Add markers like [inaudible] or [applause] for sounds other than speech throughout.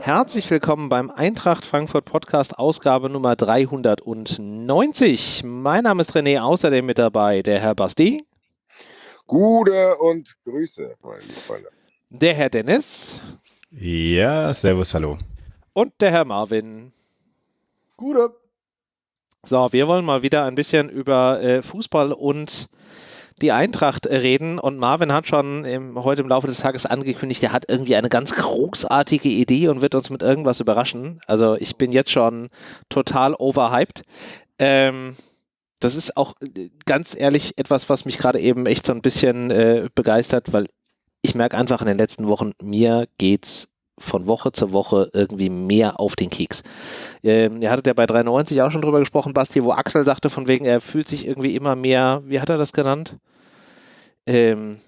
Herzlich willkommen beim Eintracht Frankfurt Podcast, Ausgabe Nummer 390. Mein Name ist René, außerdem mit dabei der Herr Basti. Gute und Grüße, meine Freunde. Der Herr Dennis. Ja, servus, hallo. Und der Herr Marvin. Gute. So, wir wollen mal wieder ein bisschen über äh, Fußball und die Eintracht reden und Marvin hat schon im, heute im Laufe des Tages angekündigt, er hat irgendwie eine ganz großartige Idee und wird uns mit irgendwas überraschen. Also ich bin jetzt schon total overhyped. Ähm, das ist auch ganz ehrlich etwas, was mich gerade eben echt so ein bisschen äh, begeistert, weil ich merke einfach in den letzten Wochen, mir geht's von Woche zu Woche irgendwie mehr auf den Keks. Ähm, ihr hattet ja bei 93 auch schon drüber gesprochen, Basti, wo Axel sagte, von wegen, er fühlt sich irgendwie immer mehr, wie hat er das genannt? Ähm,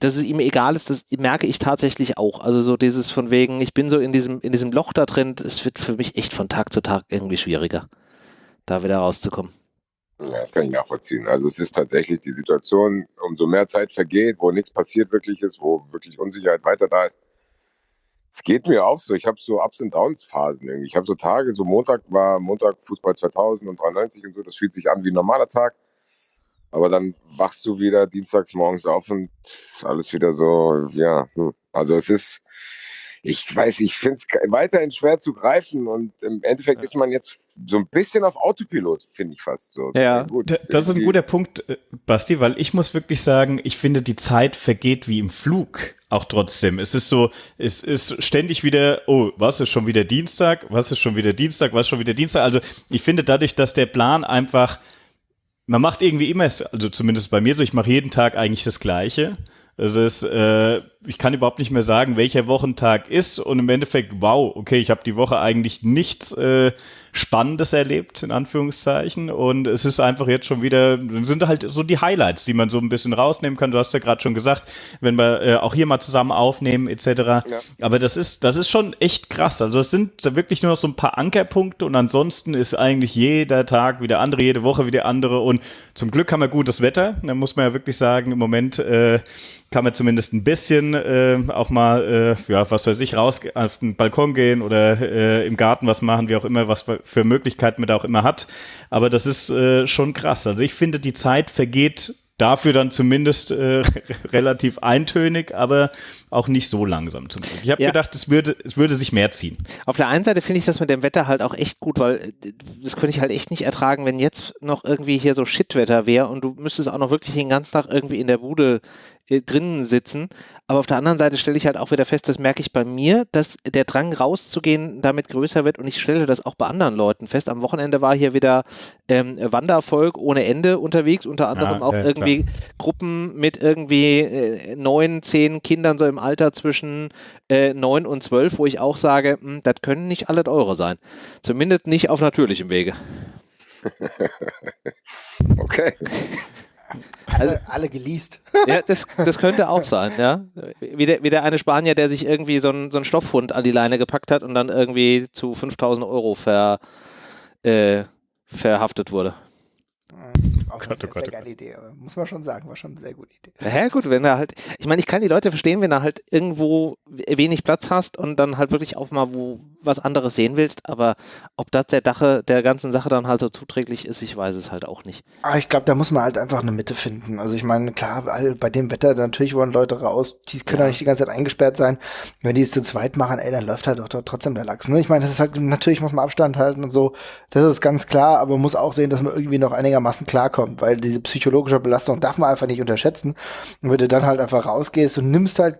dass es ihm egal ist, das merke ich tatsächlich auch. Also so dieses von wegen, ich bin so in diesem, in diesem Loch da drin, es wird für mich echt von Tag zu Tag irgendwie schwieriger, da wieder rauszukommen. Ja, das kann ich nachvollziehen. Also es ist tatsächlich die Situation, umso mehr Zeit vergeht, wo nichts passiert wirklich ist, wo wirklich Unsicherheit weiter da ist, es geht mir auch so. Ich habe so Ups und Downs Phasen irgendwie. Ich habe so Tage, so Montag war Montag Fußball 2000 und 93 und so. Das fühlt sich an wie ein normaler Tag. Aber dann wachst du wieder dienstags morgens auf und alles wieder so, ja. Hm. Also es ist, ich weiß, ich finde es weiterhin schwer zu greifen und im Endeffekt ja. ist man jetzt so ein bisschen auf Autopilot, finde ich fast so. Ja, gut, das ist ein guter Punkt, äh, Basti, weil ich muss wirklich sagen, ich finde, die Zeit vergeht wie im Flug auch trotzdem. Es ist so, es ist ständig wieder, oh, was ist schon wieder Dienstag, was ist schon wieder Dienstag, was ist schon wieder Dienstag. Also ich finde dadurch, dass der Plan einfach, man macht irgendwie immer, also zumindest bei mir so, ich mache jeden Tag eigentlich das Gleiche. Es ist, äh, ich kann überhaupt nicht mehr sagen, welcher Wochentag ist und im Endeffekt, wow, okay, ich habe die Woche eigentlich nichts äh, Spannendes erlebt, in Anführungszeichen. Und es ist einfach jetzt schon wieder, sind halt so die Highlights, die man so ein bisschen rausnehmen kann. Du hast ja gerade schon gesagt, wenn wir äh, auch hier mal zusammen aufnehmen, etc. Ja. Aber das ist, das ist schon echt krass. Also es sind wirklich nur noch so ein paar Ankerpunkte und ansonsten ist eigentlich jeder Tag wieder andere, jede Woche wieder andere. Und zum Glück haben wir gutes Wetter. Da muss man ja wirklich sagen, im Moment äh, kann man zumindest ein bisschen äh, auch mal, äh, ja, was weiß ich, raus auf den Balkon gehen oder äh, im Garten was machen, wie auch immer, was für Möglichkeiten man da auch immer hat. Aber das ist äh, schon krass. Also ich finde, die Zeit vergeht dafür dann zumindest äh, [laughs] relativ eintönig, aber auch nicht so langsam zum Glück. Ich habe ja. gedacht, es würde, es würde sich mehr ziehen. Auf der einen Seite finde ich das mit dem Wetter halt auch echt gut, weil äh, das könnte ich halt echt nicht ertragen, wenn jetzt noch irgendwie hier so Shitwetter wäre und du müsstest auch noch wirklich den ganzen Tag irgendwie in der Bude äh, drinnen sitzen. Aber auf der anderen Seite stelle ich halt auch wieder fest, das merke ich bei mir, dass der Drang rauszugehen damit größer wird und ich stelle das auch bei anderen Leuten fest. Am Wochenende war hier wieder ähm, Wandervolk ohne Ende unterwegs, unter anderem ja, auch äh, irgendwie klar. Gruppen mit irgendwie äh, neun, zehn Kindern so im Alter zwischen äh, neun und zwölf, wo ich auch sage, hm, das können nicht alle eure sein. Zumindest nicht auf natürlichem Wege. [laughs] okay. [laughs] Alle, also, alle geleast. Ja, das, das könnte auch sein, ja. Wie der, wie der eine Spanier, der sich irgendwie so einen so Stoffhund an die Leine gepackt hat und dann irgendwie zu 5000 Euro ver, äh, verhaftet wurde. Auch Gott, eine oh sehr, oh Gott, sehr geile Idee, aber muss man schon sagen, war schon eine sehr gute Idee. Ja, gut, wenn er halt, ich meine, ich kann die Leute verstehen, wenn du halt irgendwo wenig Platz hast und dann halt wirklich auch mal wo was anderes sehen willst, aber ob das der Dache der ganzen Sache dann halt so zuträglich ist, ich weiß es halt auch nicht. Ah, ich glaube, da muss man halt einfach eine Mitte finden. Also ich meine, klar, bei dem Wetter, natürlich wollen Leute raus, die können ja nicht die ganze Zeit eingesperrt sein. Wenn die es zu zweit machen, ey, dann läuft halt doch trotzdem der Lachs. Ne? Ich meine, das ist halt, natürlich muss man Abstand halten und so, das ist ganz klar, aber man muss auch sehen, dass man irgendwie noch einigermaßen klarkommt, weil diese psychologische Belastung darf man einfach nicht unterschätzen. Und wenn du dann halt einfach rausgehst und nimmst halt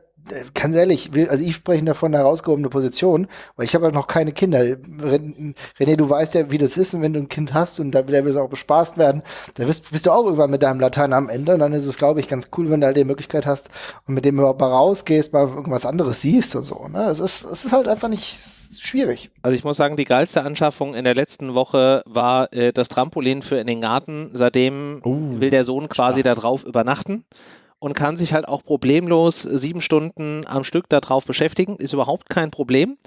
ganz ehrlich, also ich spreche davon eine herausgehobene Position, weil ich habe halt noch keine Kinder. René, du weißt ja, wie das ist, und wenn du ein Kind hast und da will es auch bespaßt werden, da bist, bist, du auch irgendwann mit deinem Latein am Ende. Und dann ist es, glaube ich, ganz cool, wenn du halt die Möglichkeit hast und mit dem überhaupt mal rausgehst, mal irgendwas anderes siehst und so. Ne? Ist, es ist halt einfach nicht schwierig. Also ich muss sagen, die geilste Anschaffung in der letzten Woche war äh, das Trampolin für in den Garten. Seitdem uh, will der Sohn quasi da drauf übernachten und kann sich halt auch problemlos sieben Stunden am Stück darauf beschäftigen. Ist überhaupt kein Problem.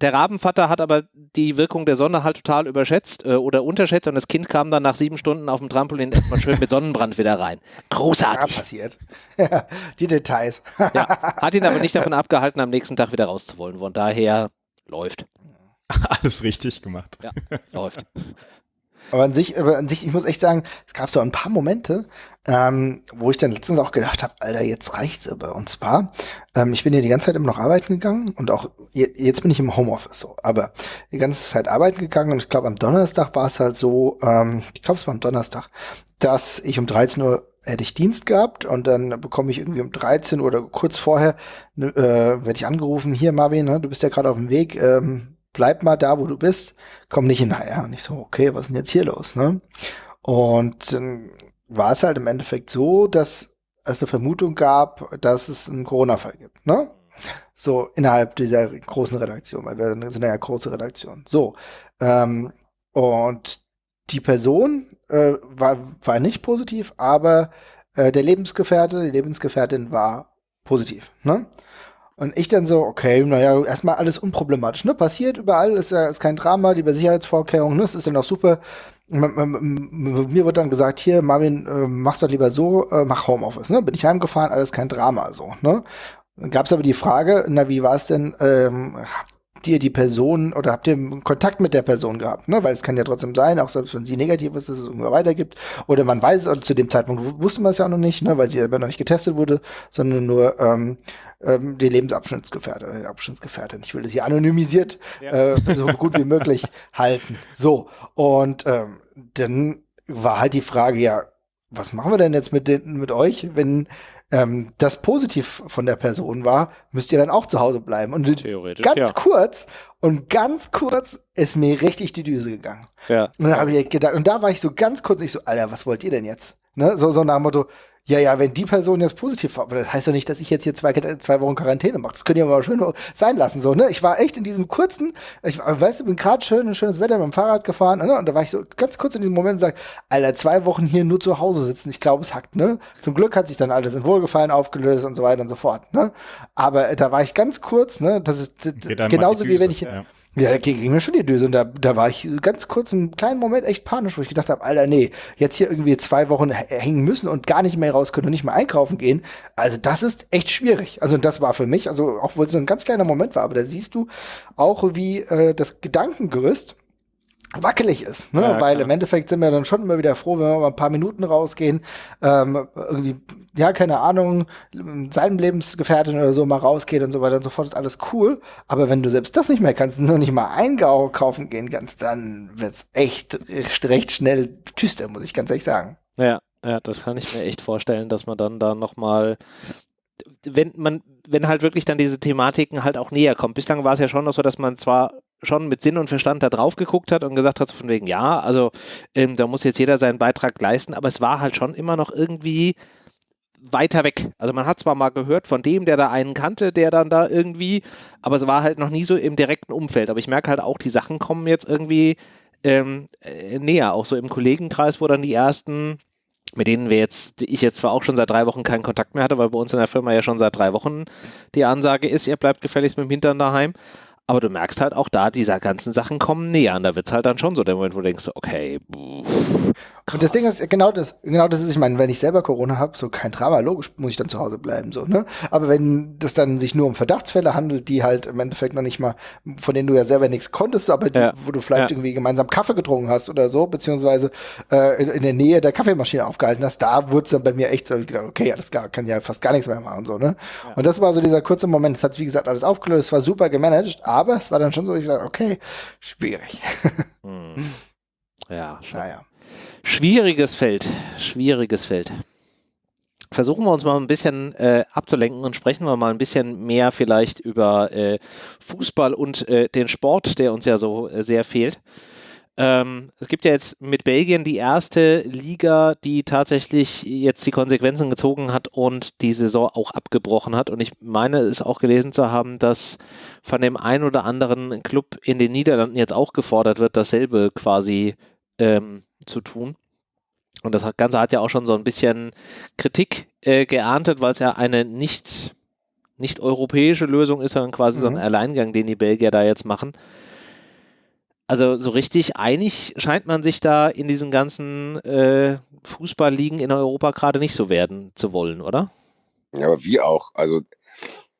der Rabenvater hat aber die Wirkung der Sonne halt total überschätzt äh, oder unterschätzt und das Kind kam dann nach sieben Stunden auf dem Trampolin erstmal schön mit Sonnenbrand wieder rein. Großartig. Ja, passiert. [laughs] die Details. ja, hat ihn aber nicht davon abgehalten, am nächsten Tag wieder rauszuwollen. Von daher läuft. [laughs] Alles richtig gemacht. Ja, läuft. Aber an sich, aber an sich, ich muss echt sagen, es gab so ein paar Momente, ähm, wo ich dann letztens auch gedacht habe, Alter, jetzt reicht's aber. Und zwar, ähm, ich bin ja die ganze Zeit immer noch arbeiten gegangen und auch jetzt bin ich im Homeoffice so, aber die ganze Zeit arbeiten gegangen und ich glaube am Donnerstag war es halt so, ähm, ich glaube es war am Donnerstag, dass ich um 13 Uhr hätte ich Dienst gehabt und dann bekomme ich irgendwie um 13 Uhr oder kurz vorher ne, äh, werde ich angerufen, hier Marvin, ne, du bist ja gerade auf dem Weg, ähm, bleib mal da, wo du bist, komm nicht hinterher. Und ich so, okay, was ist denn jetzt hier los? Ne? Und dann war es halt im Endeffekt so, dass es eine Vermutung gab, dass es einen Corona-Fall gibt. Ne? So innerhalb dieser großen Redaktion, weil wir sind ja große Redaktion. So. Ähm, und die Person äh, war, war nicht positiv, aber äh, der Lebensgefährte, die Lebensgefährtin war positiv. Ne? Und ich dann so, okay, naja, erstmal alles unproblematisch, ne? Passiert überall, ist ja ist kein Drama, die Sicherheitsvorkehrungen, ne? Das ist ja noch super. Mir wird dann gesagt, hier, Marvin, äh, mach's doch lieber so, äh, mach Homeoffice, ne? Bin ich heimgefahren, alles kein Drama, so, ne? Dann gab's aber die Frage, na, wie war es denn, ähm, habt ihr die Person oder habt ihr Kontakt mit der Person gehabt, ne? Weil es kann ja trotzdem sein, auch selbst wenn sie negativ ist, dass es irgendwo weitergibt. Oder man weiß, und zu dem Zeitpunkt wusste man es ja noch nicht, ne? Weil sie selber noch nicht getestet wurde, sondern nur, ähm, ähm, die Lebensabschnittsgefährte, Abschnittsgefährtin. Ich will das hier anonymisiert ja. äh, so gut wie möglich [laughs] halten. So, und ähm, dann war halt die Frage, ja, was machen wir denn jetzt mit, den, mit euch, wenn ähm, das positiv von der Person war, müsst ihr dann auch zu Hause bleiben. Und Theoretisch, ganz ja. kurz und ganz kurz ist mir richtig die Düse gegangen. Ja. Und dann habe ich gedacht, und da war ich so ganz kurz, ich so, Alter, was wollt ihr denn jetzt? Ne? So, so nach dem Motto, ja, ja, wenn die Person jetzt positiv war, aber das heißt ja nicht, dass ich jetzt hier zwei, zwei Wochen Quarantäne mache. Das könnt ihr mal schön sein lassen, so, ne? Ich war echt in diesem kurzen, ich weißt du, bin gerade schön, ein schönes Wetter mit dem Fahrrad gefahren, ne? Und da war ich so ganz kurz in diesem Moment und sag, Alter, zwei Wochen hier nur zu Hause sitzen, ich glaube, es hackt, ne? Zum Glück hat sich dann alles in Wohlgefallen aufgelöst und so weiter und so fort, ne? Aber da war ich ganz kurz, ne? Das ist genauso wie wenn ich, ja ja, da ging mir schon die Düse. Und da, da war ich ganz kurz einen kleinen Moment echt panisch, wo ich gedacht habe, Alter, nee, jetzt hier irgendwie zwei Wochen hängen müssen und gar nicht mehr raus können und nicht mehr einkaufen gehen. Also das ist echt schwierig. Also das war für mich, also auch wo es so ein ganz kleiner Moment war, aber da siehst du auch, wie äh, das Gedankengerüst wackelig ist, ne? Ja, weil im Endeffekt sind wir dann schon immer wieder froh, wenn wir mal ein paar Minuten rausgehen, ähm, irgendwie, ja, keine Ahnung, seinem Lebensgefährtin oder so mal rausgeht und so weiter und so fort, ist alles cool, aber wenn du selbst das nicht mehr kannst, nur nicht mal Eingau kaufen gehen kannst, dann wird's echt recht schnell düster, muss ich ganz ehrlich sagen. Ja, ja, das kann ich mir echt vorstellen, dass man dann da nochmal wenn man, wenn halt wirklich dann diese Thematiken halt auch näher kommt. Bislang war es ja schon noch so, dass man zwar schon mit Sinn und Verstand da drauf geguckt hat und gesagt hat, von wegen, ja, also ähm, da muss jetzt jeder seinen Beitrag leisten, aber es war halt schon immer noch irgendwie weiter weg. Also man hat zwar mal gehört von dem, der da einen kannte, der dann da irgendwie, aber es war halt noch nie so im direkten Umfeld. Aber ich merke halt auch, die Sachen kommen jetzt irgendwie ähm, äh, näher, auch so im Kollegenkreis, wo dann die ersten, mit denen wir jetzt, ich jetzt zwar auch schon seit drei Wochen keinen Kontakt mehr hatte, weil bei uns in der Firma ja schon seit drei Wochen die Ansage ist, ihr bleibt gefälligst mit dem Hintern daheim. Aber du merkst halt auch da, diese ganzen Sachen kommen näher. Und da wird es halt dann schon so der Moment, wo du denkst, okay. Krass. Und das Ding ist, genau das, genau das ist, ich meine, wenn ich selber Corona habe, so kein Drama, logisch muss ich dann zu Hause bleiben, so, ne? Aber wenn das dann sich nur um Verdachtsfälle handelt, die halt im Endeffekt noch nicht mal, von denen du ja selber nichts konntest, aber ja. wo du vielleicht ja. irgendwie gemeinsam Kaffee getrunken hast oder so, beziehungsweise äh, in, in, der Nähe der Kaffeemaschine aufgehalten hast, da wurde es dann bei mir echt so, gedacht, okay, alles klar, kann ja fast gar nichts mehr machen, so, ne? Ja. Und das war so dieser kurze Moment, es hat, wie gesagt, alles aufgelöst, war super gemanagt, aber aber es war dann schon so, ich sage, okay, schwierig. [laughs] Hm. Ja, naja. Schwieriges Feld, schwieriges Feld. Versuchen wir uns mal ein bisschen äh, abzulenken und sprechen wir mal ein bisschen mehr vielleicht über äh, Fußball und äh, den Sport, der uns ja so äh, sehr fehlt. Ähm, es gibt ja jetzt mit Belgien die erste Liga, die tatsächlich jetzt die Konsequenzen gezogen hat und die Saison auch abgebrochen hat. Und ich meine es auch gelesen zu haben, dass von dem einen oder anderen Club in den Niederlanden jetzt auch gefordert wird, dasselbe quasi ähm, zu tun. Und das Ganze hat ja auch schon so ein bisschen Kritik äh, geerntet, weil es ja eine nicht nicht-europäische Lösung ist, sondern quasi mhm. so ein mhm. Alleingang, den die Belgier da jetzt machen. Also so richtig einig scheint man sich da in diesen ganzen äh, Fußballligen in Europa gerade nicht so werden zu wollen, oder? Ja, aber wie auch. Also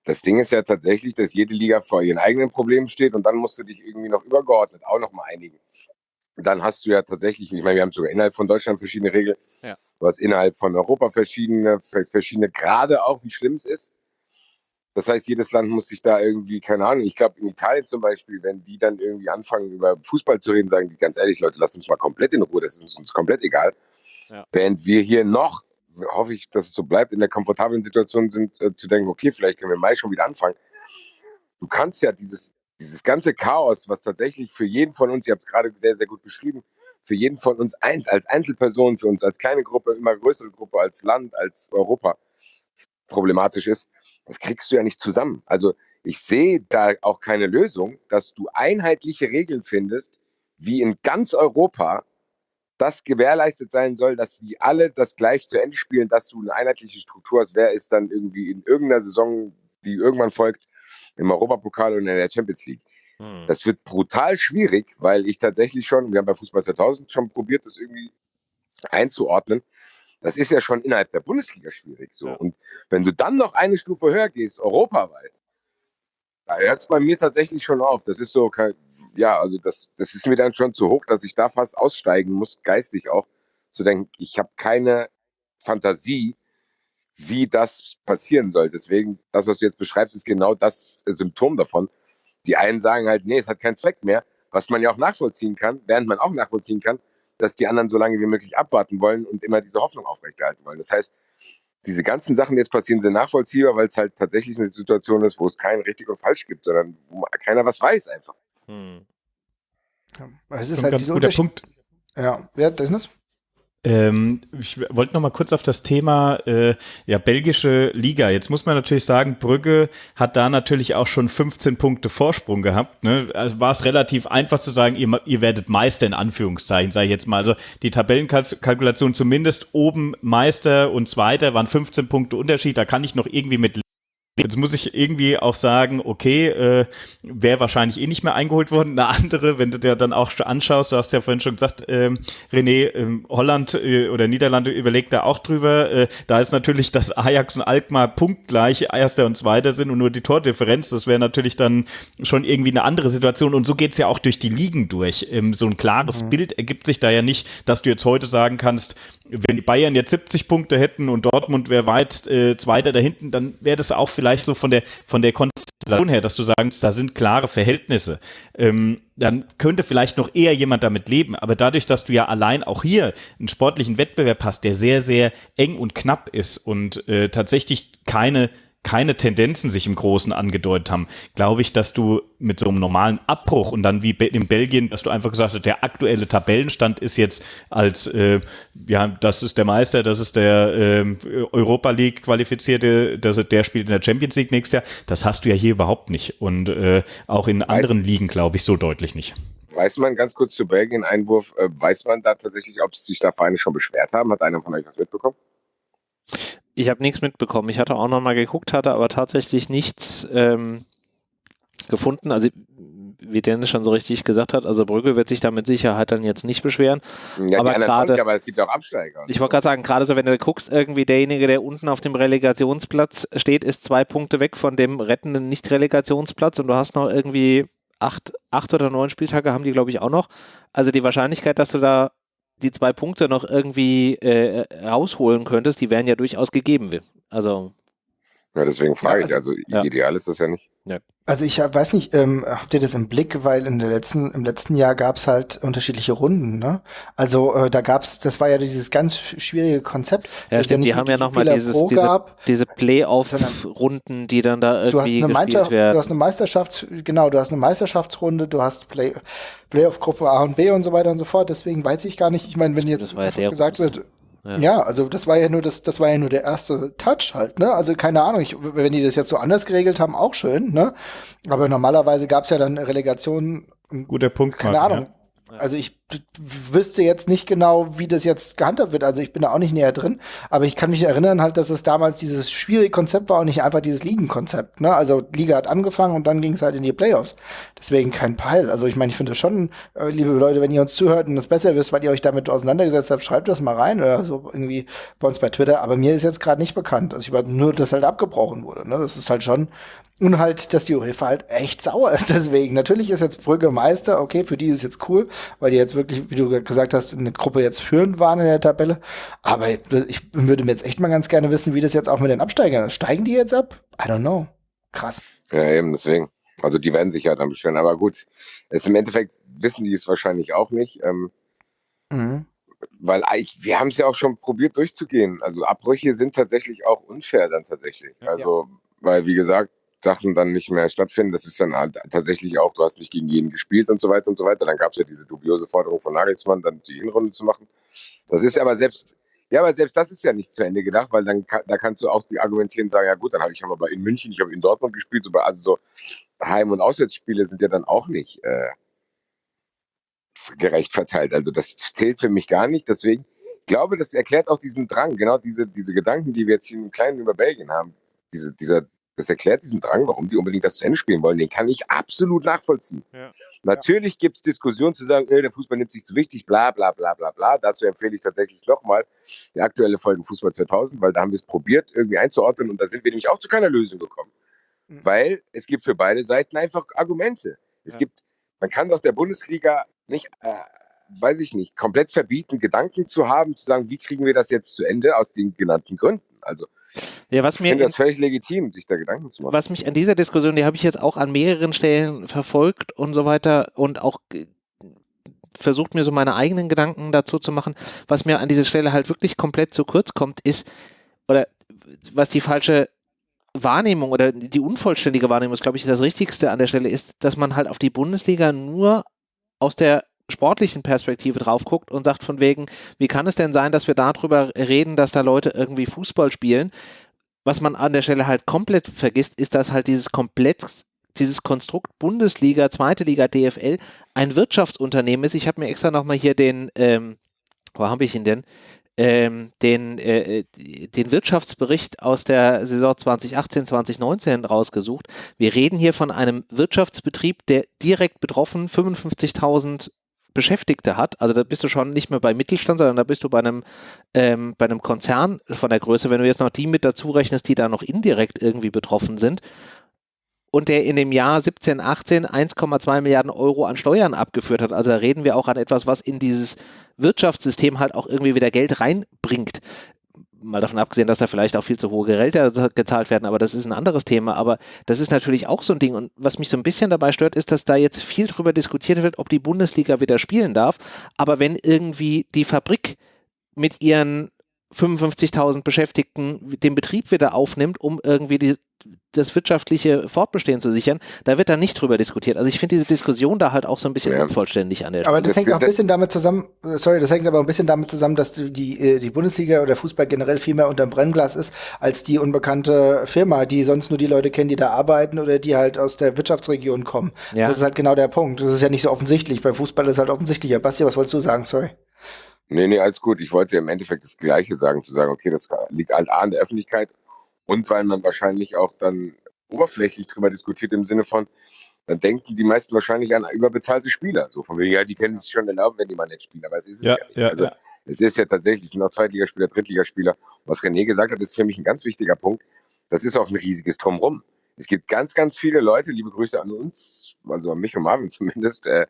das Ding ist ja tatsächlich, dass jede Liga vor ihren eigenen Problemen steht und dann musst du dich irgendwie noch übergeordnet auch noch mal einigen. Dann hast du ja tatsächlich, ich meine, wir haben sogar innerhalb von Deutschland verschiedene Regeln. Ja. Du hast innerhalb von Europa verschiedene, verschiedene Grade auch, wie schlimm es ist. Das heißt, jedes Land muss sich da irgendwie, keine Ahnung, ich glaube in Italien zum Beispiel, wenn die dann irgendwie anfangen über Fußball zu reden, sagen die ganz ehrlich, Leute, lasst uns mal komplett in Ruhe, das ist uns komplett egal. Ja. Während wir hier noch, hoffe ich, dass es so bleibt, in der komfortablen Situation sind, äh, zu denken, okay, vielleicht können wir im Mai schon wieder anfangen. Du kannst ja dieses, dieses ganze Chaos, was tatsächlich für jeden von uns, ihr habt es gerade sehr, sehr gut beschrieben, für jeden von uns eins, als Einzelperson, für uns als kleine Gruppe, immer größere Gruppe, als Land, als Europa problematisch ist, das kriegst du ja nicht zusammen. Also ich sehe da auch keine Lösung, dass du einheitliche Regeln findest, wie in ganz Europa das gewährleistet sein soll, dass sie alle das gleich zu Ende spielen, dass du eine einheitliche Struktur hast. Wer ist dann irgendwie in irgendeiner Saison, die irgendwann folgt, im Europapokal und in der Champions League? Hm. Das wird brutal schwierig, weil ich tatsächlich schon, wir haben bei Fußball 2000 schon probiert, das irgendwie einzuordnen. Das ist ja schon innerhalb der Bundesliga schwierig so. Ja. Und wenn du dann noch eine Stufe höher gehst, europaweit, da hört es bei mir tatsächlich schon auf. Das ist so, ja, also das, das ist mir dann schon zu hoch, dass ich da fast aussteigen muss, geistig auch, zu denken, ich habe keine Fantasie, wie das passieren soll. Deswegen, das, was du jetzt beschreibst, ist genau das Symptom davon. Die einen sagen halt, nee, es hat keinen Zweck mehr, was man ja auch nachvollziehen kann, während man auch nachvollziehen kann, dass die anderen so lange wie möglich abwarten wollen und immer diese Hoffnung aufrechterhalten wollen. Das heißt, diese ganzen Sachen, die jetzt passieren, sind nachvollziehbar, weil es halt tatsächlich eine Situation ist, wo es kein richtig und falsch gibt, sondern wo keiner was weiß einfach. Hm. Ja, es ist halt ganz guter Punkt. Ja, wer Dennis? Ähm, ich wollte noch mal kurz auf das Thema äh, ja belgische Liga. Jetzt muss man natürlich sagen, Brügge hat da natürlich auch schon 15 Punkte Vorsprung gehabt. Ne? Also war es relativ einfach zu sagen, ihr, ihr werdet Meister in Anführungszeichen, sage ich jetzt mal. Also die Tabellenkalkulation zumindest oben Meister und Zweiter waren 15 Punkte Unterschied. Da kann ich noch irgendwie mit Jetzt muss ich irgendwie auch sagen, okay, äh, wäre wahrscheinlich eh nicht mehr eingeholt worden. Eine andere, wenn du dir dann auch anschaust, du hast ja vorhin schon gesagt, äh, René, äh, Holland äh, oder Niederlande überlegt da auch drüber. Äh, da ist natürlich, dass Ajax und Alkmaar punktgleich Erster und Zweiter sind und nur die Tordifferenz. Das wäre natürlich dann schon irgendwie eine andere Situation. Und so geht's ja auch durch die Ligen durch. Ähm, so ein klares mhm. Bild ergibt sich da ja nicht, dass du jetzt heute sagen kannst, wenn die Bayern jetzt 70 Punkte hätten und Dortmund wäre weit äh, Zweiter da hinten, dann wäre das auch vielleicht so von der, von der Konstellation her, dass du sagst, da sind klare Verhältnisse. Ähm, dann könnte vielleicht noch eher jemand damit leben. Aber dadurch, dass du ja allein auch hier einen sportlichen Wettbewerb hast, der sehr, sehr eng und knapp ist und äh, tatsächlich keine keine Tendenzen sich im Großen angedeutet haben, glaube ich, dass du mit so einem normalen Abbruch und dann wie in Belgien, dass du einfach gesagt hast, der aktuelle Tabellenstand ist jetzt als, äh, ja, das ist der Meister, das ist der äh, Europa League qualifizierte, das, der spielt in der Champions League nächstes Jahr. Das hast du ja hier überhaupt nicht und äh, auch in anderen weiß, Ligen, glaube ich, so deutlich nicht. Weiß man ganz kurz zu Belgien Einwurf, äh, weiß man da tatsächlich, ob sich da Vereine schon beschwert haben? Hat einer von euch was mitbekommen? Ich habe nichts mitbekommen. Ich hatte auch noch mal geguckt, hatte aber tatsächlich nichts ähm, gefunden. Also wie Dennis schon so richtig gesagt hat, also Brügge wird sich da mit Sicherheit dann jetzt nicht beschweren. Ja, aber gerade, aber es gibt auch Absteiger. Ich wollte gerade sagen, gerade so, wenn du guckst, irgendwie derjenige, der unten auf dem Relegationsplatz steht, ist zwei Punkte weg von dem rettenden Nicht-Relegationsplatz und du hast noch irgendwie acht, acht oder neun Spieltage haben die, glaube ich, auch noch. Also die Wahrscheinlichkeit, dass du da die zwei Punkte noch irgendwie äh, rausholen könntest, die wären ja durchaus gegeben. Also. Ja, deswegen frage ja, also, ich, also ja. ideal ist das ja nicht. Ja. Also ich hab, weiß nicht, ähm, habt ihr das im Blick, weil in der letzten, im letzten Jahr gab's halt unterschiedliche Runden, ne? Also äh, da gab's, das war ja dieses ganz schwierige Konzept. Ja, stimmt, ja die haben ja nochmal dieses, diese, diese Playoff-Runden, die dann da irgendwie du hast, eine werden. du hast eine Meisterschafts, genau, du hast eine Meisterschaftsrunde, du hast Play, Playoff-Gruppe A und B und so weiter und so fort. Deswegen weiß ich gar nicht, ich meine, wenn jetzt ja gesagt wird, ja. ja. also das war ja nur das, das war ja nur der erste Touch halt, ne? Also keine Ahnung, ich, wenn die das jetzt so anders geregelt haben, auch schön, ne? Aber normalerweise gab es ja dann Relegationen. Guter Punkt. Keine Martin, Ahnung. Also ich wüsste jetzt nicht genau, wie das jetzt gehandhabt wird. Also ich bin da auch nicht näher drin, aber ich kann mich erinnern halt, dass es damals dieses schwierige Konzept war und nicht einfach dieses Ligenkonzept. Ne? Also Liga hat angefangen und dann ging es halt in die Playoffs. Deswegen kein Peil. Also ich meine, ich finde schon, äh, liebe Leute, wenn ihr uns zuhört und das besser wisst, weil ihr euch damit auseinandergesetzt habt, schreibt das mal rein oder so irgendwie bei uns bei Twitter. Aber mir ist jetzt gerade nicht bekannt. Also ich weiß nur, dass halt abgebrochen wurde. Ne? Das ist halt schon und halt, dass die UEFA halt echt sauer ist [laughs] deswegen. Natürlich ist jetzt Brügge Meister, okay, für die ist jetzt cool, weil die jetzt wirklich, wie du gesagt hast, eine Gruppe jetzt führend waren in der Tabelle. Aber ich würde mir jetzt echt mal ganz gerne wissen, wie das jetzt auch mit den Absteigern ist. Steigen die jetzt ab? I don't know. Krass. Ja, eben, deswegen. Also die werden sich ja dann beschweren. Aber gut, es im Endeffekt wissen die es wahrscheinlich auch nicht. Ähm, mhm. Weil wir haben es ja auch schon probiert durchzugehen. Also Abbrüche sind tatsächlich auch unfair dann tatsächlich. Also, ja. weil wie gesagt, Sachen dann nicht mehr stattfinden. Das ist dann halt tatsächlich auch, du hast nicht gegen jeden gespielt und so weiter und so weiter. Dann gab es ja diese dubiose Forderung von Nagelsmann, dann die Hinrunde zu machen. Das ist aber selbst, ja, aber selbst das ist ja nicht zu Ende gedacht, weil dann da kannst du auch argumentieren sagen, ja gut, dann habe ich aber in München, ich habe in Dortmund gespielt, also so Heim- und Auswärtsspiele sind ja dann auch nicht äh, gerecht verteilt. Also das zählt für mich gar nicht. Deswegen ich glaube, das erklärt auch diesen Drang, genau diese, diese Gedanken, die wir jetzt hier im Kleinen über Belgien haben. Diese, dieser, das erklärt diesen Drang, warum die unbedingt das zu Ende spielen wollen. Den kann ich absolut nachvollziehen. Ja. Natürlich gibt es Diskussionen zu sagen, äh, der Fußball nimmt sich zu wichtig, bla bla bla bla bla. Dazu empfehle ich tatsächlich nochmal die aktuelle Folge Fußball 2000, weil da haben wir es probiert, irgendwie einzuordnen und da sind wir nämlich auch zu keiner Lösung gekommen. Mhm. Weil es gibt für beide Seiten einfach Argumente. Es ja. gibt, man kann doch der Bundesliga nicht, äh, weiß ich nicht, komplett verbieten, Gedanken zu haben, zu sagen, wie kriegen wir das jetzt zu Ende aus den genannten Gründen. Also ja, was ich mir finde das völlig legitim, sich da Gedanken zu machen. Was mich an dieser Diskussion, die habe ich jetzt auch an mehreren Stellen verfolgt und so weiter und auch versucht mir so meine eigenen Gedanken dazu zu machen. Was mir an dieser Stelle halt wirklich komplett zu kurz kommt, ist, oder was die falsche Wahrnehmung oder die unvollständige Wahrnehmung ist, glaube ich, das Richtigste an der Stelle ist, dass man halt auf die Bundesliga nur aus der sportlichen Perspektive drauf guckt und sagt von wegen, wie kann es denn sein, dass wir darüber reden, dass da Leute irgendwie Fußball spielen? Was man an der Stelle halt komplett vergisst, ist, dass halt dieses komplett dieses Konstrukt Bundesliga, zweite Liga, DFL ein Wirtschaftsunternehmen ist. Ich habe mir extra nochmal hier den, ähm, wo habe ich ihn denn? Ähm, den, äh, den Wirtschaftsbericht aus der Saison 2018, 2019 rausgesucht. Wir reden hier von einem Wirtschaftsbetrieb, der direkt betroffen 55.000 Beschäftigte hat, also da bist du schon nicht mehr bei Mittelstand, sondern da bist du bei einem, ähm, bei einem Konzern von der Größe, wenn du jetzt noch die mit dazu rechnest, die da noch indirekt irgendwie betroffen sind und der in dem Jahr 17, 18 1,2 Milliarden Euro an Steuern abgeführt hat. Also da reden wir auch an etwas, was in dieses Wirtschaftssystem halt auch irgendwie wieder Geld reinbringt mal davon abgesehen, dass da vielleicht auch viel zu hohe Gehälter gezahlt werden, aber das ist ein anderes Thema. Aber das ist natürlich auch so ein Ding. Und was mich so ein bisschen dabei stört, ist, dass da jetzt viel drüber diskutiert wird, ob die Bundesliga wieder spielen darf. Aber wenn irgendwie die Fabrik mit ihren 55.000 Beschäftigten den Betrieb wieder aufnimmt, um irgendwie die, das wirtschaftliche Fortbestehen zu sichern, da wird da nicht drüber diskutiert. Also ich finde diese Diskussion da halt auch so ein bisschen ja. unvollständig an der Stelle. Aber das, das hängt auch ein bisschen damit zusammen, sorry, das hängt aber ein bisschen damit zusammen, dass die, äh, die Bundesliga oder Fußball generell viel mehr unterm Brennglas ist, als die unbekannte Firma, die sonst nur die Leute kennen, die da arbeiten oder die halt aus der Wirtschaftsregion kommen. Ja. Das ist halt genau der Punkt. Das ist ja nicht so offensichtlich. Beim Fußball ist halt offensichtlicher. Basti, was wolltest du sagen? Sorry. Nee, nee, alles gut. Ich wollte im Endeffekt das Gleiche sagen, zu sagen, okay, das liegt halt A an der Öffentlichkeit und weil man wahrscheinlich auch dann oberflächlich drüber diskutiert im Sinne von, dann denken die meisten wahrscheinlich an überbezahlte Spieler. So von wegen, ja, die können sich schon erlauben, wenn die mal nicht spielen. Aber es ist es ja, ja nicht. Ja, also, ja. Es ist ja tatsächlich, es sind auch Zweitligaspieler, Drittligaspieler. Was René gesagt hat, ist für mich ein ganz wichtiger Punkt. Das ist auch ein riesiges Drumrum. Es gibt ganz, ganz viele Leute, liebe Grüße an uns, also an mich und Marvin [laughs] zumindest, äh,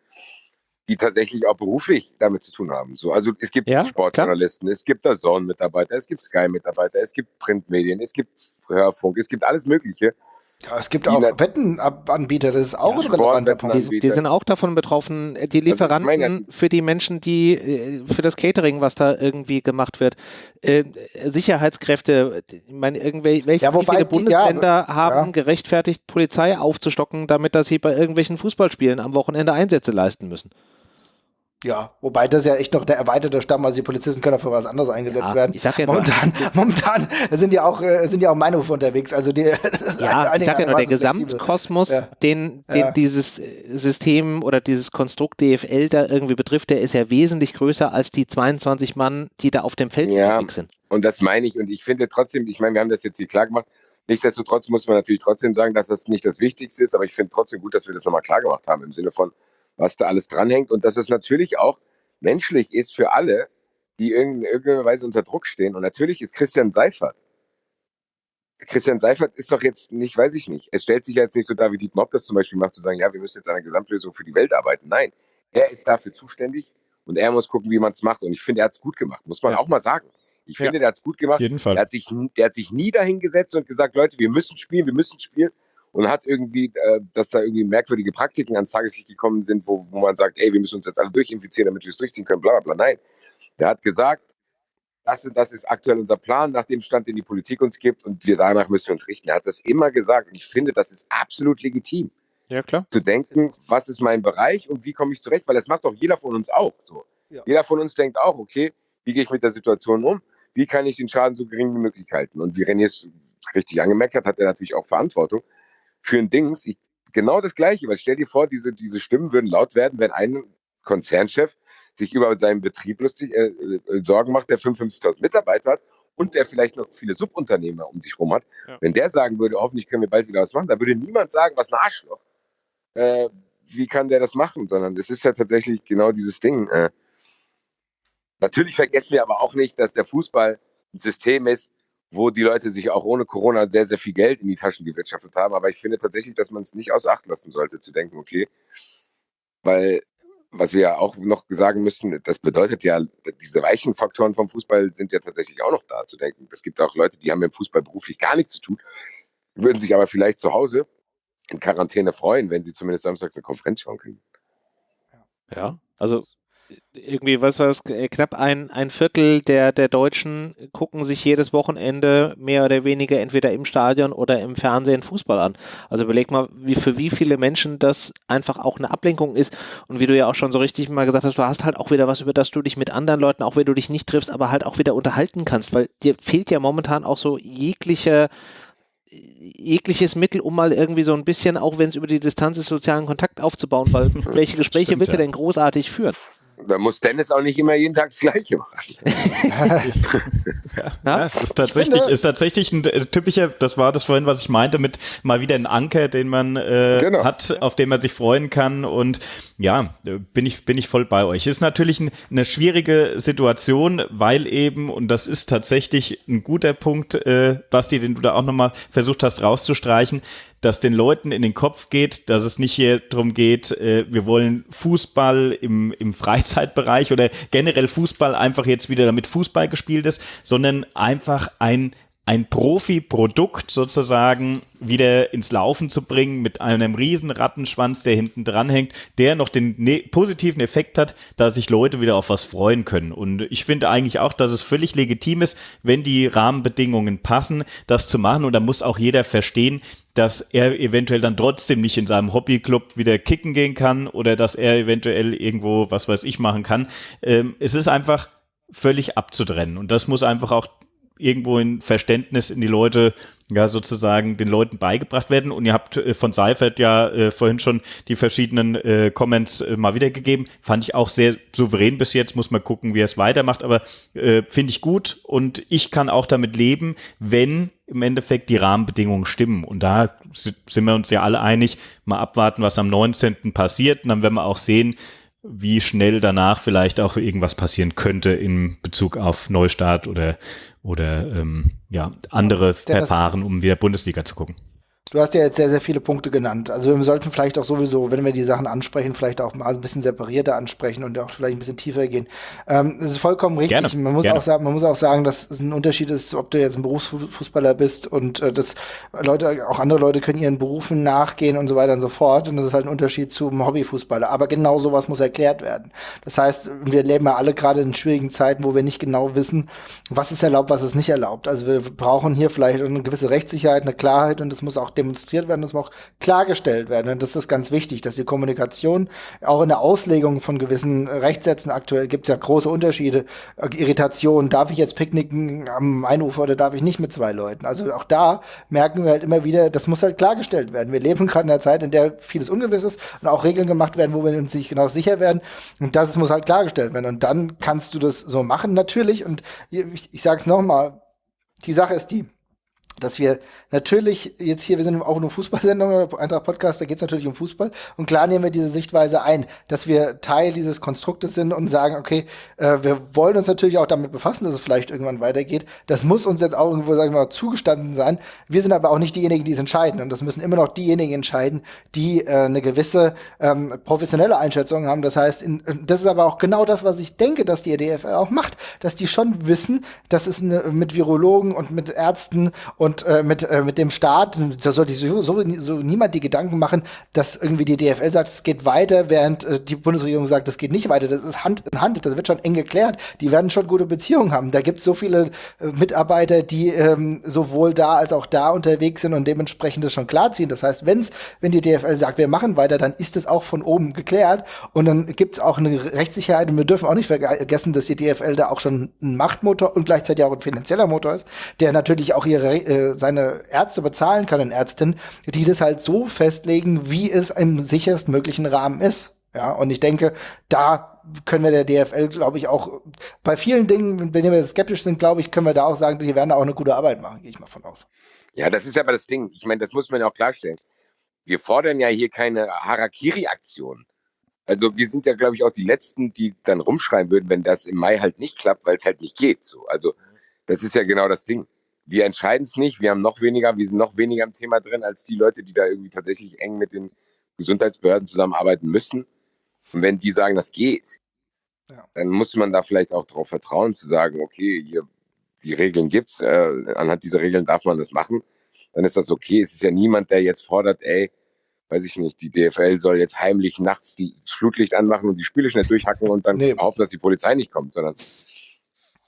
die tatsächlich auch beruflich damit zu tun haben. So, also es gibt ja, Sportjournalisten, klar. es gibt da Zone-Mitarbeiter, es gibt Sky-Mitarbeiter, es gibt Printmedien, es gibt Hörfunk, es gibt alles Mögliche. Ja, es gibt auch Wettenanbieter, das ist auch ja, ein relevanter Punkt. Die, die, sind auch davon betroffen, die also, Lieferanten also für die Menschen, die äh, für das Catering, was da irgendwie gemacht wird, äh, Sicherheitskräfte, ich meine, irgendwelche ja, viele Bundesländer die, ja, haben gerechtfertigt, Polizei aufzustocken, damit dass sie bei irgendwelchen Fußballspielen am Wochenende Einsätze leisten müssen. Ja, wobei das ja echt noch der erweiterte Stamm, also die Polizisten können auch für was anderes eingesetzt ja, werden. Ich sag ja momentan, nur, [laughs] momentan sind ja auch äh, sind ja auch Meinhof unterwegs. Also die, [laughs] ja, ich sag ja nur der Gesamtkosmos, ja. den, den ja. dieses System oder dieses Konstrukt DFL da irgendwie betrifft, der ist ja wesentlich größer als die 22 Mann, die da auf dem Feld ja, unterwegs sind. Und das meine ich. Und ich finde trotzdem, ich meine, wir haben das jetzt hier klar gemacht. Nichtsdestotrotz muss man natürlich trotzdem sagen, dass das nicht das Wichtigste ist, aber ich finde trotzdem gut, dass wir das nochmal klar gemacht haben im Sinne von, was da alles dranhängt und dass es natürlich auch menschlich ist für alle, die in irgendeiner Weise unter Druck stehen. Und natürlich ist Christian Seifert. Christian Seifert ist doch jetzt nicht, weiß ich nicht. Es stellt sich jetzt nicht so dar, wie Dietmar Mob das zum Beispiel macht, zu sagen, ja, wir müssen jetzt an einer Gesamtlösung für die Welt arbeiten. Nein, er ist dafür zuständig und er muss gucken, wie man es macht. Und ich finde, er hat es gut gemacht, muss man ja. auch mal sagen. Ich finde, ja. der hat es gut gemacht. Jeden Fall. Der hat, sich, der hat sich nie dahingesetzt und gesagt, Leute, wir müssen spielen, wir müssen spielen, und hat irgendwie, äh, dass da irgendwie merkwürdige Praktiken ans Tageslicht gekommen sind, wo, wo man sagt, ey, wir müssen uns jetzt alle durchinfizieren, damit wir es durchziehen können, bla bla bla. Nein. Der hat gesagt, das, das ist aktuell unser Plan, nach dem Stand, den die Politik uns gibt, und wir danach müssen wir uns richten. Er hat das immer gesagt und ich finde, das ist absolut legitim. Ja, klar. Zu denken, was ist mein Bereich und wie komme ich zurecht, weil das macht doch jeder von uns auch so. Ja. Jeder von uns denkt auch, okay, wie gehe ich mit der Situation um? Wie kann ich den Schaden so gering wie möglich halten? Und wie René es richtig angemerkt hat, hat er natürlich auch Verantwortung für ein Dings. Ich, genau das Gleiche, weil stell dir vor, diese, diese Stimmen würden laut werden, wenn ein Konzernchef sich über seinen Betrieb lustig äh, äh, Sorgen macht, der 55.000 Mitarbeiter hat und der vielleicht noch viele Subunternehmer um sich herum hat. Ja. Wenn der sagen würde, hoffentlich können wir bald wieder was machen, da würde niemand sagen, was ein Arschloch. Äh, wie kann der das machen? Sondern es ist ja tatsächlich genau dieses Ding. Äh, natürlich vergessen wir aber auch nicht, dass der Fußball ein System ist, wo die Leute sich auch ohne Corona sehr, sehr viel Geld in die Taschen gewirtschaftet haben. Aber ich finde tatsächlich, dass man es nicht aus Acht lassen sollte, zu denken, okay, weil was wir ja auch noch sagen müssen, das bedeutet ja, diese weichen Faktoren vom Fußball sind ja tatsächlich auch noch da zu denken. Es gibt auch Leute, die haben im Fußball beruflich gar nichts zu tun, würden sich aber vielleicht zu Hause in Quarantäne freuen, wenn sie zumindest samstags eine Konferenz schauen können. Ja, also irgendwie, was war das, äh, knapp ein, ein Viertel der, der Deutschen gucken sich jedes Wochenende mehr oder weniger entweder im Stadion oder im Fernsehen Fußball an. Also überleg mal, wie für wie viele Menschen das einfach auch eine Ablenkung ist. Und wie du ja auch schon so richtig mal gesagt hast, du hast halt auch wieder was, über das du dich mit anderen Leuten, auch wenn du dich nicht triffst, aber halt auch wieder unterhalten kannst, weil dir fehlt ja momentan auch so jegliche jegliches Mittel, um mal irgendwie so ein bisschen, auch wenn es über die Distanz ist, sozialen Kontakt aufzubauen, weil [laughs] welche Gespräche Stimmt, willst du denn großartig führen? Da muss Dennis auch nicht immer jeden Tag das Gleiche machen. [laughs] ja, ja, ist tatsächlich, ist tatsächlich ein äh, typischer, das war das vorhin, was ich meinte, mit mal wieder ein Anker, den man äh, genau. hat, auf den man sich freuen kann. Und ja, bin ich, bin ich voll bei euch. Ist natürlich ein, eine schwierige Situation, weil eben, und das ist tatsächlich ein guter Punkt, äh, Basti, den du da auch nochmal versucht hast rauszustreichen, dass den Leuten in den Kopf geht, dass es nicht hier darum geht, äh, wir wollen Fußball im, im Freizeitbereich oder generell Fußball einfach jetzt wieder damit Fußball gespielt ist, sondern einfach ein ein Profi-Produkt sozusagen wieder ins Laufen zu bringen mit einem riesen Rattenschwanz, der hinten dran hängt, der noch den ne positiven Effekt hat, dass sich Leute wieder auf was freuen können. Und ich finde eigentlich auch, dass es völlig legitim ist, wenn die Rahmenbedingungen passen, das zu machen. Und da muss auch jeder verstehen, dass er eventuell dann trotzdem nicht in seinem Hobbyclub wieder kicken gehen kann oder dass er eventuell irgendwo, was weiß ich, machen kann. Ähm, es ist einfach völlig abzutrennen. Und das muss einfach auch irgendwo in Verständnis in die Leute, ja, sozusagen den Leuten beigebracht werden. Und ihr habt äh, von Seifert ja äh, vorhin schon die verschiedenen äh, Comments äh, mal wiedergegeben. Fand ich auch sehr souverän bis jetzt. Muss man gucken, wie er es weitermacht. Aber äh, finde ich gut. Und ich kann auch damit leben, wenn im Endeffekt die Rahmenbedingungen stimmen. Und da sind wir uns ja alle einig. Mal abwarten, was am 19. passiert. Und dann werden wir auch sehen, wie schnell danach vielleicht auch irgendwas passieren könnte in Bezug auf Neustart oder, oder ähm, ja, andere Verfahren, um wieder Bundesliga zu gucken. Du hast ja jetzt sehr, sehr viele Punkte genannt. Also wir sollten vielleicht auch sowieso, wenn wir die Sachen ansprechen, vielleicht auch mal ein bisschen separierter ansprechen und auch vielleicht ein bisschen tiefer gehen. Ähm, das ist vollkommen richtig. Gerne, man, muss gerne. Auch sagen, man muss auch sagen, dass es ein Unterschied ist, ob du jetzt ein Berufsfußballer bist und äh, dass Leute, auch andere Leute können ihren Berufen nachgehen und so weiter und so fort. Und das ist halt ein Unterschied zum Hobbyfußballer. Aber genau sowas muss erklärt werden. Das heißt, wir leben ja alle gerade in schwierigen Zeiten, wo wir nicht genau wissen, was ist erlaubt, was ist nicht erlaubt. Also wir brauchen hier vielleicht eine gewisse Rechtssicherheit, eine Klarheit und das muss auch demonstriert werden, das muss auch klargestellt werden. Und das ist ganz wichtig, dass die Kommunikation auch in der Auslegung von gewissen Rechtssätzen aktuell gibt es ja große Unterschiede. Irritation, darf ich jetzt picknicken am Einufer oder darf ich nicht mit zwei Leuten? Also auch da merken wir halt immer wieder, das muss halt klargestellt werden. Wir leben gerade in einer Zeit, in der vieles ungewiss ist und auch Regeln gemacht werden, wo wir uns nicht genau sicher werden. Und das muss halt klargestellt werden. Und dann kannst du das so machen, natürlich. Und ich, ich sage es nochmal, die Sache ist die, dass wir natürlich jetzt hier, wir sind auch eine Fußballsendung, [laughs] Eintracht Podcast, da geht es natürlich um Fußball. Und klar nehmen wir diese Sichtweise ein, dass wir Teil dieses Konstruktes sind und sagen, okay, äh, wir wollen uns natürlich auch damit befassen, dass es vielleicht irgendwann weitergeht. Das muss uns jetzt auch irgendwo, sagen wir mal, zugestanden sein. Wir sind aber auch nicht diejenigen, die es entscheiden. Und das müssen immer noch diejenigen entscheiden, die äh, eine gewisse ähm, professionelle Einschätzung haben. Das heißt, in, das ist aber auch genau das, was ich denke, dass die DFL auch macht, dass die schon wissen, dass es eine, mit Virologen und mit Ärzten und äh, mit äh, mit dem Staat, da sollte sich so, so, niemand die Gedanken machen, dass irgendwie die DFL sagt, es geht weiter, während äh, die Bundesregierung sagt, es geht nicht weiter. Das ist Hand in Hand, das wird schon eng geklärt. Die werden schon gute Beziehungen haben. Da gibt es so viele äh, Mitarbeiter, die ähm, sowohl da als auch da unterwegs sind und dementsprechend das schon klarziehen. Das heißt, wenn's, wenn die DFL sagt, wir machen weiter, dann ist es auch von oben geklärt und dann gibt es auch eine Rechtssicherheit und wir dürfen auch nicht vergessen, dass die DFL da auch schon ein Machtmotor und gleichzeitig auch ein finanzieller Motor ist, der natürlich auch ihre äh, seine Ärzte bezahlen können, Ärztinnen, die das halt so festlegen, wie es im sicherstmöglichen Rahmen ist. Ja, und ich denke, da können wir der DFL, glaube ich, auch bei vielen Dingen, wenn wir skeptisch sind, glaube ich, können wir da auch sagen, die werden da auch eine gute Arbeit machen, gehe ich mal von aus. Ja, das ist aber das Ding. Ich meine, das muss man ja auch klarstellen. Wir fordern ja hier keine Harakiri-Aktion. Also wir sind ja, glaube ich, auch die Letzten, die dann rumschreien würden, wenn das im Mai halt nicht klappt, weil es halt nicht geht. So. Also das ist ja genau das Ding wir entscheiden es nicht, wir haben noch weniger, wir sind noch weniger im Thema drin als die Leute, die da irgendwie tatsächlich eng mit den Gesundheitsbehörden zusammenarbeiten müssen. Und wenn die sagen, das geht, ja. dann muss man da vielleicht auch darauf vertrauen, zu sagen, okay, hier, die Regeln gibt's, äh, anhand dieser Regeln darf man das machen, dann ist das okay. Es ist ja niemand, der jetzt fordert, ey, weiß ich nicht, die DFL soll jetzt heimlich nachts Flutlicht anmachen und die Spiele schnell durchhacken und dann nee. hoffen, dass die Polizei nicht kommt, sondern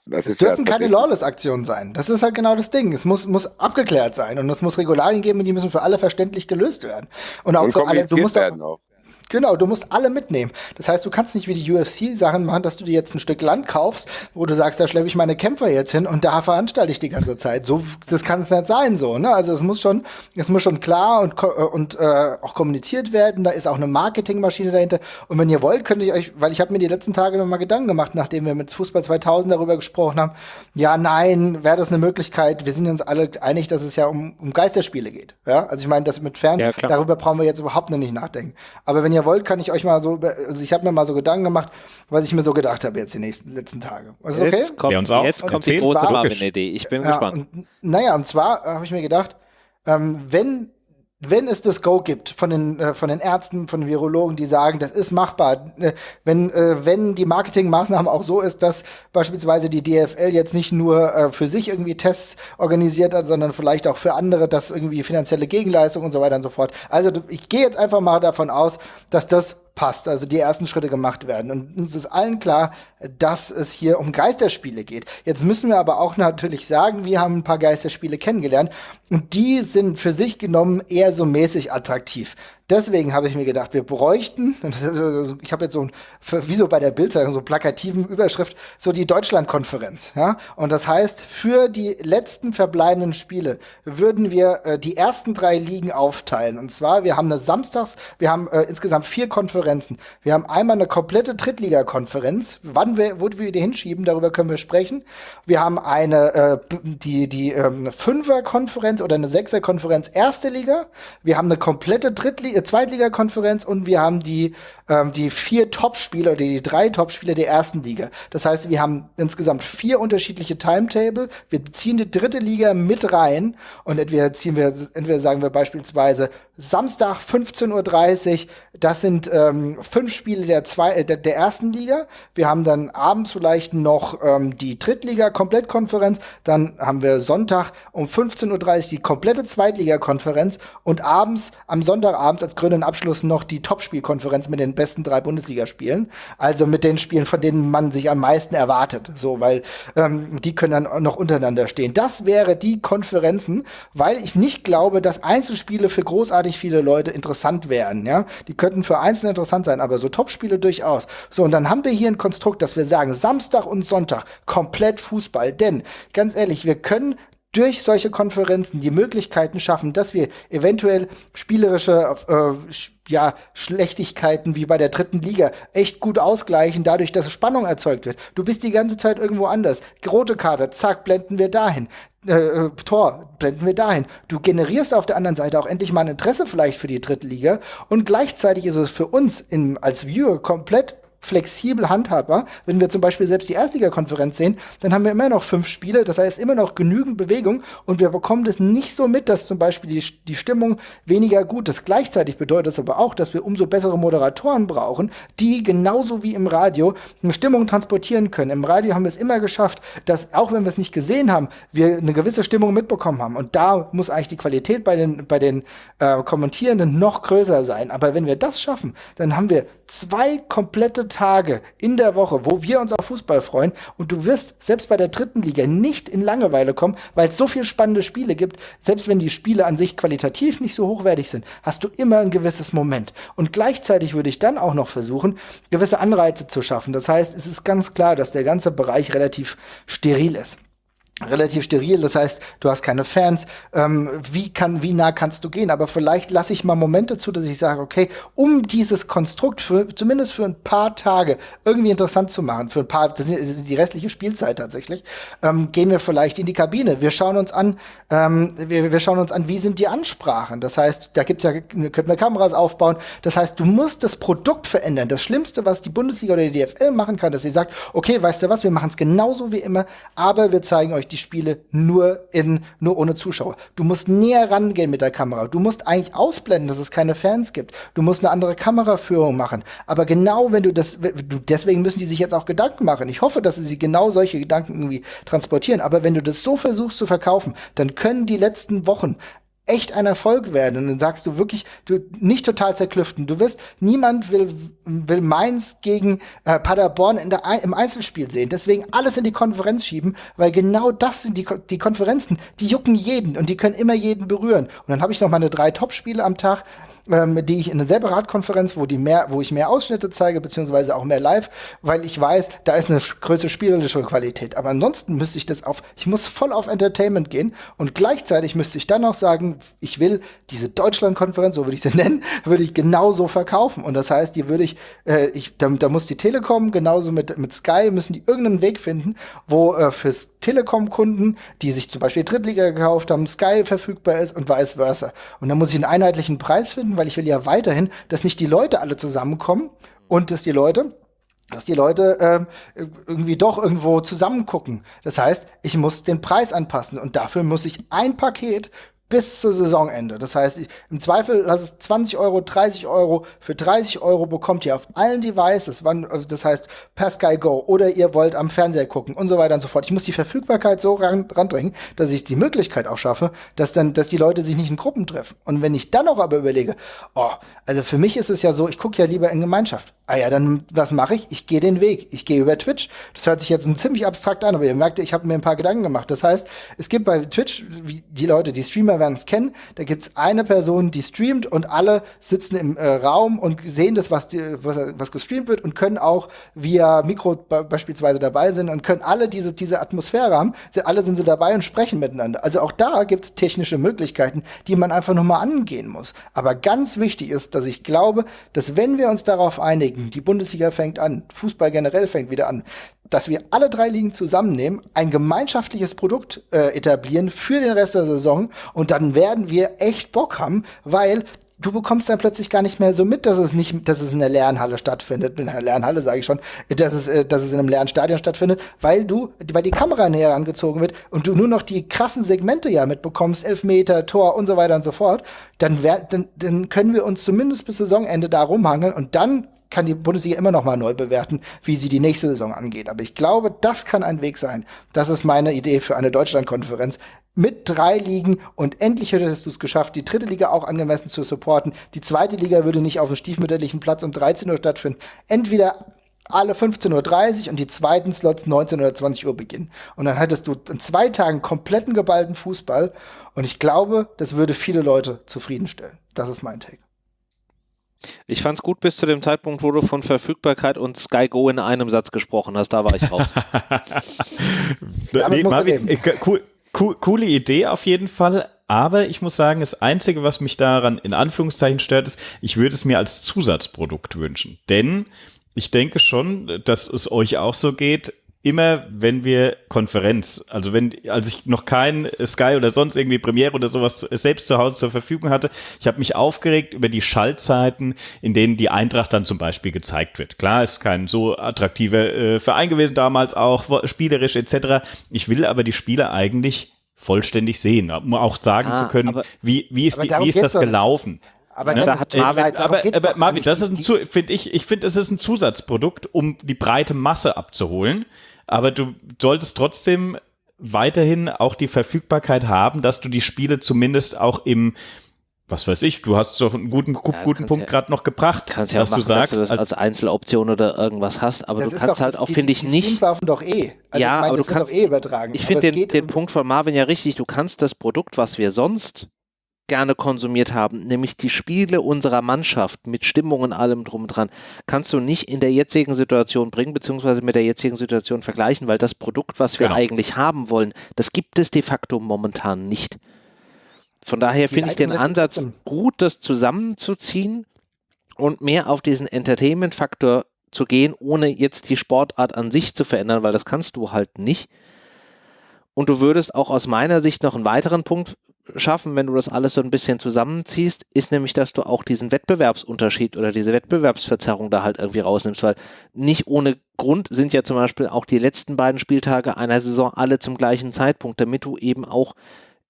das es dürfen ja keine Lawless-Aktionen sein. Das ist halt genau das Ding. Es muss, muss abgeklärt sein und es muss Regularien geben und die müssen für alle verständlich gelöst werden. Und auch und für alle, du musst auch, auch. Genau, du musst alle mitnehmen. Das heißt, du kannst nicht wie die UFC-Sachen machen, dass du dir jetzt ein Stück Land kaufst, wo du sagst, da schleppe ich meine Kämpfer jetzt hin und da veranstalte ich die ganze Zeit. So, das kann es nicht sein, so, ne? Also es muss schon, es muss schon klar und, äh, und äh, auch kommuniziert werden. Da ist auch eine Marketingmaschine dahinter. Und wenn ihr wollt, könnte ich euch, weil ich habe mir die letzten Tage noch mal Gedanken gemacht, nachdem wir mit Fußball 2000 darüber gesprochen haben. Ja, nein, wäre das eine Möglichkeit? Wir sind uns alle einig, dass es ja um, um Geisterspiele geht. Ja, also ich meine, das mit Fern, ja, darüber brauchen wir jetzt überhaupt noch nicht nachdenken. Aber wenn ihr ihr wollt, kann ich euch mal so, also ich habe mir mal so Gedanken gemacht, was ich mir so gedacht habe jetzt die nächsten letzten Tage. Ist okay? Jetzt kommt, uns auch. jetzt kommt die große Marvin-Idee. Ich bin ja, gespannt. Und, naja, und zwar habe ich mir gedacht, ähm, wenn wenn es das Go gibt von den, äh, von den Ärzten, von den Virologen, die sagen, das ist machbar, äh, wenn, äh, wenn die Marketingmaßnahmen auch so ist, dass beispielsweise die DFL jetzt nicht nur äh, für sich irgendwie Tests organisiert hat, sondern vielleicht auch für andere, dass irgendwie finanzielle Gegenleistung und so weiter und so fort. Also ich gehe jetzt einfach mal davon aus, dass das passt, also die ersten Schritte gemacht werden. Und uns ist allen klar, dass es hier um Geisterspiele geht. Jetzt müssen wir aber auch natürlich sagen, wir haben ein paar Geisterspiele kennengelernt und die sind für sich genommen eher so mäßig attraktiv. Deswegen habe ich mir gedacht, wir bräuchten, [laughs] ich habe jetzt so wie so bei der Bildzeitung, so plakativen Überschrift, so die Deutschlandkonferenz. Ja? Und das heißt, für die letzten verbleibenden Spiele würden wir äh, die ersten drei Ligen aufteilen. Und zwar, wir haben eine Samstags, wir haben äh, insgesamt vier Konferenzen. Wir haben einmal eine komplette Drittliga-Konferenz. Wann wir, wo wir die hinschieben, darüber können wir sprechen. Wir haben eine, äh, die, die ähm, Fünfer-Konferenz oder eine Sechser-Konferenz erste Liga. Wir haben eine komplette Drittliga Zweitligakonferenz und wir haben die ähm, die vier Topspieler oder die drei Topspieler der ersten Liga. Das heißt, wir haben insgesamt vier unterschiedliche Timetable. Wir ziehen die dritte Liga mit rein und entweder ziehen wir, entweder sagen wir beispielsweise Samstag 15.30 Uhr, das sind ähm, fünf Spiele der, zwei, äh, der, der, ersten Liga. Wir haben dann abends vielleicht noch ähm, die Drittliga-Komplettkonferenz. Dann haben wir Sonntag um 15.30 Uhr die komplette Zweitliga-Konferenz und abends, am Sonntagabend als grünen Abschluss noch die Topspielkonferenz mit den besten drei Bundesligaspielen. Also mit den Spielen, von denen man sich am meisten erwartet. So, weil ähm, die können dann noch untereinander stehen. Das wäre die Konferenzen, weil ich nicht glaube, dass Einzelspiele für großartig viele Leute interessant wären. Ja, die könnten für Einzelne interessant sein, aber so Topspiele durchaus. So, und dann haben wir hier ein Konstrukt, dass wir sagen, Samstag und Sonntag komplett Fußball. Denn, ganz ehrlich, wir können durch solche Konferenzen die Möglichkeiten schaffen, dass wir eventuell spielerische äh, ja, Schlechtigkeiten wie bei der dritten Liga echt gut ausgleichen, dadurch, dass Spannung erzeugt wird. Du bist die ganze Zeit irgendwo anders. Rote Karte, zack, blenden wir dahin. Äh, äh, Tor, blenden wir dahin. Du generierst auf der anderen Seite auch endlich mal ein Interesse vielleicht für die dritte Liga und gleichzeitig ist es für uns in, als Viewer komplett flexibel handhabbar. Wenn wir zum Beispiel selbst die Erstliga-Konferenz sehen, dann haben wir immer noch fünf Spiele, das heißt immer noch genügend Bewegung und wir bekommen das nicht so mit, dass zum Beispiel die, die Stimmung weniger gut ist. Gleichzeitig bedeutet das aber auch, dass wir umso bessere Moderatoren brauchen, die genauso wie im Radio eine Stimmung transportieren können. Im Radio haben wir es immer geschafft, dass auch wenn wir es nicht gesehen haben, wir eine gewisse Stimmung mitbekommen haben. Und da muss eigentlich die Qualität bei den, bei den äh, Kommentierenden noch größer sein. Aber wenn wir das schaffen, dann haben wir zwei komplette Tage in der Woche, wo wir uns auf Fußball freuen und du wirst selbst bei der dritten Liga nicht in Langeweile kommen, weil es so viele spannende Spiele gibt. Selbst wenn die Spiele an sich qualitativ nicht so hochwertig sind, hast du immer ein gewisses Moment. Und gleichzeitig würde ich dann auch noch versuchen, gewisse Anreize zu schaffen. Das heißt, es ist ganz klar, dass der ganze Bereich relativ steril ist relativ steril, das heißt, du hast keine Fans. Ähm, wie kann, wie nah kannst du gehen? Aber vielleicht lasse ich mal Momente zu, dass ich sage, okay, um dieses Konstrukt für zumindest für ein paar Tage irgendwie interessant zu machen, für ein paar, das ist die restliche Spielzeit tatsächlich, ähm, gehen wir vielleicht in die Kabine. Wir schauen uns an, ähm, wir, wir schauen uns an, wie sind die Ansprachen. Das heißt, da gibt's ja, könnten wir Kameras aufbauen. Das heißt, du musst das Produkt verändern. Das Schlimmste, was die Bundesliga oder die DFL machen kann, dass sie sagt, okay, weißt du was, wir machen es genauso wie immer, aber wir zeigen euch die Spiele nur in, nur ohne Zuschauer. Du musst näher rangehen mit der Kamera. Du musst eigentlich ausblenden, dass es keine Fans gibt. Du musst eine andere Kameraführung machen. Aber genau wenn du das, deswegen müssen die sich jetzt auch Gedanken machen. Ich hoffe, dass sie genau solche Gedanken irgendwie transportieren. Aber wenn du das so versuchst zu verkaufen, dann können die letzten Wochen echt ein Erfolg werden. Und dann sagst du wirklich, du nicht total zerklüften. Du wirst, niemand will, will Mainz gegen äh, Paderborn in der, im Einzelspiel sehen. Deswegen alles in die Konferenz schieben, weil genau das sind die, die Konferenzen, die jucken jeden und die können immer jeden berühren. Und dann habe ich noch meine drei Top-Spiele am Tag ähm, die ich in einer Separatkonferenz, wo die mehr, wo ich mehr Ausschnitte zeige, beziehungsweise auch mehr live, weil ich weiß, da ist eine größere spielerische Qualität. Aber ansonsten müsste ich das auf, ich muss voll auf Entertainment gehen und gleichzeitig müsste ich dann auch sagen, ich will diese Deutschlandkonferenz, so würde ich sie [laughs] nennen, würde ich genauso verkaufen. Und das heißt, die würde ich, äh, ich da, da muss die Telekom genauso mit, mit Sky müssen die irgendeinen Weg finden, wo äh, fürs Telekom-Kunden, die sich zum Beispiel Drittliga gekauft haben, Sky verfügbar ist und vice versa. Und dann muss ich einen einheitlichen Preis finden, weil ich will ja weiterhin, dass nicht die Leute alle zusammenkommen und dass die Leute dass die Leute äh, irgendwie doch irgendwo zusammen gucken. Das heißt, ich muss den Preis anpassen und dafür muss ich ein Paket bis zur Saisonende. Das heißt, im Zweifel lass es 20 Euro, 30 Euro. Für 30 Euro bekommt ihr auf allen Devices, wann, das heißt per Sky Go oder ihr wollt am Fernseher gucken und so weiter und so fort. Ich muss die Verfügbarkeit so ran, randrängen, dass ich die Möglichkeit auch schaffe, dass dann, dass die Leute sich nicht in Gruppen treffen. Und wenn ich dann noch aber überlege, oh, also für mich ist es ja so, ich gucke ja lieber in Gemeinschaft. Ah ja, dann was mache ich? Ich gehe den Weg. Ich gehe über Twitch. Das hört sich jetzt ziemlich abstrakt an, aber ihr merkt, ich habe mir ein paar Gedanken gemacht. Das heißt, es gibt bei Twitch, die Leute, die Streamer werden es kennen, da gibt es eine Person, die streamt und alle sitzen im äh, Raum und sehen das, was, die, was, was gestreamt wird und können auch via Mikro beispielsweise dabei sein und können alle diese, diese Atmosphäre haben. Sie, alle sind sie dabei und sprechen miteinander. Also auch da gibt es technische Möglichkeiten, die man einfach nur mal angehen muss. Aber ganz wichtig ist, dass ich glaube, dass wenn wir uns darauf einigen, die Bundesliga fängt an, Fußball generell fängt wieder an, dass wir alle drei Ligen zusammennehmen, ein gemeinschaftliches Produkt äh, etablieren für den Rest der Saison und dann werden wir echt Bock haben, weil du bekommst dann plötzlich gar nicht mehr so mit, dass es nicht, dass es in der Lernhalle stattfindet. In der Lernhalle sage ich schon, dass es, äh, dass es in einem Lernstadion stattfindet, weil du, weil die Kamera näher angezogen wird und du nur noch die krassen Segmente ja mitbekommst, Elfmeter, Tor und so weiter und so fort. Dann, wär, dann, dann können wir uns zumindest bis Saisonende da rumhangeln und dann kann die Bundesliga immer noch mal neu bewerten, wie sie die nächste Saison angeht. Aber ich glaube, das kann ein Weg sein. Das ist meine Idee für eine Deutschlandkonferenz mit drei Ligen und endlich hättest du es geschafft, die dritte Liga auch angemessen zu supporten. Die zweite Liga würde nicht auf dem stiefmütterlichen Platz um 13 Uhr stattfinden. Entweder alle 15.30 Uhr und die zweiten Slots 19 oder 20 Uhr beginnen. Und dann hättest du in zwei Tagen kompletten geballten Fußball. Und ich glaube, das würde viele Leute zufriedenstellen. Das ist mein Take. Ich fand es gut bis zu dem Zeitpunkt, wo du von Verfügbarkeit und Sky Go in einem Satz gesprochen hast. Da war ich raus. [laughs] nee, Marvin, äh, cool, cool, coole Idee auf jeden Fall. Aber ich muss sagen, das Einzige, was mich daran in Anführungszeichen stört, ist, ich würde es mir als Zusatzprodukt wünschen. Denn ich denke schon, dass es euch auch so geht. Immer wenn wir Konferenz, also wenn, als ich noch kein Sky oder sonst irgendwie Premiere oder sowas selbst zu Hause zur Verfügung hatte, ich habe mich aufgeregt über die Schaltzeiten, in denen die Eintracht dann zum Beispiel gezeigt wird. Klar, ist kein so attraktiver äh, Verein gewesen damals auch, spielerisch etc. Ich will aber die Spiele eigentlich vollständig sehen, um auch sagen ah, zu können, wie, wie ist, die, wie ist das gelaufen. Aber, ne? da hat Marvin, äh, aber, aber Marvin, das ist ein finde ich, ich finde, es ist ein Zusatzprodukt, um die breite Masse abzuholen. Aber du solltest trotzdem weiterhin auch die Verfügbarkeit haben, dass du die Spiele zumindest auch im was weiß ich, du hast doch einen guten, ja, guten Punkt ja, gerade noch gebracht, kannst ja dass machen, du sagst, dass du das als Einzeloption oder irgendwas hast, aber du kannst doch, halt auch, finde ich, die nicht. laufen doch eh. Also ja, ich mein, aber du kannst eh übertragen. Ich finde den, den Punkt von Marvin ja richtig. Du kannst das Produkt, was wir sonst gerne konsumiert haben, nämlich die Spiele unserer Mannschaft mit Stimmung und allem drum und dran, kannst du nicht in der jetzigen Situation bringen, beziehungsweise mit der jetzigen Situation vergleichen, weil das Produkt, was wir genau. eigentlich haben wollen, das gibt es de facto momentan nicht. Von daher finde ich den Ansatz gut, das zusammenzuziehen und mehr auf diesen Entertainment-Faktor zu gehen, ohne jetzt die Sportart an sich zu verändern, weil das kannst du halt nicht. Und du würdest auch aus meiner Sicht noch einen weiteren Punkt schaffen, wenn du das alles so ein bisschen zusammenziehst, ist nämlich, dass du auch diesen Wettbewerbsunterschied oder diese Wettbewerbsverzerrung da halt irgendwie rausnimmst, weil nicht ohne Grund sind ja zum Beispiel auch die letzten beiden Spieltage einer Saison alle zum gleichen Zeitpunkt, damit du eben auch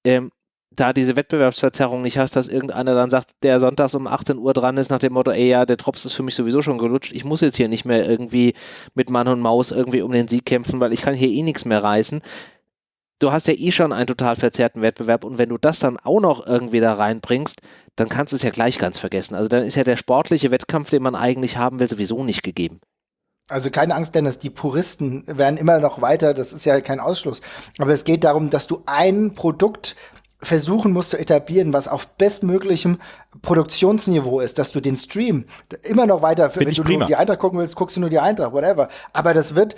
ähm, da diese Wettbewerbsverzerrung nicht hast, dass irgendeiner dann sagt, der sonntags um 18 Uhr dran ist, nach dem Motto, ey ja, der Drops ist für mich sowieso schon gelutscht, ich muss jetzt hier nicht mehr irgendwie mit Mann und Maus irgendwie um den Sieg kämpfen, weil ich kann hier eh nichts mehr reißen du hast ja eh schon einen total verzerrten Wettbewerb und wenn du das dann auch noch irgendwie da reinbringst, dann kannst du es ja gleich ganz vergessen. Also dann ist ja der sportliche Wettkampf, den man eigentlich haben will, sowieso nicht gegeben. Also keine Angst, Dennis, die Puristen werden immer noch weiter, das ist ja kein Ausschluss. Aber es geht darum, dass du ein Produkt versuchen musst zu etablieren, was auf bestmöglichem Produktionsniveau ist, dass du den Stream immer noch weiter, Find wenn du prima. nur die Eintracht gucken willst, guckst du nur die Eintracht, whatever. Aber das wird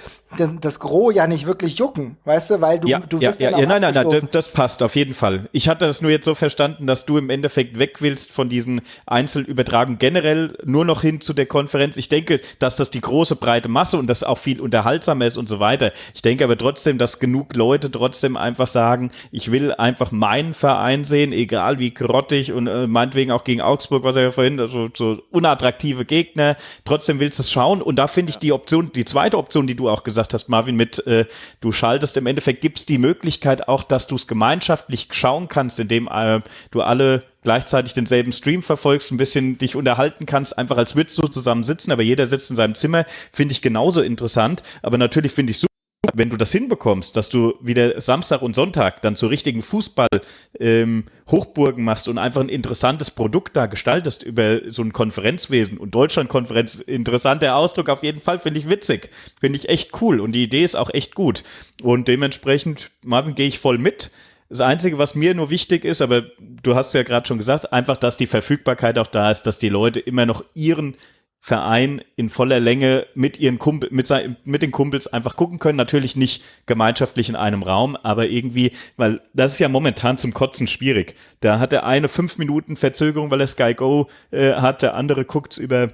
das Gros ja nicht wirklich jucken, weißt du, weil du, ja, du ja, ja, ja nein, nein, nein, das, das, passt auf jeden Fall. Ich hatte das nur jetzt so verstanden, dass du im Endeffekt weg willst von diesen Einzelübertragungen generell nur noch hin zu der Konferenz. Ich denke, dass das die große breite Masse und das auch viel unterhaltsamer ist und so weiter. Ich denke aber trotzdem, dass genug Leute trotzdem einfach sagen, ich will einfach meinen Verein sehen, egal wie grottig und äh, meinetwegen auch gegen Augsburg, was er ja vorhin, also so unattraktive Gegner. Trotzdem willst du es schauen. Und da finde ich die Option, die zweite Option, die du auch gesagt hast, Marvin, mit äh, du schaltest im Endeffekt, gibt es die Möglichkeit auch, dass du es gemeinschaftlich schauen kannst, indem äh, du alle gleichzeitig denselben Stream verfolgst, ein bisschen dich unterhalten kannst, einfach als würdest du zusammen sitzen, aber jeder sitzt in seinem Zimmer, finde ich genauso interessant. Aber natürlich finde ich super wenn du das hinbekommst, dass du wieder Samstag und Sonntag dann zu richtigen Fußball ähm, machst und einfach ein interessantes Produkt da gestaltest über so ein Konferenzwesen und Deutschlandkonferenz, interessanter Ausdruck auf jeden Fall, finde ich witzig, finde ich echt cool und die Idee ist auch echt gut und dementsprechend, Marvin, gehe ich voll mit. Das Einzige, was mir nur wichtig ist, aber du hast ja gerade schon gesagt, einfach, dass die Verfügbarkeit auch da ist, dass die Leute immer noch ihren Verein in voller Länge mit ihren Kumpel, mit, mit den Kumpels einfach gucken können. Natürlich nicht gemeinschaftlich in einem Raum, aber irgendwie, weil das ist ja momentan zum Kotzen schwierig. Da hat der eine fünf Minuten Verzögerung, weil er Sky Go äh, hat, der andere guckt's über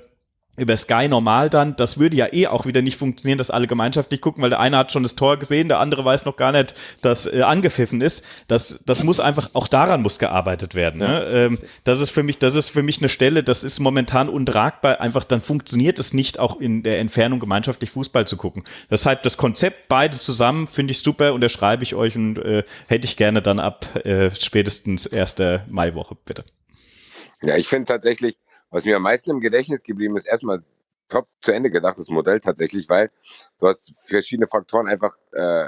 über Sky normal dann, das würde ja eh auch wieder nicht funktionieren, dass alle gemeinschaftlich gucken, weil der eine hat schon das Tor gesehen, der andere weiß noch gar nicht, dass äh, angepfiffen ist. Das, das muss einfach, auch daran muss gearbeitet werden. Ne? Ja, ähm, das ist für mich, das ist für mich eine Stelle, das ist momentan untragbar. Einfach dann funktioniert es nicht, auch in der Entfernung gemeinschaftlich Fußball zu gucken. Deshalb das Konzept beide zusammen finde ich super, unterschreibe ich euch und äh, hätte ich gerne dann ab äh, spätestens 1. Maiwoche, bitte. Ja, ich finde tatsächlich, was mir am meisten im Gedächtnis geblieben ist, erstmal top zu Ende gedachtes Modell tatsächlich, weil du hast verschiedene Faktoren einfach äh,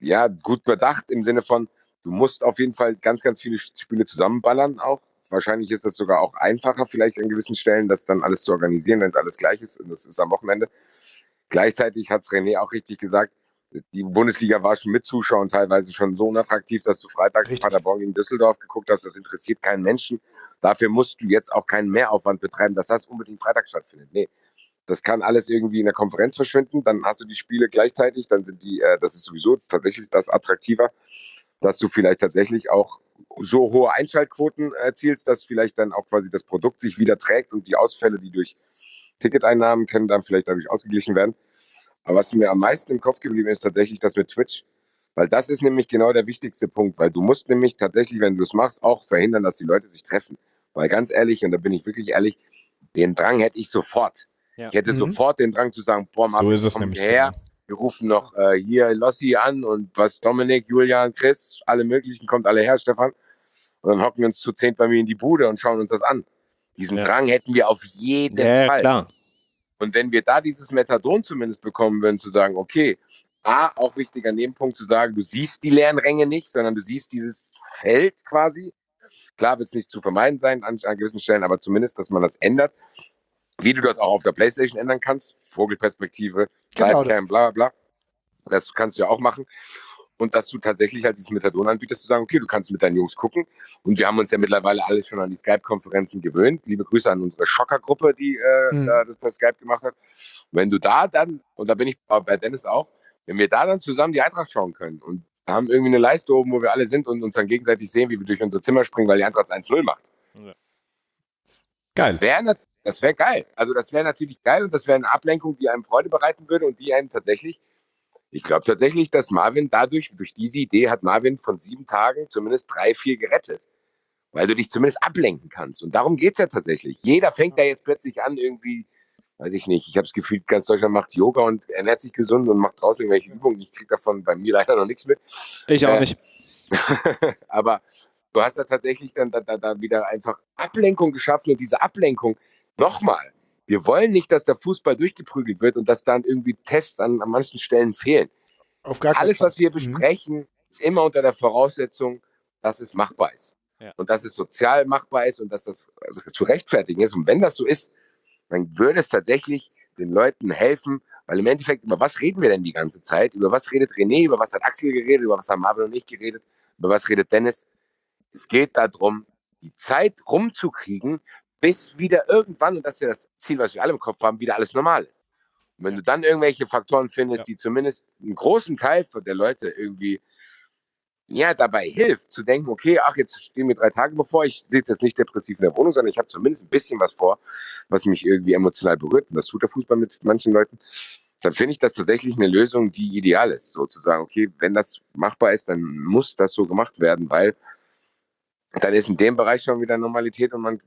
ja gut bedacht im Sinne von, du musst auf jeden Fall ganz, ganz viele Spiele zusammenballern auch. Wahrscheinlich ist das sogar auch einfacher, vielleicht an gewissen Stellen, das dann alles zu organisieren, wenn es alles gleich ist. Und das ist am Wochenende. Gleichzeitig hat René auch richtig gesagt, die Bundesliga war schon mit Zuschauern teilweise schon so unattraktiv, dass du freitags Richtig. Paderborn gegen Düsseldorf geguckt hast. Das interessiert keinen Menschen. Dafür musst du jetzt auch keinen Mehraufwand betreiben, dass das unbedingt Freitag stattfindet. Nee, das kann alles irgendwie in der Konferenz verschwinden. Dann hast du die Spiele gleichzeitig. Dann sind die, äh, das ist sowieso tatsächlich das attraktiver, dass du vielleicht tatsächlich auch so hohe Einschaltquoten erzielst, dass vielleicht dann auch quasi das Produkt sich wieder trägt und die Ausfälle, die durch Ticketeinnahmen können dann vielleicht dadurch ausgeglichen werden. Aber was mir am meisten im Kopf geblieben ist, tatsächlich das mit Twitch. Weil das ist nämlich genau der wichtigste Punkt, weil du musst nämlich tatsächlich, wenn du es machst, auch verhindern, dass die Leute sich treffen. Weil ganz ehrlich, und da bin ich wirklich ehrlich, den Drang hätte ich sofort. Ja. Ich hätte mhm. sofort den Drang zu sagen, boah, Marvin, so ist es nämlich her. Wir rufen noch äh, hier Lossi an und was Dominik, Julian, Chris, alle möglichen, kommt alle her, Stefan. Und dann hocken wir uns zu zehnt bei mir in die Bude und schauen uns das an. Diesen ja. Drang hätten wir auf jeden ja, Fall. Klar. Und wenn wir da dieses Methadon zumindest bekommen würden, zu sagen, okay, A, auch wichtiger Nebenpunkt zu sagen, du siehst die leeren Ränge nicht, sondern du siehst dieses Feld quasi. Klar wird es nicht zu vermeiden sein an, an gewissen Stellen, aber zumindest, dass man das ändert. Wie du das auch auf der Playstation ändern kannst, Vogelperspektive, genau bla bla bla. Das kannst du ja auch machen und dass du tatsächlich halt dieses Methadon anbietest, zu sagen, okay, du kannst mit deinen Jungs gucken. Und wir haben uns ja mittlerweile alle schon an die Skype-Konferenzen gewöhnt. Liebe Grüße an unsere Schocker-Gruppe, die äh, mhm. das per Skype gemacht hat. Und wenn du da dann, und da bin ich bei Dennis auch, wenn wir da dann zusammen die Eintracht schauen können und haben irgendwie eine Leiste oben, wo wir alle sind und uns dann gegenseitig sehen, wie wir durch unser Zimmer springen, weil die Eintracht 1-0 macht. Ja. Geil. Das wäre das wär geil. Also das wäre natürlich geil und das wäre eine Ablenkung, die einem Freude bereiten würde und die einen tatsächlich ich glaube tatsächlich, dass Marvin dadurch, durch diese Idee hat Marvin von sieben Tagen zumindest drei, vier gerettet. Weil du dich zumindest ablenken kannst. Und darum geht es ja tatsächlich. Jeder fängt da jetzt plötzlich an, irgendwie, weiß ich nicht, ich habe das Gefühl, ganz Deutschland macht Yoga und ernährt sich gesund und macht draußen irgendwelche Übungen. Ich kriege davon bei mir leider noch nichts mit. Ich auch äh, nicht. [laughs] aber du hast ja tatsächlich dann da, da, da wieder einfach Ablenkung geschaffen und diese Ablenkung, nochmal, wir wollen nicht, dass der Fußball durchgeprügelt wird und dass dann irgendwie Tests an, an manchen Stellen fehlen. Alles, was wir mhm. besprechen, mhm. ist immer unter der Voraussetzung, dass es machbar ist. Ja. Und dass es sozial machbar ist und dass das also zu rechtfertigen ist. Und wenn das so ist, dann würde es tatsächlich den Leuten helfen, weil im Endeffekt, über was reden wir denn die ganze Zeit? Über was redet René? Über was hat Axel geredet? Über was haben Marvin und ich geredet? Über was redet Dennis? Es geht darum, die Zeit rumzukriegen, bis wieder irgendwann, und das ist ja das Ziel, was wir alle im Kopf haben, wieder alles normal ist. Und wenn du dann irgendwelche Faktoren findest, ja. die zumindest einen großen Teil der Leute irgendwie ja, dabei hilft, zu denken, okay, ach, jetzt stehen mir drei Tage bevor, ich sitze jetzt nicht depressiv in der Wohnung, sondern ich habe zumindest ein bisschen was vor, was mich irgendwie emotional berührt. Und das tut der Fußball mit manchen Leuten. Dann finde ich das tatsächlich eine Lösung, die ideal ist, sozusagen, okay, wenn das machbar ist, dann muss das so gemacht werden, weil dann ist in dem Bereich schon wieder Normalität und man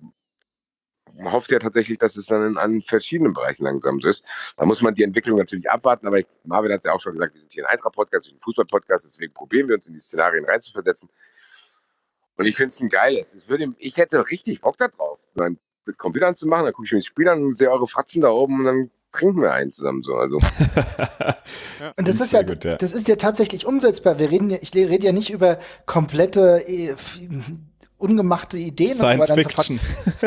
hofft ja tatsächlich, dass es dann in, an verschiedenen Bereichen langsam so ist. Da muss man die Entwicklung natürlich abwarten, aber ich, Marvin hat es ja auch schon gesagt, wir sind hier ein Eintracht-Podcast, ein Fußball-Podcast, deswegen probieren wir uns in die Szenarien reinzuversetzen. Und ich finde es ein geiles. Ich, würde, ich hätte richtig Bock darauf, dann mit Computern zu machen, dann gucke ich mir das Spiel an und sehe eure Fratzen da oben und dann trinken wir einen zusammen so. Also. [laughs] und das ist ja, gut, ja, das ist ja tatsächlich umsetzbar. Wir reden ja, ich rede ja nicht über komplette äh, ungemachte Ideen. Science aber Fiction.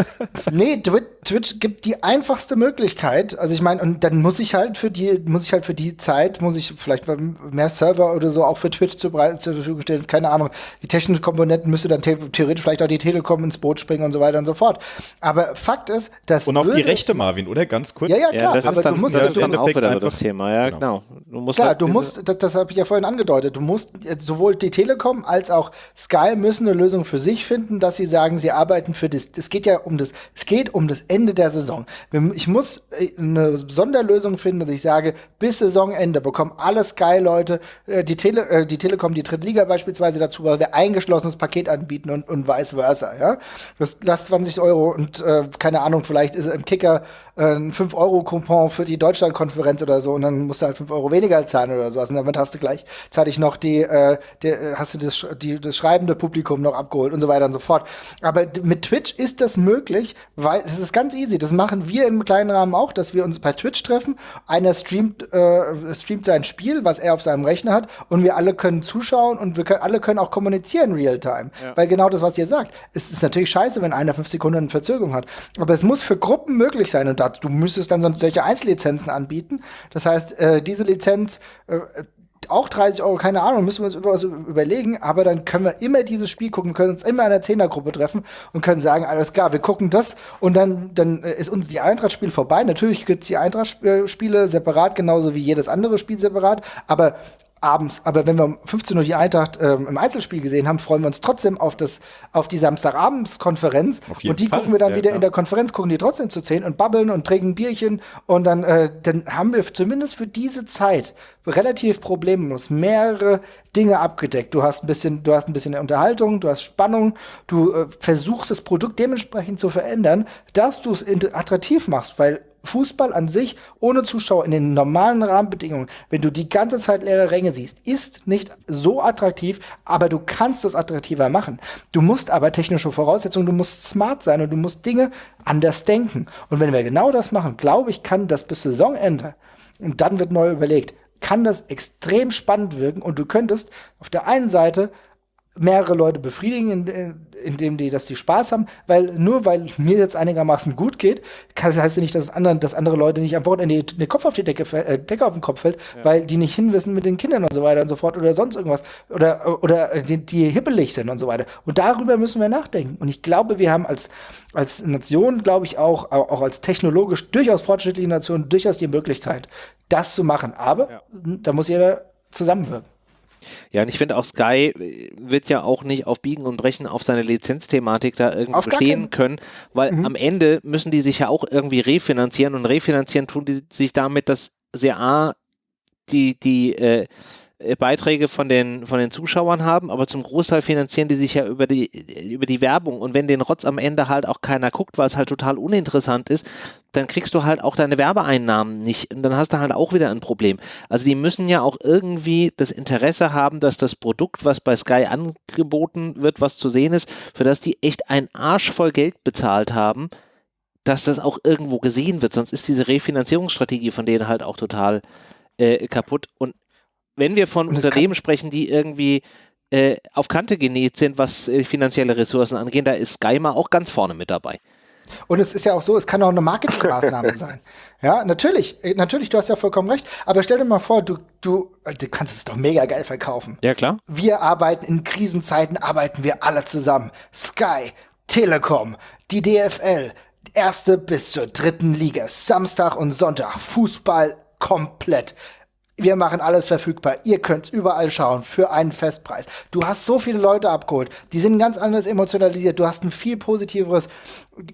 [laughs] nee, Twitch gibt die einfachste Möglichkeit. Also ich meine, und dann muss ich halt für die, muss ich halt für die Zeit, muss ich vielleicht mehr Server oder so auch für Twitch zur, zur Verfügung stellen. Keine Ahnung. Die technischen Komponenten müsste dann theoretisch vielleicht auch die Telekom ins Boot springen und so weiter und so fort. Aber Fakt ist, dass. Und auch die Rechte, Marvin, oder? Ganz kurz. Ja, ja, klar. Ja, das aber ist dann, du musst das ist dann auch wieder das Thema, ja, genau. genau. Du musst klar, halt du musst, das, das habe ich ja vorhin angedeutet, du musst sowohl die Telekom als auch Sky müssen eine Lösung für sich finden finden, dass sie sagen, sie arbeiten für das. Es geht ja um das. Es geht um das Ende der Saison. Ich muss äh, eine Sonderlösung finden, dass ich sage, bis Saisonende bekommen alle Sky-Leute äh, die Tele, äh, die Telekom, die Drittliga beispielsweise dazu, weil wir eingeschlossenes Paket anbieten und, und vice versa. Ja, das, das 20 Euro und äh, keine Ahnung, vielleicht ist im Kicker äh, ein 5-Euro-Coupon für die Deutschlandkonferenz oder so und dann musst du halt 5 Euro weniger zahlen oder sowas. Und damit hast du gleichzeitig noch die, äh, die äh, hast du das, die, das schreibende Publikum noch abgeholt und so weiter und so fort. Aber mit Twitch ist das möglich, weil das ist ganz easy. Das machen wir im kleinen Rahmen auch, dass wir uns bei Twitch treffen. Einer streamt, äh, streamt sein Spiel, was er auf seinem Rechner hat und wir alle können zuschauen und wir können, alle können auch kommunizieren real time. Ja. Weil genau das, was ihr sagt, es ist natürlich scheiße, wenn einer fünf Sekunden Verzögerung hat. Aber es muss für Gruppen möglich sein und das, du müsstest dann solche Einzellizenzen anbieten. Das heißt, äh, diese Lizenz äh, auch 30 Euro, keine Ahnung, müssen wir uns über überlegen, aber dann können wir immer dieses Spiel gucken, können uns immer in einer Zehnergruppe treffen und können sagen, alles klar, wir gucken das und dann, dann ist uns die Eintracht-Spiel vorbei. Natürlich gibt es die Eintracht-Spiele separat, genauso wie jedes andere Spiel separat, aber abends. Aber wenn wir um 15 Uhr die Eintracht ähm, im Einzelspiel gesehen haben, freuen wir uns trotzdem auf, das, auf die Samstagabendskonferenz. Und die Fall. gucken wir dann ja, wieder klar. in der Konferenz, gucken die trotzdem zu 10 und babbeln und trinken ein Bierchen. Und dann, äh, dann haben wir zumindest für diese Zeit relativ problemlos mehrere Dinge abgedeckt. Du hast ein bisschen, du hast ein bisschen Unterhaltung, du hast Spannung, du äh, versuchst das Produkt dementsprechend zu verändern, dass du es attraktiv machst, weil Fußball an sich ohne Zuschauer in den normalen Rahmenbedingungen, wenn du die ganze Zeit leere Ränge siehst, ist nicht so attraktiv, aber du kannst es attraktiver machen. Du musst aber technische Voraussetzungen, du musst smart sein und du musst Dinge anders denken. Und wenn wir genau das machen, glaube ich, kann das bis Saisonende und dann wird neu überlegt, kann das extrem spannend wirken und du könntest auf der einen Seite mehrere Leute befriedigen, indem die, dass die Spaß haben, weil nur weil mir jetzt einigermaßen gut geht, kann, heißt ja nicht, dass, anderen, dass andere Leute nicht am Wochenende den Kopf auf die Decke, äh, Decke auf den Kopf fällt, ja. weil die nicht hinwissen mit den Kindern und so weiter und so fort oder sonst irgendwas oder, oder die, die hippelig sind und so weiter. Und darüber müssen wir nachdenken. Und ich glaube, wir haben als, als Nation, glaube ich auch, auch als technologisch durchaus fortschrittliche Nation durchaus die Möglichkeit, das zu machen. Aber ja. da muss jeder zusammenwirken. Ja, und ich finde auch Sky äh, wird ja auch nicht auf Biegen und Brechen auf seine Lizenzthematik da irgendwie auf bestehen können, weil mhm. am Ende müssen die sich ja auch irgendwie refinanzieren und refinanzieren tun die sich damit, dass sie A, die, die äh, Beiträge von den, von den Zuschauern haben, aber zum Großteil finanzieren die sich ja über die, über die Werbung. Und wenn den Rotz am Ende halt auch keiner guckt, weil es halt total uninteressant ist, dann kriegst du halt auch deine Werbeeinnahmen nicht. Und dann hast du halt auch wieder ein Problem. Also die müssen ja auch irgendwie das Interesse haben, dass das Produkt, was bei Sky angeboten wird, was zu sehen ist, für das die echt ein Arsch voll Geld bezahlt haben, dass das auch irgendwo gesehen wird. Sonst ist diese Refinanzierungsstrategie von denen halt auch total äh, kaputt. Und wenn wir von Unternehmen sprechen, die irgendwie äh, auf Kante genäht sind, was äh, finanzielle Ressourcen angeht, da ist Skyma auch ganz vorne mit dabei. Und es ist ja auch so, es kann auch eine Marketingmaßnahme [laughs] sein. Ja, natürlich, äh, natürlich, du hast ja vollkommen recht. Aber stell dir mal vor, du, du, äh, du kannst es doch mega geil verkaufen. Ja, klar. Wir arbeiten in Krisenzeiten, arbeiten wir alle zusammen. Sky, Telekom, die DFL, erste bis zur dritten Liga, Samstag und Sonntag, Fußball komplett. Wir machen alles verfügbar. Ihr könnt überall schauen für einen Festpreis. Du hast so viele Leute abgeholt. Die sind ganz anders emotionalisiert. Du hast ein viel positiveres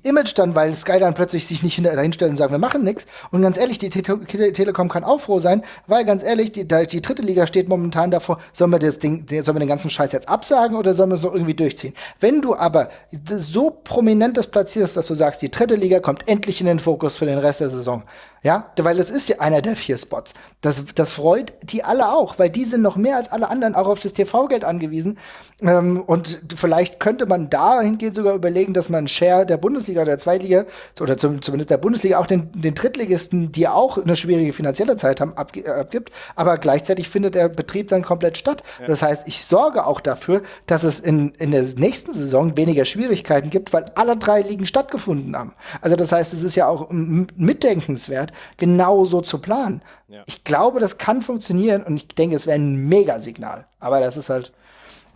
Image dann, weil Sky dann plötzlich sich nicht dahinstellt und sagt, wir machen nichts. Und ganz ehrlich, die Te Te Telekom kann auch froh sein, weil ganz ehrlich, die, die dritte Liga steht momentan davor, sollen wir, das Ding, sollen wir den ganzen Scheiß jetzt absagen oder sollen wir es noch irgendwie durchziehen? Wenn du aber so prominent das platzierst, dass du sagst, die dritte Liga kommt endlich in den Fokus für den Rest der Saison, ja, weil das ist ja einer der vier Spots. Das, das freut die alle auch, weil die sind noch mehr als alle anderen auch auf das TV-Geld angewiesen. Ähm, und vielleicht könnte man dahingehend sogar überlegen, dass man Share der Bundesliga, der Zweitliga oder zum, zumindest der Bundesliga auch den, den Drittligisten, die auch eine schwierige finanzielle Zeit haben, abg äh, abgibt. Aber gleichzeitig findet der Betrieb dann komplett statt. Ja. Das heißt, ich sorge auch dafür, dass es in, in der nächsten Saison weniger Schwierigkeiten gibt, weil alle drei Ligen stattgefunden haben. Also das heißt, es ist ja auch mitdenkenswert, genauso zu planen. Ja. Ich glaube, das kann funktionieren und ich denke, es wäre ein Megasignal. Aber das ist halt.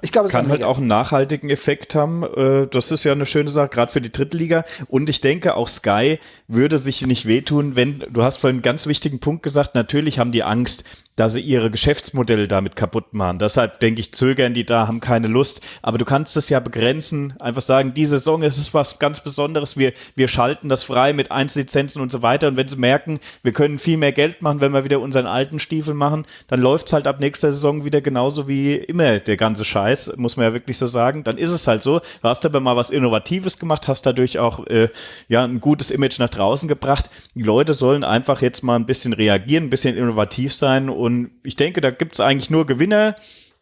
Ich glaube, es kann halt auch einen nachhaltigen Effekt haben. Äh, das ist ja eine schöne Sache, gerade für die Drittliga. Und ich denke, auch Sky würde sich nicht wehtun, wenn, du hast vorhin einen ganz wichtigen Punkt gesagt, natürlich haben die Angst, dass sie ihre Geschäftsmodelle damit kaputt machen. Deshalb denke ich, zögern die da, haben keine Lust. Aber du kannst es ja begrenzen, einfach sagen, diese Saison ist es was ganz Besonderes. Wir, wir schalten das frei mit Einzellizenzen und so weiter. Und wenn sie merken, wir können viel mehr Geld machen, wenn wir wieder unseren alten Stiefel machen, dann läuft es halt ab nächster Saison wieder genauso wie immer der ganze Scheiß, muss man ja wirklich so sagen. Dann ist es halt so. Du hast aber mal was Innovatives gemacht, hast dadurch auch äh, ja ein gutes Image nach draußen gebracht. Die Leute sollen einfach jetzt mal ein bisschen reagieren, ein bisschen innovativ sein und ich denke, da gibt es eigentlich nur Gewinner.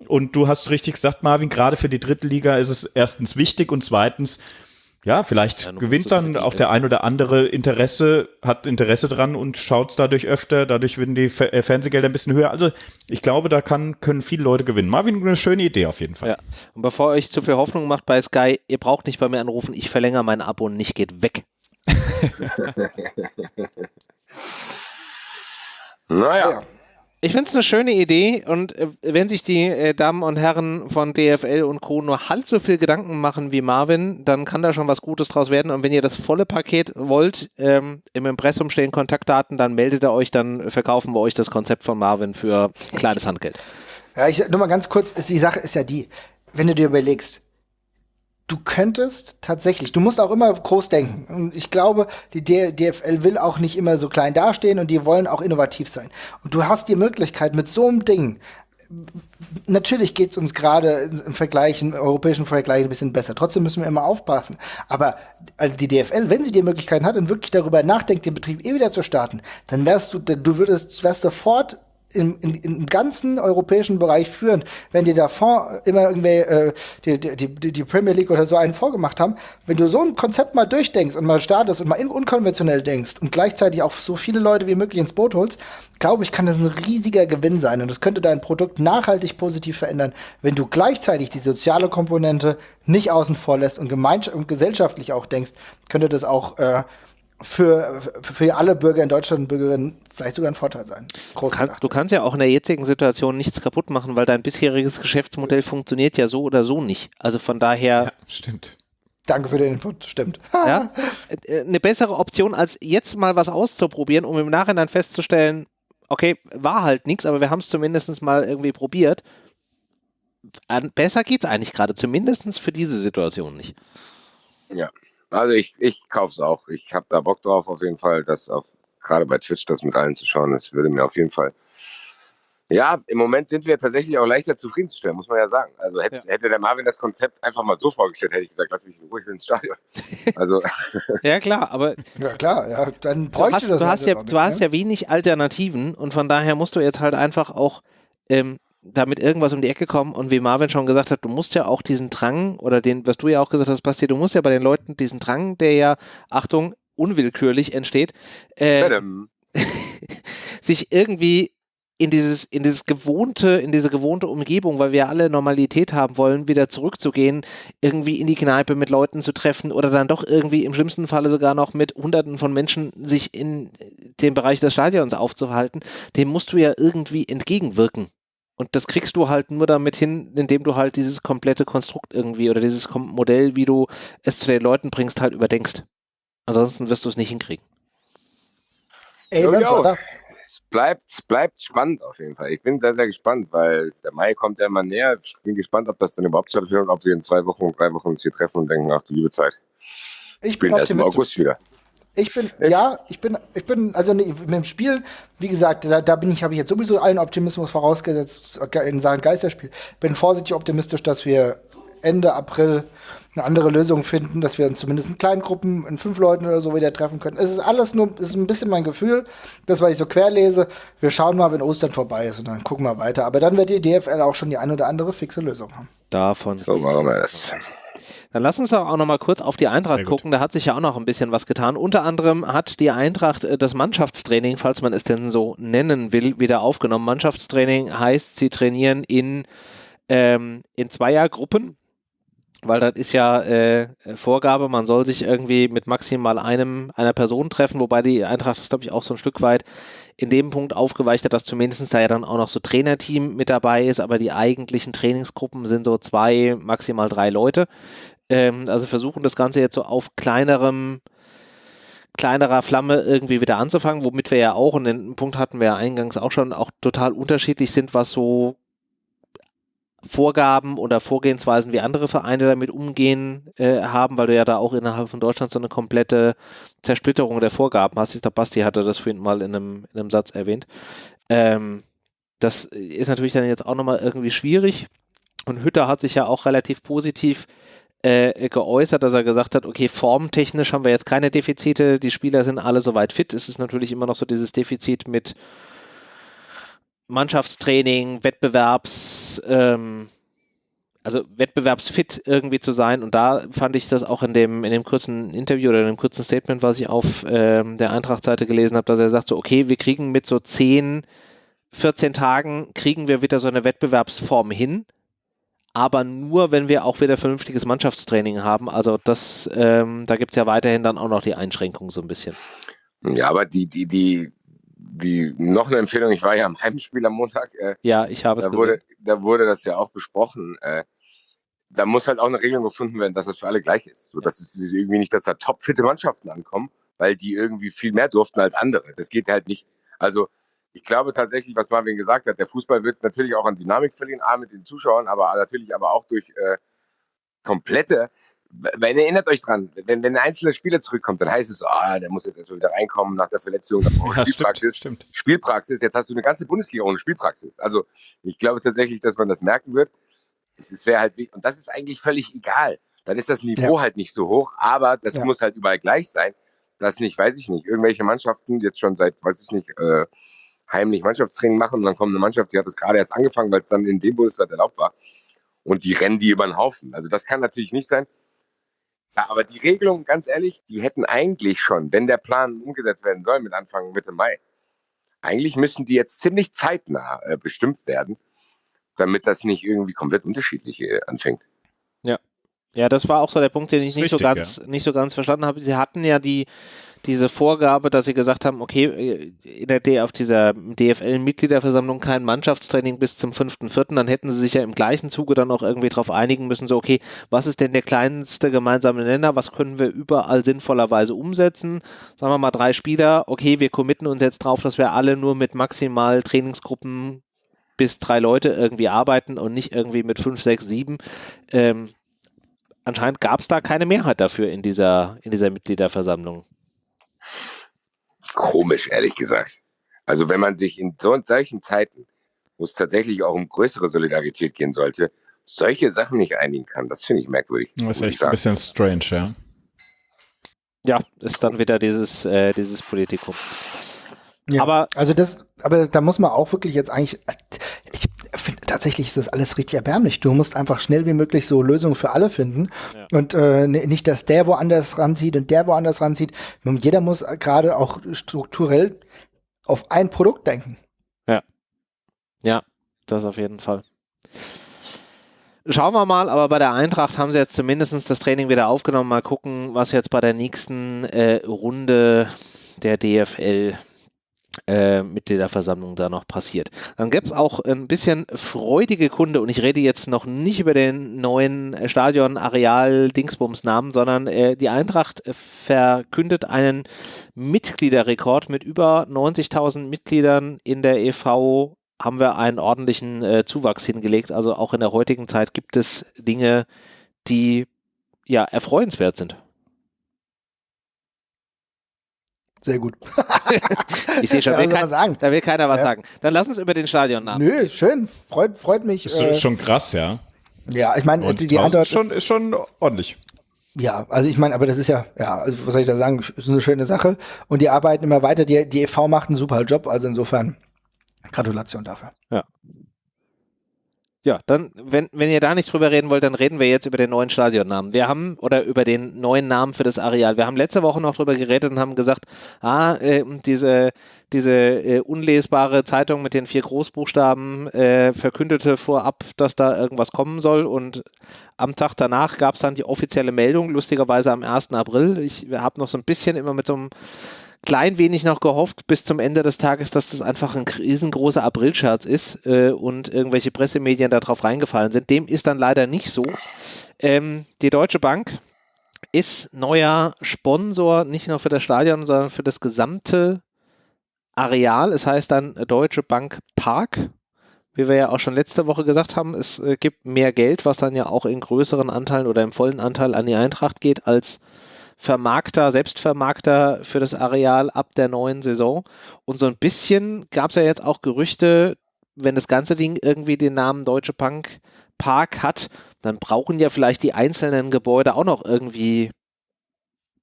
Und du hast richtig gesagt, Marvin, gerade für die dritte Liga ist es erstens wichtig und zweitens, ja, vielleicht ja, gewinnt dann auch der ein oder andere Interesse, hat Interesse dran und schaut es dadurch öfter, dadurch werden die äh, Fernsehgelder ein bisschen höher. Also ich glaube, da kann, können viele Leute gewinnen. Marvin, eine schöne Idee auf jeden Fall. Ja. Und bevor ihr euch zu viel Hoffnung macht bei Sky, ihr braucht nicht bei mir anrufen, ich verlängere mein Abo und nicht geht weg. [laughs] naja. Ich finde es eine schöne Idee und äh, wenn sich die äh, Damen und Herren von DFL und Co. nur halb so viel Gedanken machen wie Marvin, dann kann da schon was Gutes draus werden. Und wenn ihr das volle Paket wollt, ähm, im Impressum stehen Kontaktdaten, dann meldet ihr euch, dann verkaufen wir euch das Konzept von Marvin für kleines Handgeld. Ja, ich nur mal ganz kurz, die Sache ist ja die, wenn du dir überlegst, du könntest tatsächlich, du musst auch immer groß denken. Und ich glaube, die DFL will auch nicht immer so klein dastehen und die wollen auch innovativ sein. Und du hast die Möglichkeit, mit so einem Ding natürlich geht es uns gerade im Vergleich, im europäischen Vergleich ein bisschen besser. Trotzdem müssen wir immer aufpassen. Aber also die DFL, wenn sie die Möglichkeit hat und wirklich darüber nachdenkt, den Betrieb eh wieder zu starten, dann wärst du, du würdest, wärst sofort im, im, im ganzen europäischen Bereich führend, wenn die davor immer irgendwie äh, die, die, die Premier League oder so einen vorgemacht haben, wenn du so ein Konzept mal durchdenkst und mal startest und mal unkonventionell denkst und gleichzeitig auch so viele Leute wie möglich ins Boot holst, glaube ich, kann das ein riesiger Gewinn sein. Und das könnte dein Produkt nachhaltig positiv verändern, wenn du gleichzeitig die soziale Komponente nicht außen vor lässt und, und gesellschaftlich auch denkst, könnte das auch äh, für, für alle Bürger in Deutschland und Bürgerinnen vielleicht sogar ein Vorteil sein. Kann, du kannst ja auch in der jetzigen Situation nichts kaputt machen, weil dein bisheriges Geschäftsmodell funktioniert ja so oder so nicht. Also von daher. Ja, stimmt. Danke für den Input, stimmt. [laughs] ja, äh, eine bessere Option, als jetzt mal was auszuprobieren, um im Nachhinein festzustellen, okay, war halt nichts, aber wir haben es zumindest mal irgendwie probiert. Besser geht es eigentlich gerade, zumindest für diese Situation nicht. Ja, also ich, ich kaufe es auch. Ich habe da Bock drauf auf jeden Fall, das auf gerade bei Twitch das mit allen zu schauen. Das würde mir auf jeden Fall. Ja, im Moment sind wir tatsächlich auch leichter zufriedenzustellen, muss man ja sagen. Also hätte, ja. hätte der Marvin das Konzept einfach mal so vorgestellt, hätte ich gesagt, lass mich in Ruhe, ich will ins Stadion. [laughs] Also ja klar, aber ja klar, ja, dann bräuchte du hast, das. Du hast ja, du hast ne? ja wenig Alternativen und von daher musst du jetzt halt einfach auch ähm, damit irgendwas um die Ecke kommen und wie Marvin schon gesagt hat, du musst ja auch diesen Drang oder den, was du ja auch gesagt hast, Basti, du musst ja bei den Leuten diesen Drang, der ja, Achtung, unwillkürlich entsteht, äh, [laughs] sich irgendwie in dieses, in dieses gewohnte, in diese gewohnte Umgebung, weil wir alle Normalität haben wollen, wieder zurückzugehen, irgendwie in die Kneipe mit Leuten zu treffen oder dann doch irgendwie im schlimmsten Falle sogar noch mit Hunderten von Menschen sich in dem Bereich des Stadions aufzuhalten, dem musst du ja irgendwie entgegenwirken. Und das kriegst du halt nur damit hin, indem du halt dieses komplette Konstrukt irgendwie oder dieses Modell, wie du es zu den Leuten bringst, halt überdenkst. Ansonsten wirst du es nicht hinkriegen. Ey, jo, es bleibt, bleibt spannend auf jeden Fall. Ich bin sehr, sehr gespannt, weil der Mai kommt ja immer näher. Ich bin gespannt, ob das dann überhaupt stattfindet, ob wir in zwei Wochen, drei Wochen uns hier treffen und denken, ach du liebe Zeit. Ich bin erst im August wieder. Ich bin, ja, ich bin, ich bin, also ne, mit dem Spiel, wie gesagt, da, da bin ich, habe ich jetzt sowieso allen Optimismus vorausgesetzt in Sachen Geisterspiel. Bin vorsichtig optimistisch, dass wir Ende April eine andere Lösung finden, dass wir uns zumindest in kleinen Gruppen, in fünf Leuten oder so wieder treffen können. Es ist alles nur, es ist ein bisschen mein Gefühl, das, was ich so querlese. Wir schauen mal, wenn Ostern vorbei ist und dann gucken wir weiter. Aber dann wird die DFL auch schon die ein oder andere fixe Lösung haben. Davon. So machen wir das. Dann lass uns auch noch mal kurz auf die Eintracht gucken. Da hat sich ja auch noch ein bisschen was getan. Unter anderem hat die Eintracht äh, das Mannschaftstraining, falls man es denn so nennen will, wieder aufgenommen. Mannschaftstraining heißt, sie trainieren in, ähm, in Zweiergruppen weil das ist ja äh, Vorgabe, man soll sich irgendwie mit maximal einem einer Person treffen, wobei die Eintracht das glaube ich auch so ein Stück weit in dem Punkt aufgeweicht hat, dass zumindest da ja dann auch noch so Trainerteam mit dabei ist, aber die eigentlichen Trainingsgruppen sind so zwei, maximal drei Leute. Ähm, also versuchen das Ganze jetzt so auf kleinerem kleinerer Flamme irgendwie wieder anzufangen, womit wir ja auch, und den Punkt hatten wir ja eingangs auch schon, auch total unterschiedlich sind, was so Vorgaben oder Vorgehensweisen, wie andere Vereine damit umgehen äh, haben, weil du ja da auch innerhalb von Deutschland so eine komplette Zersplitterung der Vorgaben hast. Ich glaube, Basti hatte das vorhin mal in einem, in einem Satz erwähnt. Ähm, das ist natürlich dann jetzt auch nochmal irgendwie schwierig. Und Hütter hat sich ja auch relativ positiv äh, geäußert, dass er gesagt hat, okay, formtechnisch haben wir jetzt keine Defizite, die Spieler sind alle soweit fit. Es ist natürlich immer noch so dieses Defizit mit Mannschaftstraining, Wettbewerbs, ähm, also wettbewerbsfit irgendwie zu sein. Und da fand ich das auch in dem, in dem kurzen Interview oder in dem kurzen Statement, was ich auf ähm, der Eintracht-Seite gelesen habe, dass er sagt so, okay, wir kriegen mit so 10, 14 Tagen, kriegen wir wieder so eine Wettbewerbsform hin aber nur, wenn wir auch wieder vernünftiges Mannschaftstraining haben. Also das, ähm, da gibt es ja weiterhin dann auch noch die Einschränkungen so ein bisschen. Ja, aber die, die, die, die, noch eine Empfehlung, ich war ja am Heimspiel am Montag. Äh, ja, ich habe es da wurde, Da wurde das ja auch besprochen. Äh, da muss halt auch eine Regelung gefunden werden, dass das für alle gleich ist. So, dass es irgendwie nicht, dass da topfitte Mannschaften ankommen, weil die irgendwie viel mehr durften als andere. Das geht halt nicht. Also ich glaube tatsächlich, was Marvin gesagt hat, der Fußball wird natürlich auch an Dynamik verlieren, A mit den Zuschauern, aber natürlich aber auch durch äh, komplette. Wenn ihr erinnert euch dran, wenn, wenn ein einzelner Spieler zurückkommt, dann heißt es, ah, der muss jetzt erstmal wieder reinkommen nach der Verletzung, dann braucht ja, Spielpraxis. Stimmt, stimmt. Spielpraxis, jetzt hast du eine ganze Bundesliga ohne Spielpraxis. Also ich glaube tatsächlich, dass man das merken wird. Es wäre halt, und das ist eigentlich völlig egal. Dann ist das Niveau ja. halt nicht so hoch, aber das ja. muss halt überall gleich sein. Das nicht, weiß ich nicht. Irgendwelche Mannschaften jetzt schon seit, weiß ich nicht, äh, heimlich Mannschaftstraining machen und dann kommt eine Mannschaft, die hat das gerade erst angefangen, weil es dann in dem Bundesland erlaubt war. Und die rennen die über den Haufen. Also das kann natürlich nicht sein. Ja, aber die Regelung, ganz ehrlich, die hätten eigentlich schon, wenn der Plan umgesetzt werden soll mit Anfang Mitte Mai, eigentlich müssen die jetzt ziemlich zeitnah äh, bestimmt werden, damit das nicht irgendwie komplett unterschiedlich äh, anfängt. Ja. Das war auch so der Punkt, den ich nicht richtig, so ganz, ja. nicht so ganz verstanden habe. Sie hatten ja die, diese Vorgabe, dass sie gesagt haben, okay, in der D auf dieser DFL-Mitgliederversammlung kein Mannschaftstraining bis zum 5.4., dann hätten sie sich ja im gleichen Zuge dann auch irgendwie darauf einigen müssen, so, okay, was ist denn der kleinste gemeinsame Nenner, was können wir überall sinnvollerweise umsetzen? Sagen wir mal drei Spieler, okay, wir committen uns jetzt drauf, dass wir alle nur mit maximal Trainingsgruppen bis drei Leute irgendwie arbeiten und nicht irgendwie mit fünf, sechs, sieben. Ähm, anscheinend gab es da keine Mehrheit dafür in dieser, in dieser Mitgliederversammlung. Komisch, ehrlich gesagt. Also wenn man sich in so solchen Zeiten, wo es tatsächlich auch um größere Solidarität gehen sollte, solche Sachen nicht einigen kann, das finde ich merkwürdig. Das ist echt ein bisschen strange, ja. Ja, ist dann wieder dieses, äh, dieses Politikum. Ja, aber also das, aber da muss man auch wirklich jetzt eigentlich, ich tatsächlich ist das alles richtig erbärmlich. Du musst einfach schnell wie möglich so Lösungen für alle finden ja. und äh, nicht, dass der woanders ranzieht und der woanders ranzieht. Jeder muss gerade auch strukturell auf ein Produkt denken. Ja, ja, das auf jeden Fall. Schauen wir mal, aber bei der Eintracht haben sie jetzt zumindest das Training wieder aufgenommen. Mal gucken, was jetzt bei der nächsten äh, Runde der DFL äh, Mitgliederversammlung da noch passiert. Dann gäbe es auch ein bisschen freudige Kunde und ich rede jetzt noch nicht über den neuen Stadion Areal Dingsbums Namen, sondern äh, die Eintracht verkündet einen Mitgliederrekord mit über 90.000 Mitgliedern in der EV haben wir einen ordentlichen äh, Zuwachs hingelegt. Also auch in der heutigen Zeit gibt es Dinge, die ja erfreuenswert sind. Sehr gut. [laughs] ich sehe schon, will kein, sagen. da will keiner was ja. sagen. Dann lass uns über den Stadionnamen. Nö, schön. Freut, freut mich. Ist äh, schon krass, ja. Ja, ich meine, die, die Antwort ist schon, ist schon ordentlich. Ja, also ich meine, aber das ist ja, ja, also was soll ich da sagen, ist eine schöne Sache. Und die arbeiten immer weiter. Die, die EV macht einen super Job, also insofern Gratulation dafür. Ja. Ja, dann, wenn, wenn ihr da nicht drüber reden wollt, dann reden wir jetzt über den neuen Stadionnamen. Wir haben, oder über den neuen Namen für das Areal. Wir haben letzte Woche noch drüber geredet und haben gesagt, ah, äh, diese, diese äh, unlesbare Zeitung mit den vier Großbuchstaben äh, verkündete vorab, dass da irgendwas kommen soll und am Tag danach gab es dann die offizielle Meldung, lustigerweise am 1. April. Ich habe noch so ein bisschen immer mit so einem klein wenig noch gehofft bis zum Ende des Tages, dass das einfach ein riesengroßer Aprilscherz ist äh, und irgendwelche Pressemedien darauf reingefallen sind. Dem ist dann leider nicht so. Ähm, die Deutsche Bank ist neuer Sponsor, nicht nur für das Stadion, sondern für das gesamte Areal. Es heißt dann Deutsche Bank Park. Wie wir ja auch schon letzte Woche gesagt haben, es äh, gibt mehr Geld, was dann ja auch in größeren Anteilen oder im vollen Anteil an die Eintracht geht, als Vermarkter, Selbstvermarkter für das Areal ab der neuen Saison. Und so ein bisschen gab es ja jetzt auch Gerüchte, wenn das ganze Ding irgendwie den Namen Deutsche Bank Park hat, dann brauchen ja vielleicht die einzelnen Gebäude auch noch irgendwie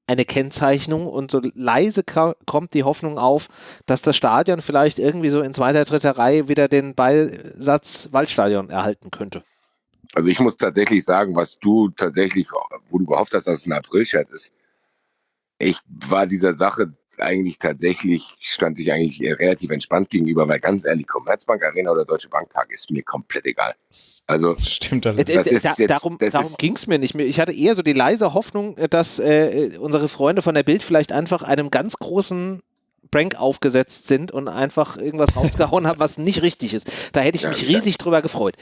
eine Kennzeichnung und so leise kommt die Hoffnung auf, dass das Stadion vielleicht irgendwie so in zweiter, dritter Reihe wieder den Beisatz Waldstadion erhalten könnte. Also ich muss tatsächlich sagen, was du tatsächlich, wo du gehofft hast, dass es ein April-Scherz ist. Ich war dieser Sache eigentlich tatsächlich, stand ich eigentlich relativ entspannt gegenüber, weil ganz ehrlich, Commerzbank Arena oder Deutsche Bank Park ist mir komplett egal. Also, stimmt das. das ist da, jetzt, darum darum ging es mir nicht mehr. Ich hatte eher so die leise Hoffnung, dass äh, unsere Freunde von der Bild vielleicht einfach einem ganz großen Prank aufgesetzt sind und einfach irgendwas rausgehauen haben, was nicht richtig ist. Da hätte ich ja, mich riesig ja. drüber gefreut.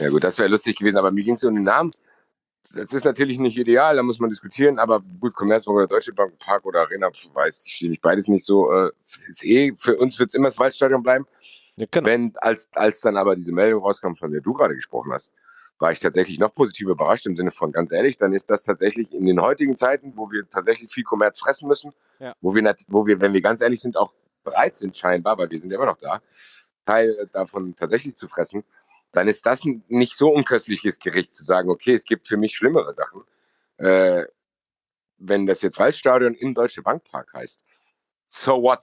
Ja gut, das wäre lustig gewesen, aber mir ging es um den Namen das ist natürlich nicht ideal, da muss man diskutieren, aber gut, Commerzbank oder Deutsche Bank, Park oder Arena, weiß ich, ich beides nicht so. Äh, ist eh, für uns wird es immer das Waldstadion bleiben. Ja, genau. Wenn, als, als dann aber diese Meldung rauskam, von der du gerade gesprochen hast, war ich tatsächlich noch positiv überrascht im Sinne von ganz ehrlich, dann ist das tatsächlich in den heutigen Zeiten, wo wir tatsächlich viel Kommerz fressen müssen, ja. wo, wir, wo wir, wenn wir ganz ehrlich sind, auch bereit sind scheinbar, weil wir sind ja immer noch da, Teil davon tatsächlich zu fressen, dann ist das ein nicht so unköstliches Gericht zu sagen, okay, es gibt für mich schlimmere Sachen. Äh, wenn das jetzt Waldstadion im Deutsche Bankpark heißt, so what?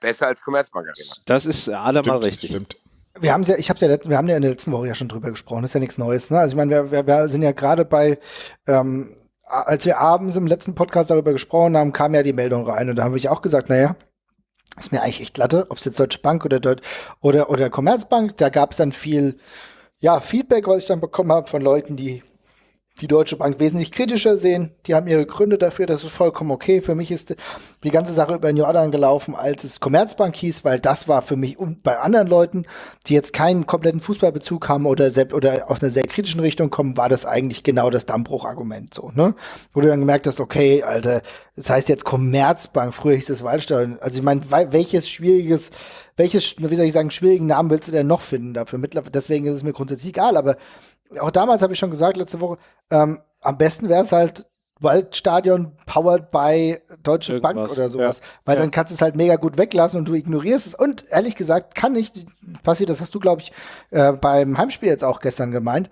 Besser als Commerzbank Arena. Das ist allemal richtig. Stimmt. Wir haben ja, ich habe ja, wir haben ja in der letzten Woche ja schon drüber gesprochen. Das ist ja nichts Neues. Ne? Also ich meine, wir, wir, wir sind ja gerade bei, ähm, als wir abends im letzten Podcast darüber gesprochen haben, kam ja die Meldung rein und da habe ich auch gesagt, naja, ist mir eigentlich echt glatte, ob es jetzt Deutsche Bank oder Deut oder oder Commerzbank, da gab es dann viel ja, Feedback, was ich dann bekommen habe von Leuten, die die Deutsche Bank wesentlich kritischer sehen. Die haben ihre Gründe dafür, das ist vollkommen okay. Für mich ist die ganze Sache über den Jordan gelaufen, als es Commerzbank hieß, weil das war für mich und bei anderen Leuten, die jetzt keinen kompletten Fußballbezug haben oder, selbst, oder aus einer sehr kritischen Richtung kommen, war das eigentlich genau das Dammbruchargument so, ne? Wo du dann gemerkt hast, okay, Alter, das heißt jetzt Commerzbank, früher hieß es Waldstadion. Also ich meine, welches schwieriges welches, wie soll ich sagen, schwierigen Namen willst du denn noch finden dafür? Deswegen ist es mir grundsätzlich egal, aber auch damals habe ich schon gesagt, letzte Woche, ähm, am besten wäre es halt Waldstadion powered by Deutsche Irgendwas, Bank oder sowas. Ja. Weil ja. dann kannst du es halt mega gut weglassen und du ignorierst es. Und ehrlich gesagt, kann nicht passieren, das hast du, glaube ich, äh, beim Heimspiel jetzt auch gestern gemeint.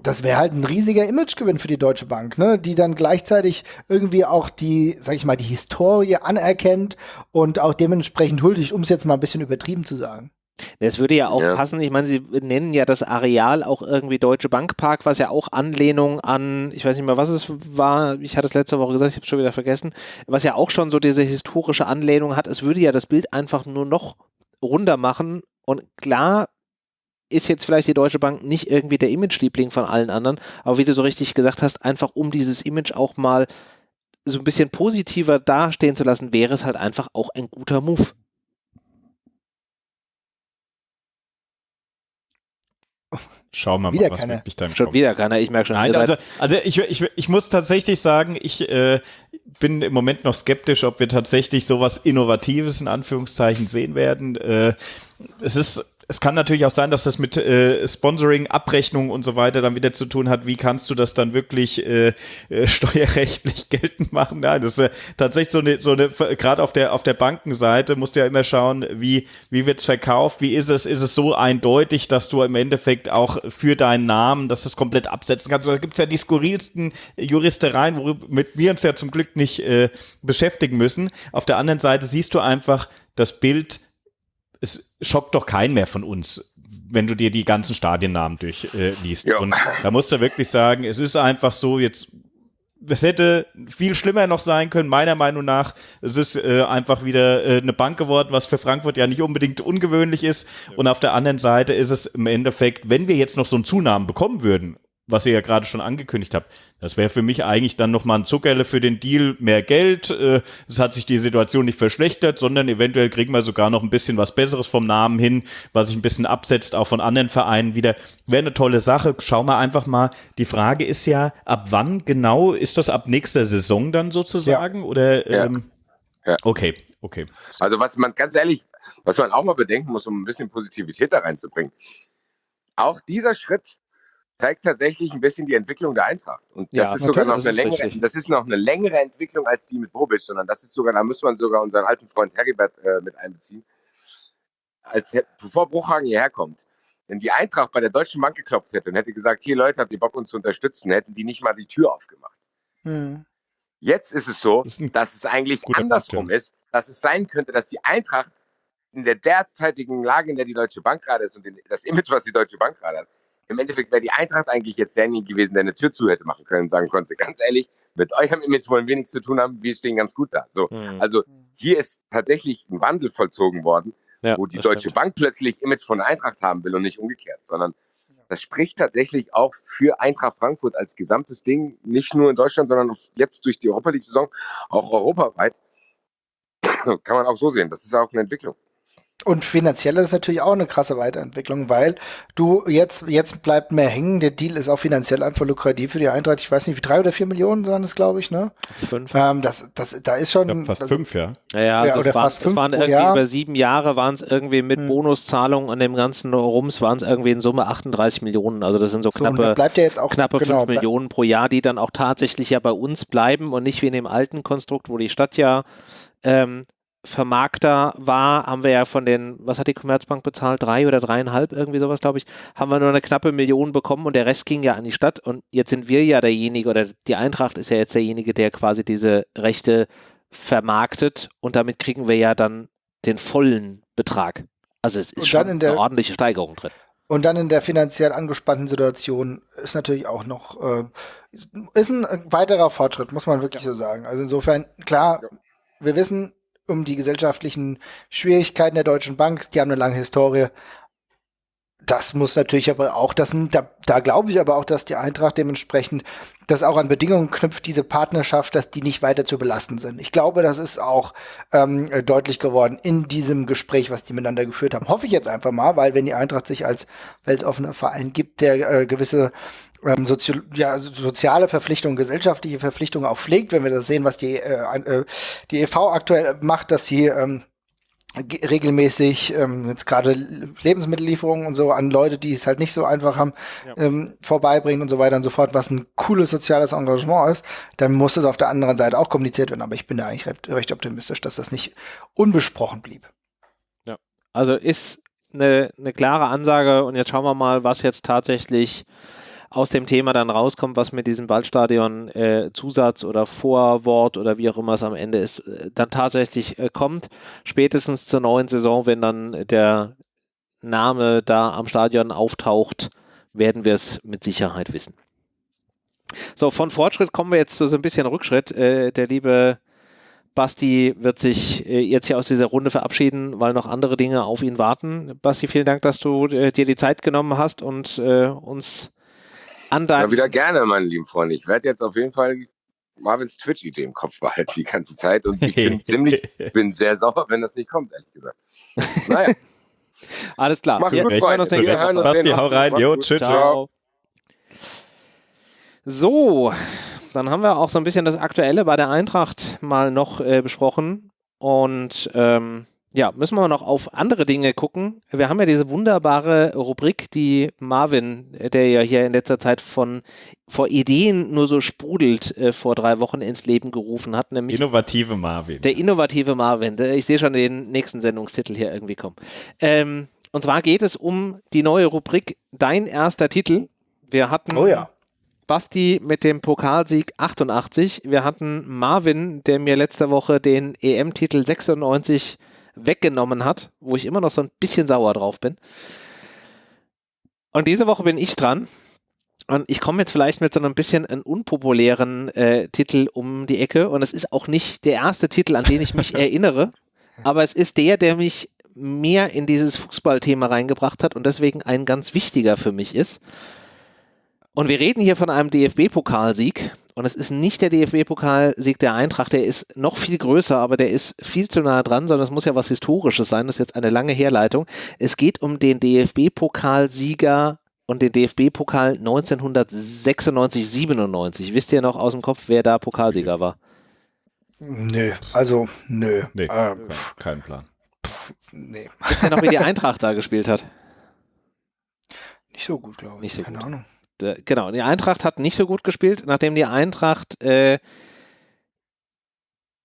Das wäre halt ein riesiger Imagegewinn für die Deutsche Bank, ne? die dann gleichzeitig irgendwie auch die, sag ich mal, die Historie anerkennt und auch dementsprechend huldigt, um es jetzt mal ein bisschen übertrieben zu sagen. Das würde ja auch ja. passen. Ich meine, Sie nennen ja das Areal auch irgendwie Deutsche Bankpark, was ja auch Anlehnung an, ich weiß nicht mehr, was es war, ich hatte es letzte Woche gesagt, ich habe es schon wieder vergessen, was ja auch schon so diese historische Anlehnung hat. Es würde ja das Bild einfach nur noch runder machen. Und klar ist jetzt vielleicht die Deutsche Bank nicht irgendwie der Image-Liebling von allen anderen, aber wie du so richtig gesagt hast, einfach um dieses Image auch mal so ein bisschen positiver dastehen zu lassen, wäre es halt einfach auch ein guter Move. Schauen wir wieder mal, was keiner. wirklich dann Schon kommt. wieder keiner, ich merke schon. Nein, also, also ich, ich, ich muss tatsächlich sagen, ich äh, bin im Moment noch skeptisch, ob wir tatsächlich sowas Innovatives in Anführungszeichen sehen werden. Äh, es ist es kann natürlich auch sein, dass das mit äh, Sponsoring, Abrechnung und so weiter dann wieder zu tun hat. Wie kannst du das dann wirklich äh, äh, [laughs] steuerrechtlich geltend machen? Ja, das ist äh, tatsächlich so eine, so eine gerade auf der auf der Bankenseite musst du ja immer schauen, wie wie wird's verkauft, wie ist es, ist es so eindeutig, dass du im Endeffekt auch für deinen Namen, dass du es komplett absetzen kannst. Da gibt's ja die skurrilsten Juristereien, womit wir uns ja zum Glück nicht äh, beschäftigen müssen. Auf der anderen Seite siehst du einfach das Bild es schockt doch keinen mehr von uns, wenn du dir die ganzen Stadiennamen durchliest. Äh, und da musst du wirklich sagen, es ist einfach so, jetzt es hätte viel schlimmer noch sein können, meiner Meinung nach. Es ist äh, einfach wieder äh, eine Bank geworden, was für Frankfurt ja nicht unbedingt ungewöhnlich ist. Ja. Und auf der anderen Seite ist es im Endeffekt, wenn wir jetzt noch so einen Zunamen bekommen würden, was ihr ja gerade schon angekündigt habt. Das wäre für mich eigentlich dann nochmal ein Zuckerle für den Deal, mehr Geld. Äh, es hat sich die Situation nicht verschlechtert, sondern eventuell kriegen wir sogar noch ein bisschen was Besseres vom Namen hin, was sich ein bisschen absetzt, auch von anderen Vereinen wieder. Wäre eine tolle Sache. Schauen wir einfach mal. Die Frage ist ja, ab wann genau? Ist das ab nächster Saison dann sozusagen? Ja. Oder ähm, ja. okay, okay. Also was man ganz ehrlich, was man auch mal bedenken muss, um ein bisschen Positivität da reinzubringen. Auch dieser Schritt zeigt tatsächlich ein bisschen die Entwicklung der Eintracht. Und das ja, ist sogar noch eine längere, das ist noch eine längere Entwicklung als die mit Bobic, sondern das ist sogar, da muss man sogar unseren alten Freund Hergebert äh, mit einbeziehen. Als bevor Bruchhagen hierher kommt, wenn die Eintracht bei der Deutschen Bank geklopft hätte und hätte gesagt, hier Leute, habt ihr Bock uns zu unterstützen, hätten die nicht mal die Tür aufgemacht. Hm. Jetzt ist es so, ist dass es eigentlich andersrum Punkt, ja. ist, dass es sein könnte, dass die Eintracht in der derzeitigen Lage, in der die Deutsche Bank gerade ist und das Image, was die Deutsche Bank gerade hat, im Endeffekt wäre die Eintracht eigentlich jetzt derjenige gewesen, der eine Tür zu hätte machen können und sagen konnte, [laughs] ganz ehrlich, mit eurem Image wollen wir nichts zu tun haben, wir stehen ganz gut da. So, mhm. also hier ist tatsächlich ein Wandel vollzogen worden, ja, wo die Deutsche stimmt. Bank plötzlich Image von der Eintracht haben will und nicht umgekehrt, sondern das spricht tatsächlich auch für Eintracht Frankfurt als gesamtes Ding, nicht nur in Deutschland, sondern jetzt durch die Europa League-Saison auch europaweit. [coughs] Kann man auch so sehen. Das ist auch eine Entwicklung. Und finanziell ist natürlich auch eine krasse Weiterentwicklung, weil du jetzt, jetzt bleibt mehr hängen. Der Deal ist auch finanziell einfach lukrativ für die Eintracht. Ich weiß nicht, wie drei oder vier Millionen waren das, glaube ich, ne? Fünf. Ähm, das, das, da ist schon. Ja, fast das, fünf, ja. Ja, ja, also ja es, war, es waren irgendwie Jahr. über sieben Jahre waren es irgendwie mit hm. Bonuszahlungen und dem ganzen Rums waren es irgendwie in Summe 38 Millionen. Also das sind so, so knappe, bleibt ja jetzt auch, knappe genau, fünf Millionen pro Jahr, die dann auch tatsächlich ja bei uns bleiben und nicht wie in dem alten Konstrukt, wo die Stadt ja ähm, Vermarkter war, haben wir ja von den, was hat die Commerzbank bezahlt? Drei oder dreieinhalb, irgendwie sowas, glaube ich, haben wir nur eine knappe Million bekommen und der Rest ging ja an die Stadt und jetzt sind wir ja derjenige oder die Eintracht ist ja jetzt derjenige, der quasi diese Rechte vermarktet und damit kriegen wir ja dann den vollen Betrag. Also es ist schon der, eine ordentliche Steigerung drin. Und dann in der finanziell angespannten Situation ist natürlich auch noch, äh, ist ein weiterer Fortschritt, muss man wirklich ja. so sagen. Also insofern, klar, ja. wir wissen, um die gesellschaftlichen Schwierigkeiten der Deutschen Bank. Die haben eine lange Historie. Das muss natürlich aber auch, das, da, da glaube ich aber auch, dass die Eintracht dementsprechend das auch an Bedingungen knüpft, diese Partnerschaft, dass die nicht weiter zu belasten sind. Ich glaube, das ist auch ähm, deutlich geworden in diesem Gespräch, was die miteinander geführt haben. Hoffe ich jetzt einfach mal, weil wenn die Eintracht sich als weltoffener Verein gibt, der äh, gewisse ähm, Sozi ja, soziale Verpflichtungen, gesellschaftliche Verpflichtungen auch pflegt, wenn wir das sehen, was die, äh, äh die EV aktuell macht, dass sie ähm, regelmäßig ähm, jetzt gerade Lebensmittellieferungen und so an Leute, die es halt nicht so einfach haben, ja. ähm, vorbeibringen und so weiter und so fort, was ein cooles soziales Engagement ist, dann muss das auf der anderen Seite auch kommuniziert werden. Aber ich bin da eigentlich recht, recht optimistisch, dass das nicht unbesprochen blieb. Ja, also ist eine, eine klare Ansage und jetzt schauen wir mal, was jetzt tatsächlich aus dem Thema dann rauskommt, was mit diesem Waldstadion äh, Zusatz oder Vorwort oder wie auch immer es am Ende ist, äh, dann tatsächlich äh, kommt. Spätestens zur neuen Saison, wenn dann der Name da am Stadion auftaucht, werden wir es mit Sicherheit wissen. So, von Fortschritt kommen wir jetzt zu so ein bisschen Rückschritt. Äh, der liebe Basti wird sich äh, jetzt hier aus dieser Runde verabschieden, weil noch andere Dinge auf ihn warten. Basti, vielen Dank, dass du dir die Zeit genommen hast und uns an deinem. Ja, wieder gerne, meine lieben Freunde. Ich werde jetzt auf jeden Fall Marvins Twitch-Idee im Kopf behalten die ganze Zeit und ich bin [laughs] ziemlich, bin sehr sauer, wenn das nicht kommt, ehrlich gesagt. Naja. [laughs] Alles klar. Mach's gut, Freunde. Wir hören uns. Basti, hau rein. Jo, tschüss. Ciao. So, dann haben wir auch so ein bisschen das Aktuelle bei der Eintracht mal noch äh, besprochen und ähm, ja, müssen wir noch auf andere Dinge gucken. Wir haben ja diese wunderbare Rubrik, die Marvin, der ja hier in letzter Zeit von vor Ideen nur so sprudelt, äh, vor drei Wochen ins Leben gerufen hat. Nämlich innovative Marvin. Der innovative Marvin. Ich sehe schon den nächsten Sendungstitel hier irgendwie kommen. Ähm, und zwar geht es um die neue Rubrik Dein erster Titel. Wir hatten oh ja. Basti mit dem Pokalsieg 88. Wir hatten Marvin, der mir letzte Woche den EM-Titel 96 weggenommen hat, wo ich immer noch so ein bisschen sauer drauf bin. Und diese Woche bin ich dran. Und ich komme jetzt vielleicht mit so einem bisschen einen unpopulären äh, Titel um die Ecke. Und es ist auch nicht der erste Titel, an den ich mich [laughs] erinnere. Aber es ist der, der mich mehr in dieses Fußballthema reingebracht hat und deswegen ein ganz wichtiger für mich ist. Und wir reden hier von einem DFB-Pokalsieg. Und es ist nicht der DFB-Pokalsieg der Eintracht, der ist noch viel größer, aber der ist viel zu nah dran, sondern es muss ja was Historisches sein. Das ist jetzt eine lange Herleitung. Es geht um den DFB-Pokalsieger und den DFB-Pokal 1996, 97. Wisst ihr noch aus dem Kopf, wer da Pokalsieger war? Nö, also nö. Nee, ähm, kein Plan. Pff, nee. Wisst ihr noch, wie die [laughs] Eintracht da gespielt hat? Nicht so gut, glaube ich. Nicht so Keine gut. Ahnung. Äh, genau, die Eintracht hat nicht so gut gespielt, nachdem die Eintracht äh,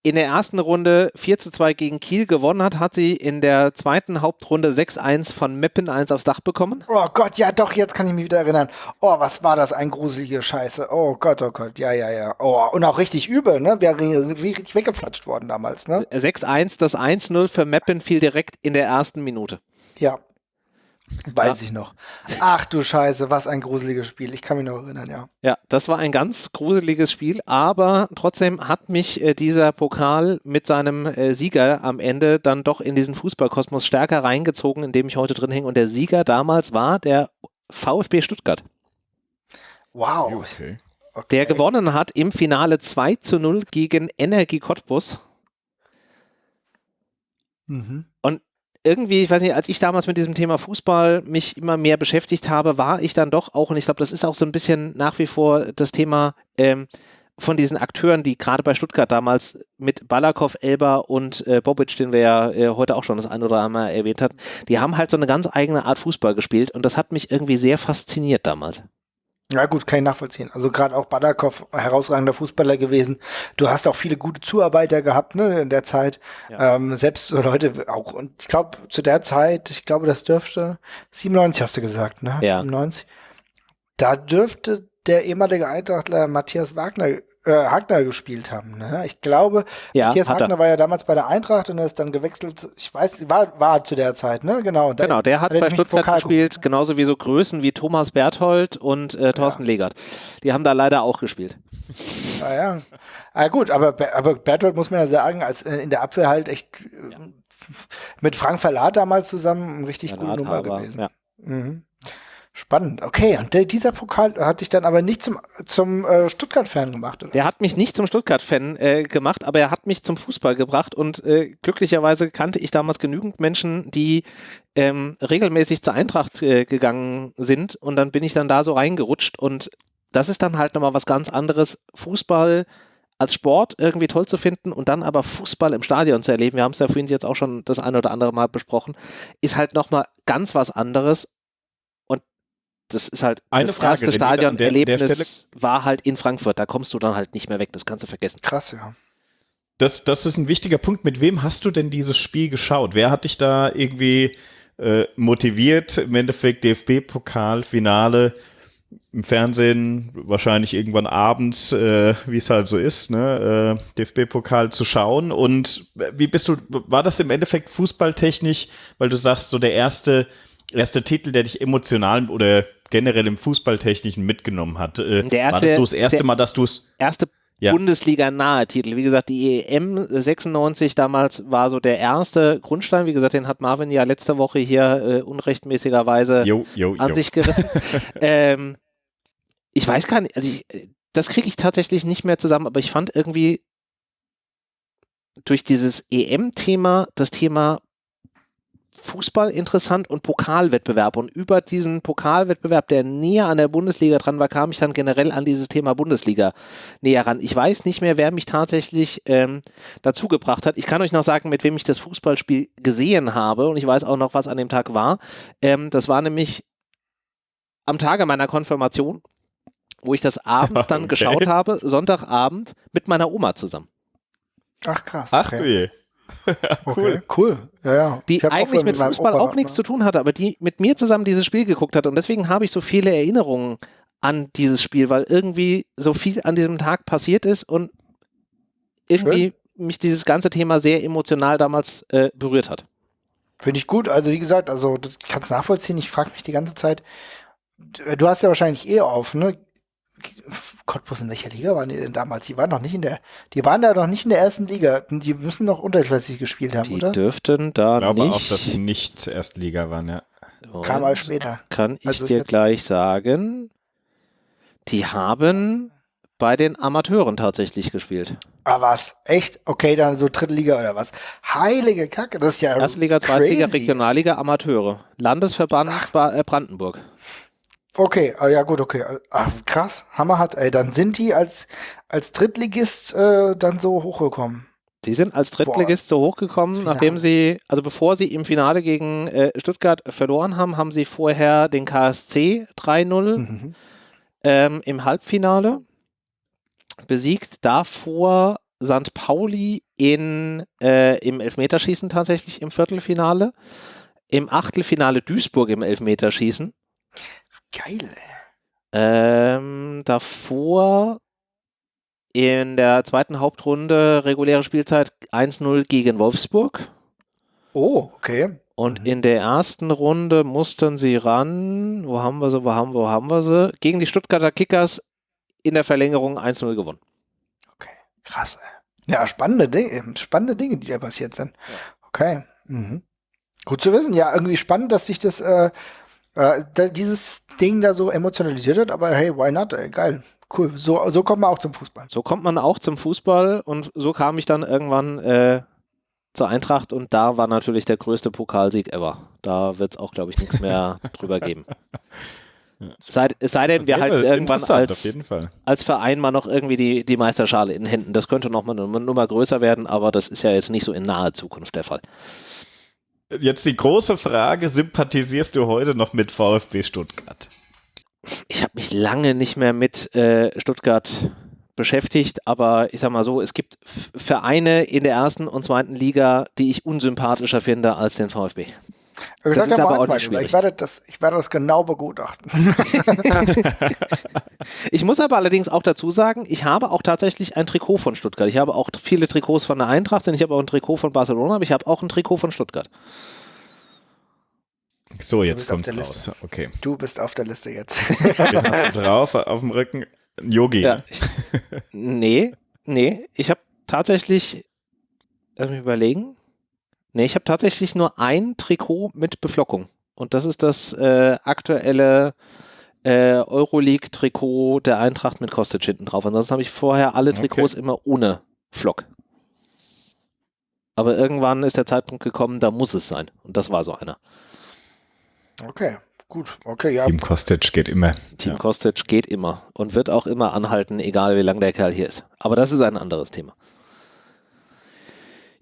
in der ersten Runde 4 zu 2 gegen Kiel gewonnen hat, hat sie in der zweiten Hauptrunde 6-1 von Meppen 1 aufs Dach bekommen. Oh Gott, ja doch, jetzt kann ich mich wieder erinnern. Oh, was war das, ein gruselige Scheiße. Oh Gott, oh Gott, ja, ja, ja. Oh, und auch richtig übel, ne? Wir sind richtig weggeflatscht worden damals, ne? 6-1, das 1-0 für Meppen fiel direkt in der ersten Minute. Ja, Weiß ja. ich noch. Ach du Scheiße, was ein gruseliges Spiel. Ich kann mich noch erinnern, ja. Ja, das war ein ganz gruseliges Spiel, aber trotzdem hat mich äh, dieser Pokal mit seinem äh, Sieger am Ende dann doch in diesen Fußballkosmos stärker reingezogen, in dem ich heute drin hänge. Und der Sieger damals war der VfB Stuttgart. Wow. Okay. Okay. Der gewonnen hat im Finale 2 zu 0 gegen Energie Cottbus. Mhm. Irgendwie, ich weiß nicht, als ich damals mit diesem Thema Fußball mich immer mehr beschäftigt habe, war ich dann doch auch, und ich glaube, das ist auch so ein bisschen nach wie vor das Thema ähm, von diesen Akteuren, die gerade bei Stuttgart damals mit Balakow, Elber und äh, Bobic, den wir ja äh, heute auch schon das ein oder andere Mal erwähnt hatten, die haben halt so eine ganz eigene Art Fußball gespielt und das hat mich irgendwie sehr fasziniert damals. Ja gut, kann ich nachvollziehen. Also gerade auch Badakow, herausragender Fußballer gewesen. Du hast auch viele gute Zuarbeiter gehabt ne, in der Zeit. Ja. Ähm, selbst so Leute auch. Und ich glaube, zu der Zeit, ich glaube, das dürfte 97 hast du gesagt, ne? Ja. 97. Da dürfte der ehemalige Eintrachtler Matthias Wagner äh, Hagner gespielt haben. Ne? Ich glaube, ja, Matthias Hagner war ja damals bei der Eintracht und er ist dann gewechselt. Ich weiß, war, war zu der Zeit, ne? Genau. Genau, der hat, hat bei Stuttgart gespielt, genauso wie so Größen wie Thomas Berthold und äh, Thorsten ja. Legert. Die haben da leider auch gespielt. Ah, ja. Ah, gut, aber, aber Berthold muss man ja sagen, als äh, in der Abwehr halt echt ja. mit Frank Verlat damals zusammen eine richtig Verlat, gute Nummer aber, gewesen. Ja. Mhm. Spannend, okay. Und der, dieser Pokal hat dich dann aber nicht zum, zum äh, Stuttgart-Fan gemacht, oder? Der hat mich nicht zum Stuttgart-Fan äh, gemacht, aber er hat mich zum Fußball gebracht und äh, glücklicherweise kannte ich damals genügend Menschen, die ähm, regelmäßig zur Eintracht äh, gegangen sind und dann bin ich dann da so reingerutscht und das ist dann halt nochmal was ganz anderes. Fußball als Sport irgendwie toll zu finden und dann aber Fußball im Stadion zu erleben, wir haben es ja vorhin jetzt auch schon das ein oder andere Mal besprochen, ist halt nochmal ganz was anderes das ist halt Eine das Frage, erste Stadionerlebnis war halt in Frankfurt. Da kommst du dann halt nicht mehr weg. Das kannst du vergessen. Krass, ja. Das, das ist ein wichtiger Punkt. Mit wem hast du denn dieses Spiel geschaut? Wer hat dich da irgendwie äh, motiviert? Im Endeffekt DFB-Pokal, Finale im Fernsehen, wahrscheinlich irgendwann abends, äh, wie es halt so ist, ne, äh, DFB-Pokal zu schauen. Und wie bist du, war das im Endeffekt fußballtechnisch, weil du sagst, so der erste erste Titel, der dich emotional oder generell im Fußballtechnischen mitgenommen hat? Äh, der erste, war das so das erste Mal, dass du es. Erste ja. Bundesliga-nahe Titel. Wie gesagt, die EM 96 damals war so der erste Grundstein. Wie gesagt, den hat Marvin ja letzte Woche hier äh, unrechtmäßigerweise jo, jo, an jo. sich gerissen. [laughs] ähm, ich weiß gar nicht, also ich, das kriege ich tatsächlich nicht mehr zusammen, aber ich fand irgendwie durch dieses EM-Thema das Thema Fußball interessant und Pokalwettbewerb. Und über diesen Pokalwettbewerb, der näher an der Bundesliga dran war, kam ich dann generell an dieses Thema Bundesliga näher ran. Ich weiß nicht mehr, wer mich tatsächlich ähm, dazu gebracht hat. Ich kann euch noch sagen, mit wem ich das Fußballspiel gesehen habe. Und ich weiß auch noch, was an dem Tag war. Ähm, das war nämlich am Tage meiner Konfirmation, wo ich das abends dann [laughs] okay. geschaut habe, Sonntagabend, mit meiner Oma zusammen. Ach krass. Ach [laughs] cool. Okay, cool. Ja, ja. Die eigentlich mit Fußball auch nichts zu tun hatte, aber die mit mir zusammen dieses Spiel geguckt hat. Und deswegen habe ich so viele Erinnerungen an dieses Spiel, weil irgendwie so viel an diesem Tag passiert ist und irgendwie Schön. mich dieses ganze Thema sehr emotional damals äh, berührt hat. Finde ich gut. Also wie gesagt, also das kannst nachvollziehen. Ich frage mich die ganze Zeit, du hast ja wahrscheinlich eh auf, ne? Cottbus, in welcher Liga waren die denn damals? Die waren noch nicht in der, die waren da noch nicht in der ersten Liga. Die müssen noch unterklassig gespielt haben, die oder? Die dürften da ich glaube nicht. auch, dass sie nicht Erstliga waren, ja. Kam mal später. Kann ich also dir gleich sagen. Die haben bei den Amateuren tatsächlich gespielt. Ah, was? Echt? Okay, dann so dritte Liga oder was? Heilige Kacke, das ist ja Erste Liga, zweite Liga, Regionalliga, Amateure. Landesverband Ach. Äh, Brandenburg. Okay, ah, ja gut, okay. Ach, krass, Hammer hat, ey, dann sind die als, als Drittligist äh, dann so hochgekommen. Die sind als Drittligist Boah. so hochgekommen, nachdem sie, also bevor sie im Finale gegen äh, Stuttgart verloren haben, haben sie vorher den KSC 3-0 mhm. ähm, im Halbfinale besiegt. Davor St. Pauli in, äh, im Elfmeterschießen tatsächlich im Viertelfinale. Im Achtelfinale Duisburg im Elfmeterschießen. Geil. Ähm, davor in der zweiten Hauptrunde reguläre Spielzeit 1-0 gegen Wolfsburg. Oh, okay. Und mhm. in der ersten Runde mussten sie ran. Wo haben wir sie? Wo haben, wo haben wir sie? Gegen die Stuttgarter Kickers in der Verlängerung 1-0 gewonnen. Okay, krass. Ey. Ja, spannende Dinge, spannende Dinge, die da passiert sind. Okay. Mhm. Gut zu wissen. Ja, irgendwie spannend, dass sich das äh, äh, dieses Ding da so emotionalisiert hat, aber hey, why not? Ey, geil. Cool. So, so kommt man auch zum Fußball. So kommt man auch zum Fußball und so kam ich dann irgendwann äh, zur Eintracht und da war natürlich der größte Pokalsieg ever. Da wird es auch, glaube ich, nichts mehr [laughs] drüber geben. Sei, es sei denn, wir halten irgendwann als, als Verein mal noch irgendwie die, die Meisterschale in Händen. Das könnte noch mal eine Nummer größer werden, aber das ist ja jetzt nicht so in naher Zukunft der Fall. Jetzt die große Frage: Sympathisierst du heute noch mit VfB Stuttgart? Ich habe mich lange nicht mehr mit äh, Stuttgart beschäftigt, aber ich sag mal so, es gibt Vereine in der ersten und zweiten Liga, die ich unsympathischer finde als den VfB. Das, das ist aber auch nicht schwierig. Ich werde, das, ich werde das genau begutachten. [laughs] ich muss aber allerdings auch dazu sagen, ich habe auch tatsächlich ein Trikot von Stuttgart. Ich habe auch viele Trikots von der Eintracht und ich habe auch ein Trikot von Barcelona, aber ich habe auch ein Trikot von Stuttgart. So, jetzt kommt es raus. Okay. Du bist auf der Liste jetzt. [laughs] drauf, auf dem Rücken. Yogi. Ja, ich, nee, nee. Ich habe tatsächlich, lass mich überlegen. Nee, ich habe tatsächlich nur ein Trikot mit Beflockung. Und das ist das äh, aktuelle äh, Euroleague-Trikot der Eintracht mit Kostic hinten drauf. Ansonsten habe ich vorher alle Trikots okay. immer ohne Flock. Aber irgendwann ist der Zeitpunkt gekommen, da muss es sein. Und das war so einer. Okay, gut. Okay, ja. Team Kostic geht immer. Team ja. Kostic geht immer und wird auch immer anhalten, egal wie lang der Kerl hier ist. Aber das ist ein anderes Thema.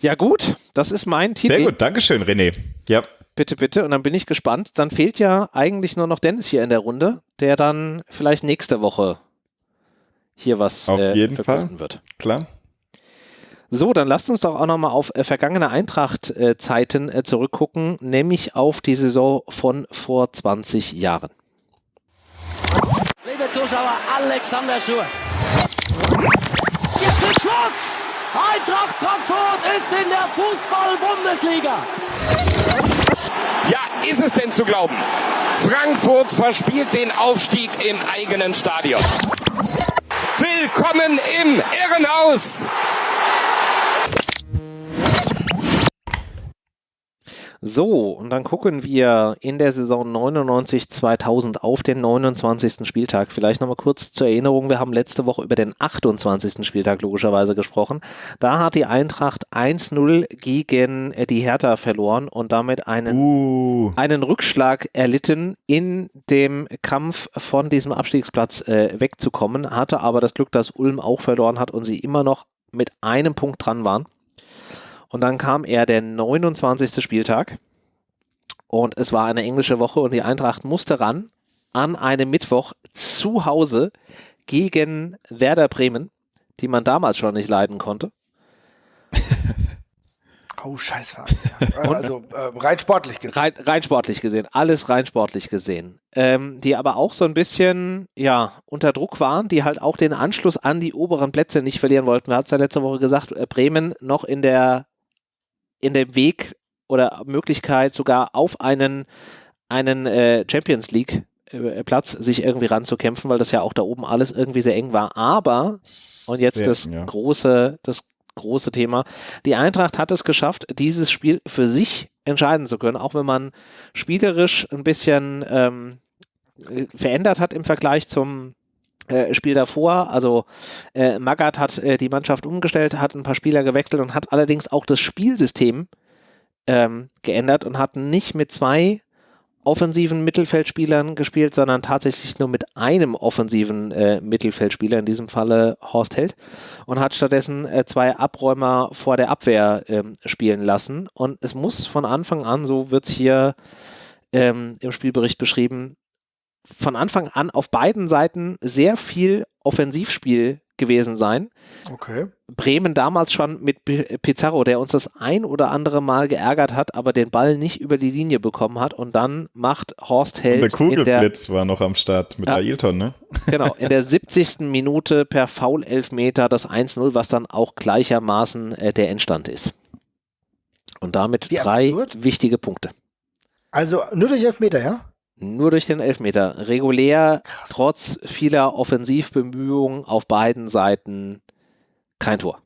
Ja, gut, das ist mein Titel. Sehr gut, Dankeschön, René. Ja. Bitte, bitte. Und dann bin ich gespannt. Dann fehlt ja eigentlich nur noch Dennis hier in der Runde, der dann vielleicht nächste Woche hier was auf äh, jeden Fall wird. Klar. So, dann lasst uns doch auch nochmal auf äh, vergangene Eintracht-Zeiten äh, zurückgucken, nämlich auf die Saison von vor 20 Jahren. Liebe Zuschauer, Alexander Schur. Jetzt ist Schluss! Eintracht Frankfurt ist in der Fußball-Bundesliga. Ja, ist es denn zu glauben? Frankfurt verspielt den Aufstieg im eigenen Stadion. Willkommen im Irrenhaus! So, und dann gucken wir in der Saison 99-2000 auf den 29. Spieltag. Vielleicht nochmal kurz zur Erinnerung, wir haben letzte Woche über den 28. Spieltag logischerweise gesprochen. Da hat die Eintracht 1-0 gegen die Hertha verloren und damit einen, uh. einen Rückschlag erlitten in dem Kampf von diesem Abstiegsplatz äh, wegzukommen, hatte aber das Glück, dass Ulm auch verloren hat und sie immer noch mit einem Punkt dran waren. Und dann kam er der 29. Spieltag und es war eine englische Woche und die Eintracht musste ran an einem Mittwoch zu Hause gegen Werder Bremen, die man damals schon nicht leiden konnte. [laughs] Oh, scheiße. [laughs] Also äh, rein sportlich gesehen. Rein, rein, sportlich gesehen, alles rein sportlich gesehen. Ähm, die aber auch so ein bisschen ja, unter Druck waren, die halt auch den Anschluss an die oberen Plätze nicht verlieren wollten. Wir hatten es ja letzte Woche gesagt, äh, Bremen noch in der in dem Weg oder Möglichkeit sogar auf einen, einen äh, Champions League äh, Platz sich irgendwie ranzukämpfen, weil das ja auch da oben alles irgendwie sehr eng war. Aber, und jetzt sehr, das ja. große, das große Thema, die Eintracht hat es geschafft, dieses Spiel für sich entscheiden zu können, auch wenn man spielerisch ein bisschen ähm, verändert hat im Vergleich zum äh, Spiel davor. Also äh, Magath hat äh, die Mannschaft umgestellt, hat ein paar Spieler gewechselt und hat allerdings auch das Spielsystem ähm, geändert und hat nicht mit zwei offensiven Mittelfeldspielern gespielt, sondern tatsächlich nur mit einem offensiven äh, Mittelfeldspieler, in diesem Falle Horst Held, und hat stattdessen äh, zwei Abräumer vor der Abwehr ähm, spielen lassen. Und es muss von Anfang an, so wird es hier ähm, im Spielbericht beschrieben, von Anfang an auf beiden Seiten sehr viel Offensivspiel gewesen sein. Okay. Bremen damals schon mit Pizarro, der uns das ein oder andere Mal geärgert hat, aber den Ball nicht über die Linie bekommen hat und dann macht Horst Held. Und der Kugelblitz der, war noch am Start mit ja, Ailton, ne? [laughs] Genau, in der 70. Minute per Foul-Elfmeter das 1-0, was dann auch gleichermaßen äh, der Endstand ist. Und damit Wie drei absurd? wichtige Punkte. Also nur durch Elfmeter, ja? Nur durch den Elfmeter. Regulär, Krass. trotz vieler Offensivbemühungen auf beiden Seiten, kein Tor.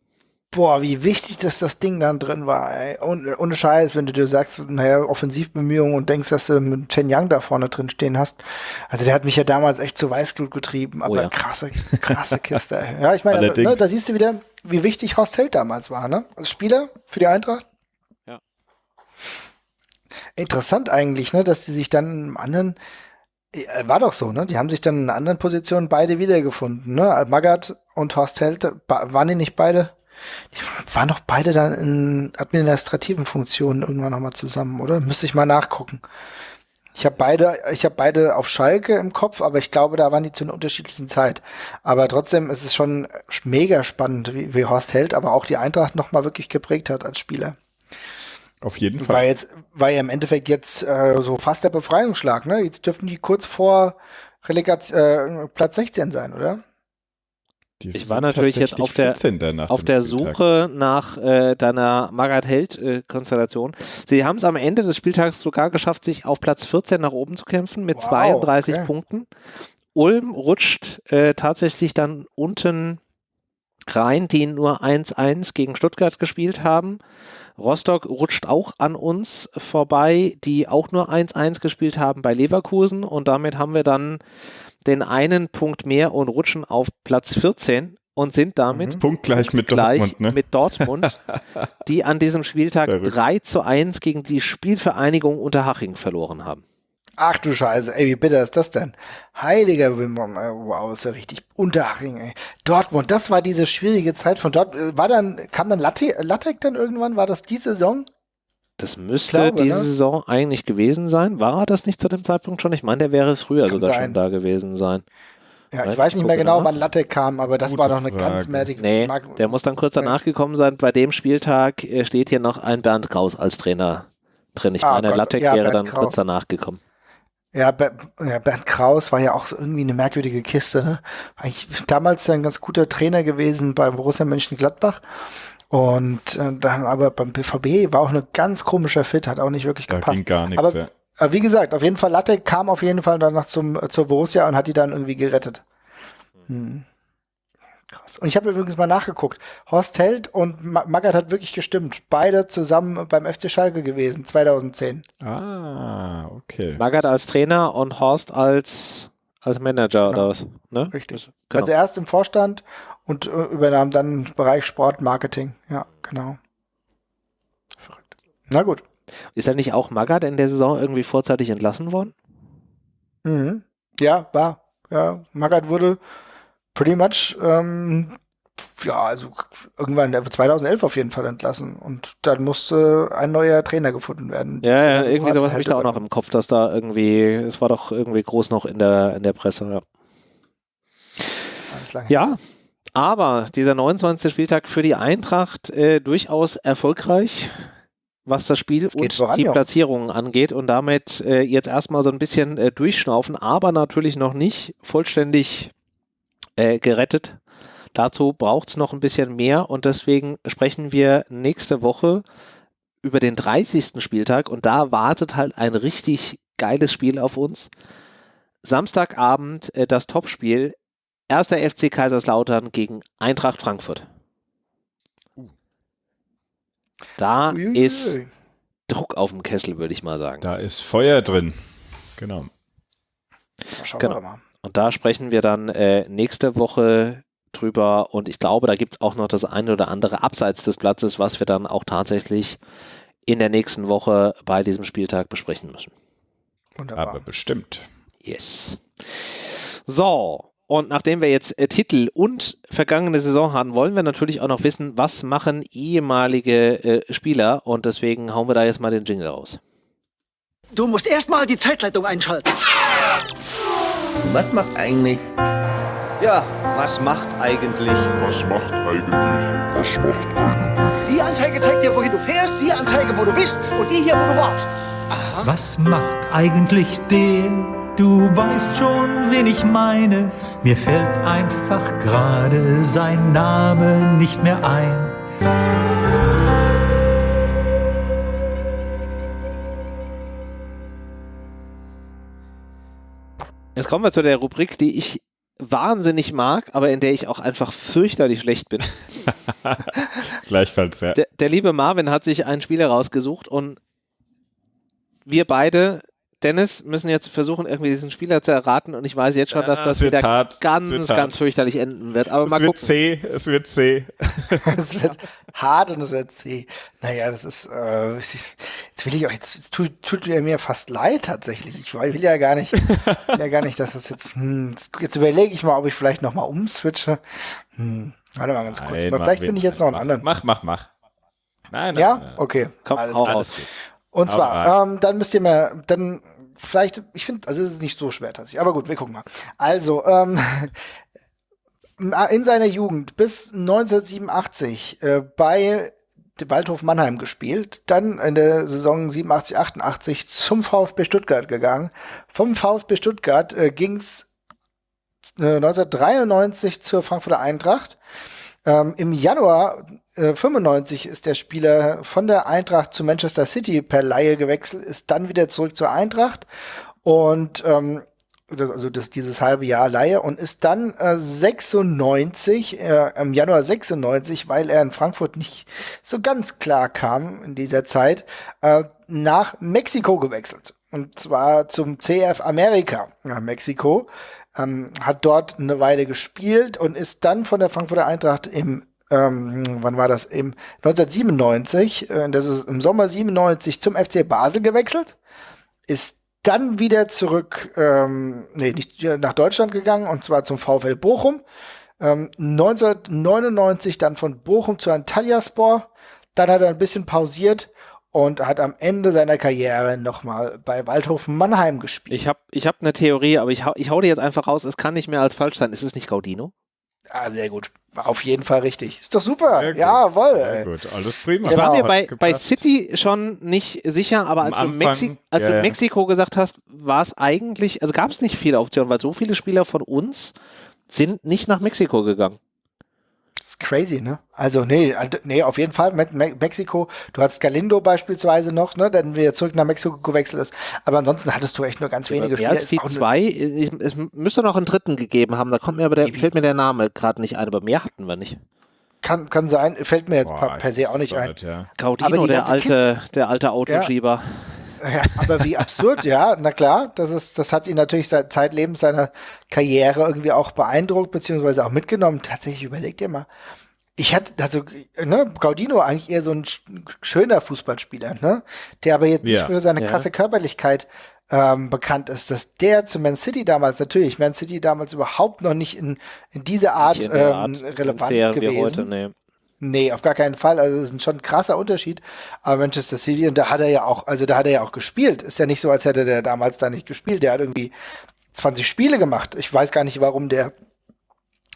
Boah, wie wichtig, dass das Ding dann drin war. Ey. Und, ohne Scheiß, wenn du dir sagst, naja, Offensivbemühungen und denkst, dass du mit Chen Yang da vorne drin stehen hast. Also der hat mich ja damals echt zu Weißglut getrieben, oh aber oh ja. krasse, krasse Kiste. Ja, ich [laughs] meine, ne, da siehst du wieder, wie wichtig Horst Held damals war, ne? Als Spieler für die Eintracht. Interessant eigentlich, ne, dass die sich dann im anderen, äh, war doch so, ne? Die haben sich dann in anderen Position beide wiedergefunden, ne? Magath und Horst Held, waren die nicht beide? Die waren doch beide dann in administrativen Funktionen irgendwann nochmal zusammen, oder? Müsste ich mal nachgucken. Ich habe beide, ich habe beide auf Schalke im Kopf, aber ich glaube, da waren die zu einer unterschiedlichen Zeit. Aber trotzdem ist es schon mega spannend, wie, wie Horst Held, aber auch die Eintracht nochmal wirklich geprägt hat als Spieler. Auf jeden Fall. War jetzt, war ja im Endeffekt jetzt äh, so fast der Befreiungsschlag, ne? Jetzt dürften die kurz vor Relegation, äh, Platz 16 sein, oder? Die ich war natürlich jetzt auf der, auf der Suche nach äh, deiner Margaret Held-Konstellation. Äh, Sie haben es am Ende des Spieltags sogar geschafft, sich auf Platz 14 nach oben zu kämpfen mit wow, 32 okay. Punkten. Ulm rutscht äh, tatsächlich dann unten rein, die nur 1-1 gegen Stuttgart gespielt haben. Rostock rutscht auch an uns vorbei, die auch nur 1-1 gespielt haben bei Leverkusen und damit haben wir dann den einen Punkt mehr und rutschen auf Platz 14 und sind damit mhm. punktgleich mit Dortmund, ne? mit Dortmund, [laughs] die an diesem Spieltag Verrückt. 3 zu 1 gegen die Spielvereinigung Unterhaching verloren haben. Ach du Scheiße, ey, wie bitter ist das denn? Heiliger Wimbom, wow, ist ja richtig Unterhaching, ey. Dortmund, das war diese schwierige Zeit von dort. Äh, war dann, kam dann Latte, Lattek dann irgendwann? War das die Saison? Das müsste glaube, diese ne? Saison eigentlich gewesen sein. War das nicht zu dem Zeitpunkt schon? Ich meine, der wäre früher Kann sogar sein. schon da gewesen sein. Ja, ich weiß ich nicht mehr genau, nach. wann Latte kam, aber das Gute war doch eine Frage. ganz merkwürdige Nee, Mag der muss dann kurz danach gekommen sein. Bei dem Spieltag äh, steht hier noch ein Bernd Kraus als Trainer drin. Ich ah, meine, Lattek ja, wäre Bernd dann Kraus. kurz danach gekommen. Ja, ja, Bernd Kraus war ja auch irgendwie eine merkwürdige Kiste. Ne? Eigentlich damals ein ganz guter Trainer gewesen bei Borussia Mönchengladbach. Und äh, dann aber beim BVB war auch eine ganz komischer Fit, hat auch nicht wirklich gepasst. Da ging gar nichts, aber, ja. aber wie gesagt, auf jeden Fall Latte kam auf jeden Fall danach zum, zur Borussia und hat die dann irgendwie gerettet. Hm. Und ich habe übrigens mal nachgeguckt. Horst Held und Magath hat wirklich gestimmt. Beide zusammen beim FC Schalke gewesen, 2010. Ah, okay. Magath als Trainer und Horst als, als Manager genau. oder was? Ne? Richtig. Genau. Also erst im Vorstand und äh, übernahm dann den Bereich Sport, Marketing. Ja, genau. Verrückt. Na gut. Ist er nicht auch Magath in der Saison irgendwie vorzeitig entlassen worden? Mhm. Ja, war. Ja, Magath wurde pretty much, ähm, ja, also irgendwann 2011 auf jeden Fall entlassen und dann musste ein neuer Trainer gefunden werden. Ja, ja also irgendwie sowas habe ich da auch noch im Kopf, dass da irgendwie, es war doch irgendwie groß noch in der, in der Presse, ja. Ja, aber dieser 29. Spieltag für die Eintracht äh, durchaus erfolgreich, was das Spiel das und voran, die Platzierungen angeht und damit äh, jetzt erstmal so ein bisschen äh, durchschnaufen, aber natürlich noch nicht vollständig äh, gerettet. Dazu braucht es noch ein bisschen mehr und deswegen sprechen wir nächste Woche über den 30. Spieltag und da wartet halt ein richtig geiles Spiel auf uns. Samstagabend äh, das Topspiel. Erster FC Kaiserslautern gegen Eintracht Frankfurt. Da Uiuiui. ist Druck auf dem Kessel, würde ich mal sagen. Da ist Feuer drin. Genau. Genau. Und da sprechen wir dann äh, nächste Woche drüber und ich glaube, da gibt es auch noch das eine oder andere abseits des Platzes, was wir dann auch tatsächlich in der nächsten Woche bei diesem Spieltag besprechen müssen. Wunderbar. Aber bestimmt. Yes. So, und nachdem wir jetzt äh, Titel und vergangene Saison haben, wollen wir natürlich auch noch wissen, was machen ehemalige äh, Spieler und deswegen hauen wir da jetzt mal den Jingle raus. Du musst erstmal die Zeitleitung einschalten. Was macht eigentlich ja, was macht eigentlich? Was macht eigentlich? Was macht eigentlich? Die Anzeige zeigt dir, wohin du fährst, die Anzeige, wo du bist und die hier, wo du warst. Aha. Was macht eigentlich der? Du weißt schon, wen ich meine. Mir fällt einfach gerade sein Name nicht mehr ein. Jetzt kommen wir zu der Rubrik, die ich wahnsinnig mag, aber in der ich auch einfach fürchterlich schlecht bin. [laughs] Gleichfalls, ja. Der, der, liebe Marvin hat sich einen Spieler rausgesucht und wir beide Dennis müssen jetzt versuchen, irgendwie diesen Spieler zu erraten und ich weiß jetzt schon, ja, dass das wieder hart. ganz, ganz fürchterlich enden wird. Aber es mal wird gucken. C, es wird C. [laughs] es wird hart und es wird C. Naja, das ist, äh, jetzt will ich auch, jetzt tut, tut mir fast leid tatsächlich. Ich will ja gar nicht, will ja gar nicht, dass das jetzt, hm, jetzt überlege ich mal, ob ich vielleicht nochmal umswitche. Hm, warte mal ganz kurz. Nein, Aber vielleicht finde ich jetzt noch einen anderen. Mach, mach, mach. Nein, nein, ja? Nein. Okay. Komm, Alles hau raus. Und zwar, ähm, dann müsst ihr mir, dann vielleicht, ich finde, also es ist nicht so schwer tatsächlich, aber gut, wir gucken mal. Also, ähm, [laughs] in seiner Jugend bis 1987 äh, bei Waldhof Mannheim gespielt, dann in der Saison 87, 88 zum VfB Stuttgart gegangen. Vom VfB Stuttgart äh, ging's äh, 1993 zur Frankfurter Eintracht. Ähm, Im Januar äh, 95 ist der Spieler von der Eintracht zu Manchester City per Laie gewechselt, ist dann wieder zurück zur Eintracht und ähm, das, also das, dieses halbe Jahr Laie und ist dann äh, 96, äh, im Januar 96, weil er in Frankfurt nicht so ganz klar kam in dieser Zeit, äh, nach Mexiko gewechselt. Und zwar zum CF America nach Mexiko. Ähm, hat dort eine Weile gespielt und ist dann von der Frankfurter Eintracht im ähm, wann war das? Im 1997, äh, das ist im Sommer 97 zum FC Basel gewechselt, ist dann wieder zurück, ähm, nee, nicht nach Deutschland gegangen und zwar zum VfL Bochum. Ähm, 1999 dann von Bochum zu Antalyaspor. Dann hat er ein bisschen pausiert und hat am Ende seiner Karriere nochmal bei Waldhofen Mannheim gespielt. Ich habe ich hab eine Theorie, aber ich hau, ich hau die jetzt einfach raus. Es kann nicht mehr als falsch sein. Ist es nicht Gaudino? Ah, sehr gut. Auf jeden Fall richtig. Ist doch super. Jawohl. Sehr gut, alles prima. Ich war mir bei, bei City schon nicht sicher, aber als, du, Mexi als ja, du Mexiko gesagt hast, war es eigentlich, also gab es nicht viele Optionen, weil so viele Spieler von uns sind nicht nach Mexiko gegangen crazy, ne? Also, nee, nee, auf jeden Fall Me Me Mexiko. Du hast Galindo beispielsweise noch, ne, der wieder zurück nach Mexiko gewechselt ist. Aber ansonsten hattest du echt nur ganz wenige Spieler. Als die zwei, ich, es müsste noch einen dritten gegeben haben, da kommt mir aber der, fällt mir der Name gerade nicht ein, aber mehr hatten wir nicht. Kann, kann sein, fällt mir jetzt Boah, per se auch nicht ein. Ja. Gaudino, der alte, der alte Autoschieber. Ja. Ja, aber wie absurd, ja, na klar, das ist, das hat ihn natürlich seit Zeitlebens seiner Karriere irgendwie auch beeindruckt, beziehungsweise auch mitgenommen. Tatsächlich überlegt ihr mal. Ich hatte, also, ne, Gaudino eigentlich eher so ein schöner Fußballspieler, ne, der aber jetzt ja. nicht für seine ja. krasse Körperlichkeit ähm, bekannt ist, dass der zu Man City damals, natürlich, Man City damals überhaupt noch nicht in, in diese Art, in ähm, Art relevant gewesen. Heute, nee. Nee, auf gar keinen Fall. Also das ist schon ein krasser Unterschied. Aber Manchester City, und da hat er ja auch, also da hat er ja auch gespielt. Ist ja nicht so, als hätte der damals da nicht gespielt. Der hat irgendwie 20 Spiele gemacht. Ich weiß gar nicht, warum der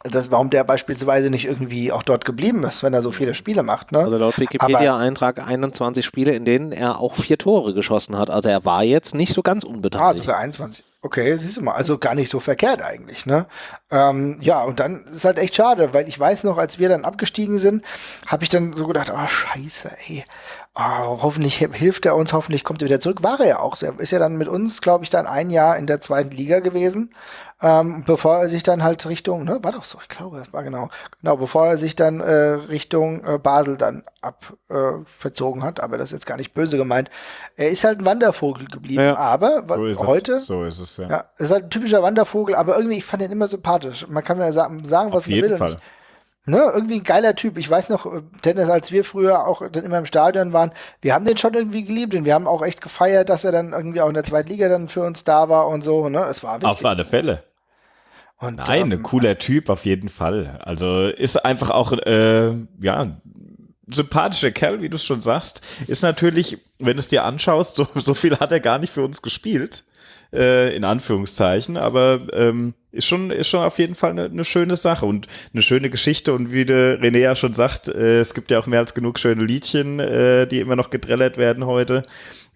das, warum der beispielsweise nicht irgendwie auch dort geblieben ist, wenn er so viele Spiele macht. Ne? Also laut Wikipedia-Eintrag 21 Spiele, in denen er auch vier Tore geschossen hat. Also er war jetzt nicht so ganz unbeteiligt. Ah, sogar 21. Okay, siehst du mal, also gar nicht so verkehrt eigentlich, ne? Ähm, ja, und dann ist halt echt schade, weil ich weiß noch, als wir dann abgestiegen sind, habe ich dann so gedacht, oh scheiße, ey, oh, hoffentlich hilft er uns, hoffentlich kommt er wieder zurück. War er ja auch. Er ist ja dann mit uns, glaube ich, dann ein Jahr in der zweiten Liga gewesen, ähm, bevor er sich dann halt Richtung, ne, war doch so, ich glaube, das war genau, genau, bevor er sich dann äh, Richtung äh, Basel dann ab äh, verzogen hat. Aber das ist jetzt gar nicht böse gemeint. Er ist halt ein Wandervogel geblieben, ja. aber so heute, es. so ist es ja. ja, ist halt ein typischer Wandervogel, aber irgendwie ich fand ihn immer sympathisch. Man kann ja sagen, sagen was man will. Fall. Ne, irgendwie ein geiler Typ. Ich weiß noch, Dennis, als wir früher auch dann immer im Stadion waren, wir haben den schon irgendwie geliebt und wir haben auch echt gefeiert, dass er dann irgendwie auch in der zweiten Liga dann für uns da war und so. Ne? Es war wirklich. Auf alle Fälle. Und, Nein, ähm, ein cooler Typ auf jeden Fall. Also ist einfach auch, äh, ja, sympathischer Kerl, wie du es schon sagst. Ist natürlich, wenn du es dir anschaust, so, so viel hat er gar nicht für uns gespielt äh, in Anführungszeichen, aber ähm, ist schon, ist schon auf jeden Fall eine, eine schöne Sache und eine schöne Geschichte. Und wie der René ja schon sagt, äh, es gibt ja auch mehr als genug schöne Liedchen, äh, die immer noch gedrellert werden heute.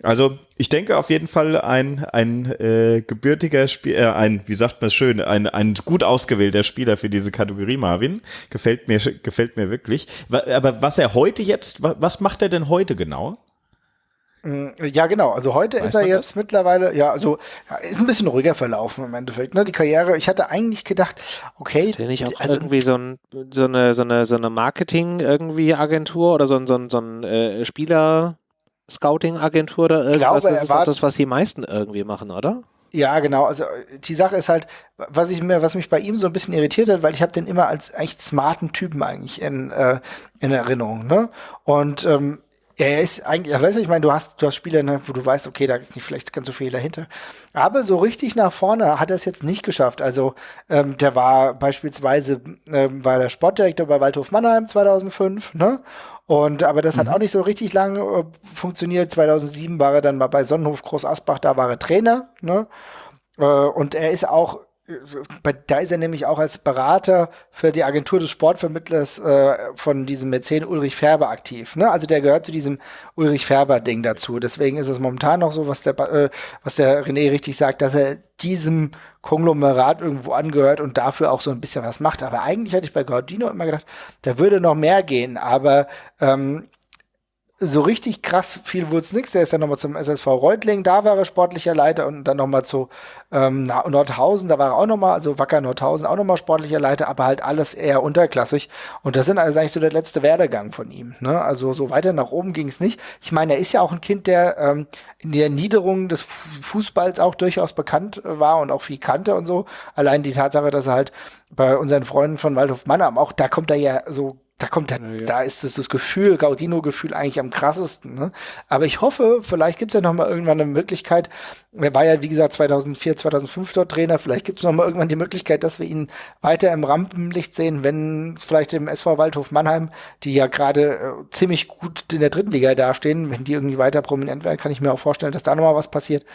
Also ich denke auf jeden Fall ein, ein äh, gebürtiger Spieler, äh, ein, wie sagt man schön, ein, ein gut ausgewählter Spieler für diese Kategorie, Marvin. Gefällt mir, gefällt mir wirklich. Aber was er heute jetzt, was macht er denn heute genau? Mm, ja, genau. Also heute Weiß ist er jetzt das? mittlerweile, ja, also ja, ist ein bisschen ruhiger verlaufen im Endeffekt. Ne? Die Karriere, ich hatte eigentlich gedacht, okay. Ist nicht auch also, irgendwie so, ein, so eine, so eine, so eine Marketing irgendwie Agentur oder so ein, so ein, so ein äh, Spieler Scouting Agentur oder irgendwas? Glaube, das ist doch das, was die meisten irgendwie machen, oder? Ja, genau. Also die Sache ist halt, was ich mir, was mich bei ihm so ein bisschen irritiert hat, weil ich habe den immer als echt smarten Typen eigentlich in, äh, in Erinnerung. Ne? Und ähm, er ist eigentlich, ja, weißt du, ich meine, du hast, du hast Spiele, ne, wo du weißt, okay, da ist nicht vielleicht ganz so viel dahinter. Aber so richtig nach vorne hat er es jetzt nicht geschafft. Also, ähm, der war beispielsweise, ähm, war der Sportdirektor bei Waldhof Mannheim 2005, ne? Und, aber das mhm. hat auch nicht so richtig lang äh, funktioniert. 2007 war er dann mal bei Sonnenhof Groß Asbach, da war er Trainer, ne? Äh, und er ist auch da ist er nämlich auch als Berater für die Agentur des Sportvermittlers äh, von diesem Mäzen Ulrich Färber aktiv. Ne? Also der gehört zu diesem Ulrich Färber-Ding dazu. Deswegen ist es momentan noch so, was der, äh, was der René richtig sagt, dass er diesem Konglomerat irgendwo angehört und dafür auch so ein bisschen was macht. Aber eigentlich hatte ich bei Gaudino immer gedacht, da würde noch mehr gehen. Aber ähm, so richtig krass viel wurde es nichts. Der ist dann nochmal zum SSV Reutling, da war er sportlicher Leiter und dann nochmal zu ähm, Nordhausen, da war er auch nochmal, also Wacker Nordhausen auch nochmal sportlicher Leiter, aber halt alles eher unterklassig. Und das sind also eigentlich so der letzte Werdegang von ihm. Ne? Also so weiter nach oben ging es nicht. Ich meine, er ist ja auch ein Kind, der ähm, in der Niederung des Fußballs auch durchaus bekannt war und auch viel kannte und so. Allein die Tatsache, dass er halt bei unseren Freunden von Waldhof Mannheim auch, da kommt er ja so da kommt der, ja, ja. da ist das, das Gefühl, Gaudino-Gefühl eigentlich am krassesten. Ne? Aber ich hoffe, vielleicht gibt es ja noch mal irgendwann eine Möglichkeit. Er war ja, wie gesagt, 2004, 2005 dort Trainer. Vielleicht gibt es noch mal irgendwann die Möglichkeit, dass wir ihn weiter im Rampenlicht sehen, wenn vielleicht im SV Waldhof Mannheim, die ja gerade äh, ziemlich gut in der dritten Liga dastehen, wenn die irgendwie weiter prominent werden, kann ich mir auch vorstellen, dass da noch mal was passiert.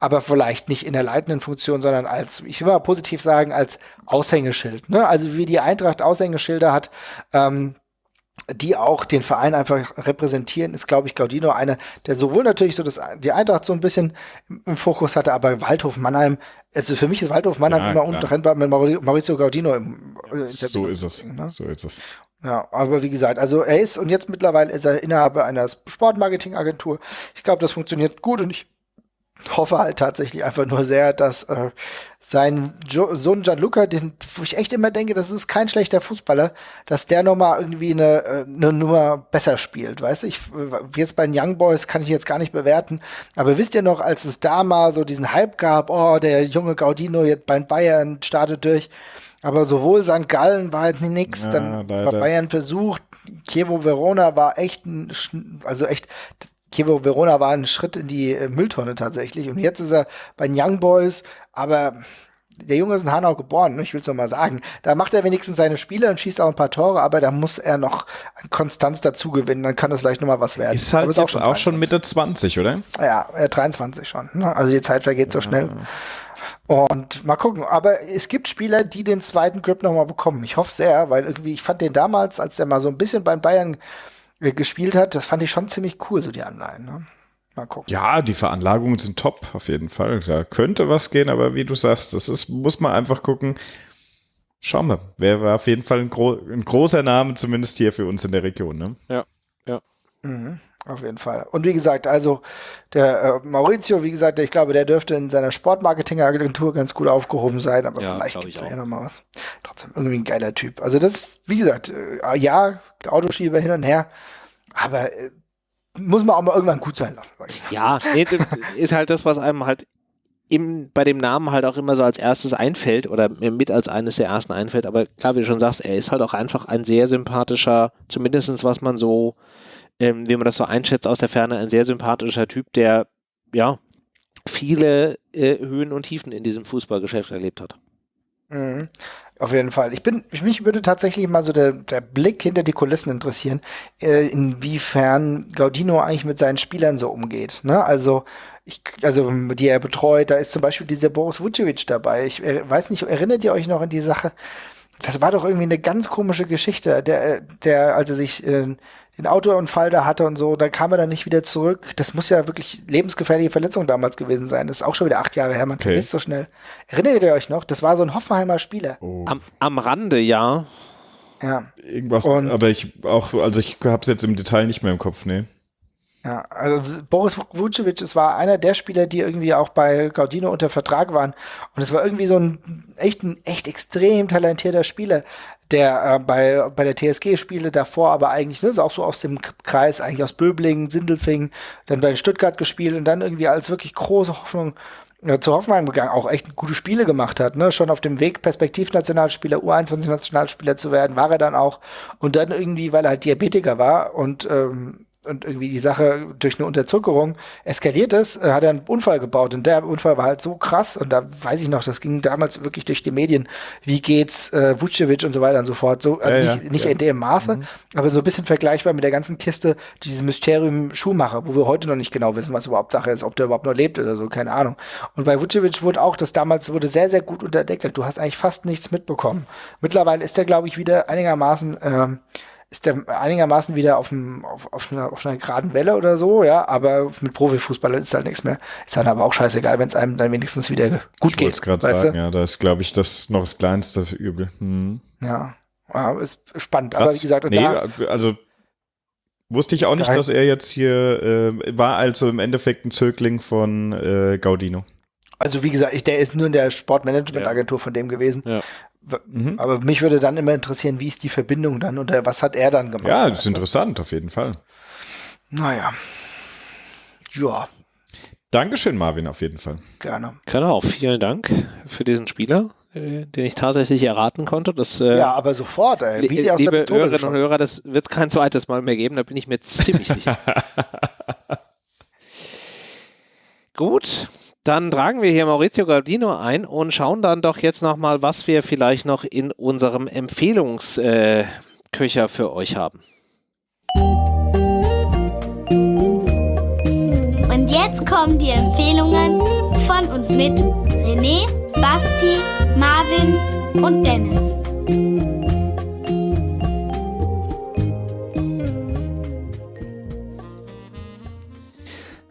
Aber vielleicht nicht in der leitenden Funktion, sondern als, ich will mal positiv sagen, als Aushängeschild. Ne? Also wie die Eintracht Aushängeschilder hat, ähm, die auch den Verein einfach repräsentieren, ist, glaube ich, Gaudino einer, der sowohl natürlich so das, die Eintracht so ein bisschen im Fokus hatte, aber Waldhof Mannheim, also für mich ist Waldhof Mannheim ja, immer untrennbar mit Maurizio Gaudino im, äh, So ist es. Ne? So ist es. Ja, aber wie gesagt, also er ist und jetzt mittlerweile ist er Inhaber einer Sportmarketingagentur. Ich glaube, das funktioniert gut und ich hoffe halt tatsächlich einfach nur sehr, dass äh, sein jo Sohn Gianluca, den, wo ich echt immer denke, das ist kein schlechter Fußballer, dass der nochmal irgendwie eine, äh, eine Nummer besser spielt, weißt du? Ich, äh, jetzt bei den Young Boys kann ich jetzt gar nicht bewerten, aber wisst ihr noch, als es da mal so diesen Hype gab, oh, der junge Gaudino jetzt bei Bayern startet durch, aber sowohl St. Gallen war halt nix, ja, dann leider. war Bayern versucht, Chievo Verona war echt ein, also echt, Chievo Verona war ein Schritt in die äh, Mülltonne tatsächlich. Und jetzt ist er bei den Young Boys, aber der Junge ist in Hanau geboren, ne? ich will es noch mal sagen. Da macht er wenigstens seine Spiele und schießt auch ein paar Tore, aber da muss er noch Konstanz dazu gewinnen, dann kann das vielleicht noch mal was werden. Ist halt ist auch, schon, auch schon Mitte 20, oder? Ja, äh, 23 schon. Ne? Also die Zeit vergeht so schnell. Und mal gucken. Aber es gibt Spieler, die den zweiten Grip noch mal bekommen. Ich hoffe sehr, weil irgendwie, ich fand den damals, als der mal so ein bisschen beim Bayern äh, gespielt hat, das fand ich schon ziemlich cool, so die Anleihen. Ne? Mal gucken. Ja, die Veranlagungen sind top, auf jeden Fall. Da könnte was gehen, aber wie du sagst, das ist, muss man einfach gucken. Schauen wir. Wäre auf jeden Fall ein, gro ein, großer Name, zumindest hier für uns in der Region. Ne? Ja, ja. Mhm. Auf jeden Fall. Und wie gesagt, also der äh, Maurizio, wie gesagt, ich glaube, der dürfte in seiner Sportmarketing-Agentur ganz gut aufgehoben sein, aber ja, vielleicht gibt es ja noch mal was. Trotzdem irgendwie ein geiler Typ. Also das, wie gesagt, äh, ja, Autoschieber hin und her, aber äh, muss man auch mal irgendwann gut sein lassen. Ja, nee, ist halt das, was einem halt im, bei dem Namen halt auch immer so als erstes einfällt oder mit als eines der ersten einfällt. Aber klar, wie du schon sagst, er ist halt auch einfach ein sehr sympathischer, zumindest was man so ähm, wie man das so einschätzt aus der Ferne, ein sehr sympathischer Typ, der ja viele äh, Höhen und Tiefen in diesem Fußballgeschäft erlebt hat. Mhm. Auf jeden Fall. Ich bin, mich würde tatsächlich mal so der, der Blick hinter die Kulissen interessieren, äh, inwiefern Gaudino eigentlich mit seinen Spielern so umgeht. Ne? Also, ich, also, die er betreut, da ist zum Beispiel dieser Boris Vucevic dabei. Ich äh, weiß nicht, erinnert ihr euch noch an die Sache? Das war doch irgendwie eine ganz komische Geschichte, der, der, als er sich äh, den Autounfall da hatte und so, dann kam er dann nicht wieder zurück. Das muss ja wirklich lebensgefährliche Verletzung damals gewesen sein. Das ist auch schon wieder acht Jahre her, man okay. vergisst so schnell. Erinnert ihr euch noch? Das war so ein Hoffenheimer Spieler. Oh. Am, am Rande, ja. Ja. Irgendwas, und, aber ich auch, also ich hab's jetzt im Detail nicht mehr im Kopf, nee. Ja, also Boris Vucevic, es war einer der Spieler, die irgendwie auch bei Gaudino unter Vertrag waren. Und es war irgendwie so ein echt, ein echt extrem talentierter Spieler, der äh, bei, bei der TSG-Spiele davor aber eigentlich, ne, ist auch so aus dem Kreis, eigentlich aus Böblingen, Sindelfingen, dann bei Stuttgart gespielt und dann irgendwie als wirklich große Hoffnung äh, zu Hoffenheim gegangen, auch echt gute Spiele gemacht hat, ne? Schon auf dem Weg, Perspektivnationalspieler, U21-Nationalspieler zu werden, war er dann auch. Und dann irgendwie, weil er halt Diabetiker war und ähm, und irgendwie die Sache durch eine Unterzuckerung eskaliert ist, äh, hat er einen Unfall gebaut und der Unfall war halt so krass und da weiß ich noch, das ging damals wirklich durch die Medien, wie geht's äh, Vucevic und so weiter und so fort, so also ja, nicht, ja, nicht ja. in dem Maße, mhm. aber so ein bisschen vergleichbar mit der ganzen Kiste dieses Mysterium Schuhmacher, wo wir heute noch nicht genau wissen, was überhaupt Sache ist, ob der überhaupt noch lebt oder so, keine Ahnung. Und bei Vucevic wurde auch das damals wurde sehr sehr gut unterdeckelt. Du hast eigentlich fast nichts mitbekommen. Mittlerweile ist der glaube ich wieder einigermaßen ähm, ist der einigermaßen wieder auf, dem, auf, auf, einer, auf einer geraden Welle oder so, ja, aber mit Profifußballern ist halt nichts mehr. Ist dann aber auch scheißegal, wenn es einem dann wenigstens wieder gut ich geht. Ich gerade sagen, du? ja, da ist, glaube ich, das noch das kleinste Übel. Hm. Ja. ja, ist spannend. Krass. Aber wie gesagt, nee, da, also wusste ich auch nicht, dass er jetzt hier äh, war, also im Endeffekt ein Zögling von äh, Gaudino. Also wie gesagt, ich, der ist nur in der Sportmanagement-Agentur ja. von dem gewesen. Ja. Mhm. Aber mich würde dann immer interessieren, wie ist die Verbindung dann oder was hat er dann gemacht? Ja, das ist interessant, auf jeden Fall. Naja. Ja. Dankeschön, Marvin, auf jeden Fall. Gerne. Genau, vielen Dank für diesen Spieler, äh, den ich tatsächlich erraten konnte. Das, äh, ja, aber sofort, ey. Wie aus liebe Hörerinnen geschaut. und Hörer, das wird es kein zweites Mal mehr geben, da bin ich mir ziemlich [laughs] sicher. Gut, dann tragen wir hier Maurizio Gardino ein und schauen dann doch jetzt nochmal, was wir vielleicht noch in unserem Empfehlungsköcher äh, für euch haben. Und jetzt kommen die Empfehlungen von und mit René, Basti, Marvin und Dennis.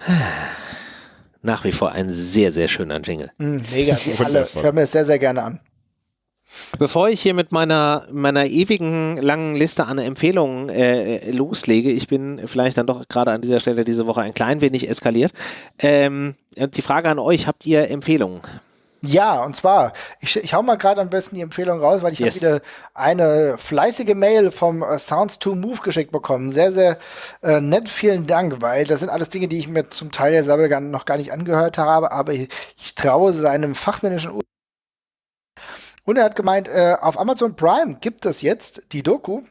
[sighs] nach wie vor ein sehr, sehr schöner Jingle. Mm, mega, die [laughs] alle. Ich höre mir das sehr, sehr gerne an. Bevor ich hier mit meiner, meiner ewigen langen Liste an Empfehlungen äh, loslege, ich bin vielleicht dann doch gerade an dieser Stelle diese Woche ein klein wenig eskaliert. Ähm, die Frage an euch, habt ihr Empfehlungen? Ja, und zwar, ich, ich hau mal gerade am besten die Empfehlung raus, weil ich yes. habe wieder eine fleißige Mail vom uh, Sounds to Move geschickt bekommen. Sehr, sehr äh, nett, vielen Dank, weil das sind alles Dinge, die ich mir zum Teil selber gar, noch gar nicht angehört habe, aber ich, ich traue seinem fachmännischen Ur und er hat gemeint, äh, auf Amazon Prime gibt es jetzt die Doku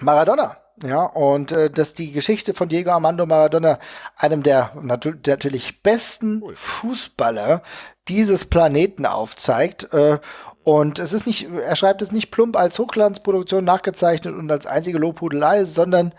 Maradona. Ja, und äh, dass die Geschichte von Diego Armando Maradona, einem der natu natürlich besten cool. Fußballer dieses Planeten aufzeigt. Äh, und es ist nicht, er schreibt es nicht plump als Hochglanzproduktion nachgezeichnet und als einzige Lobhudelei, sondern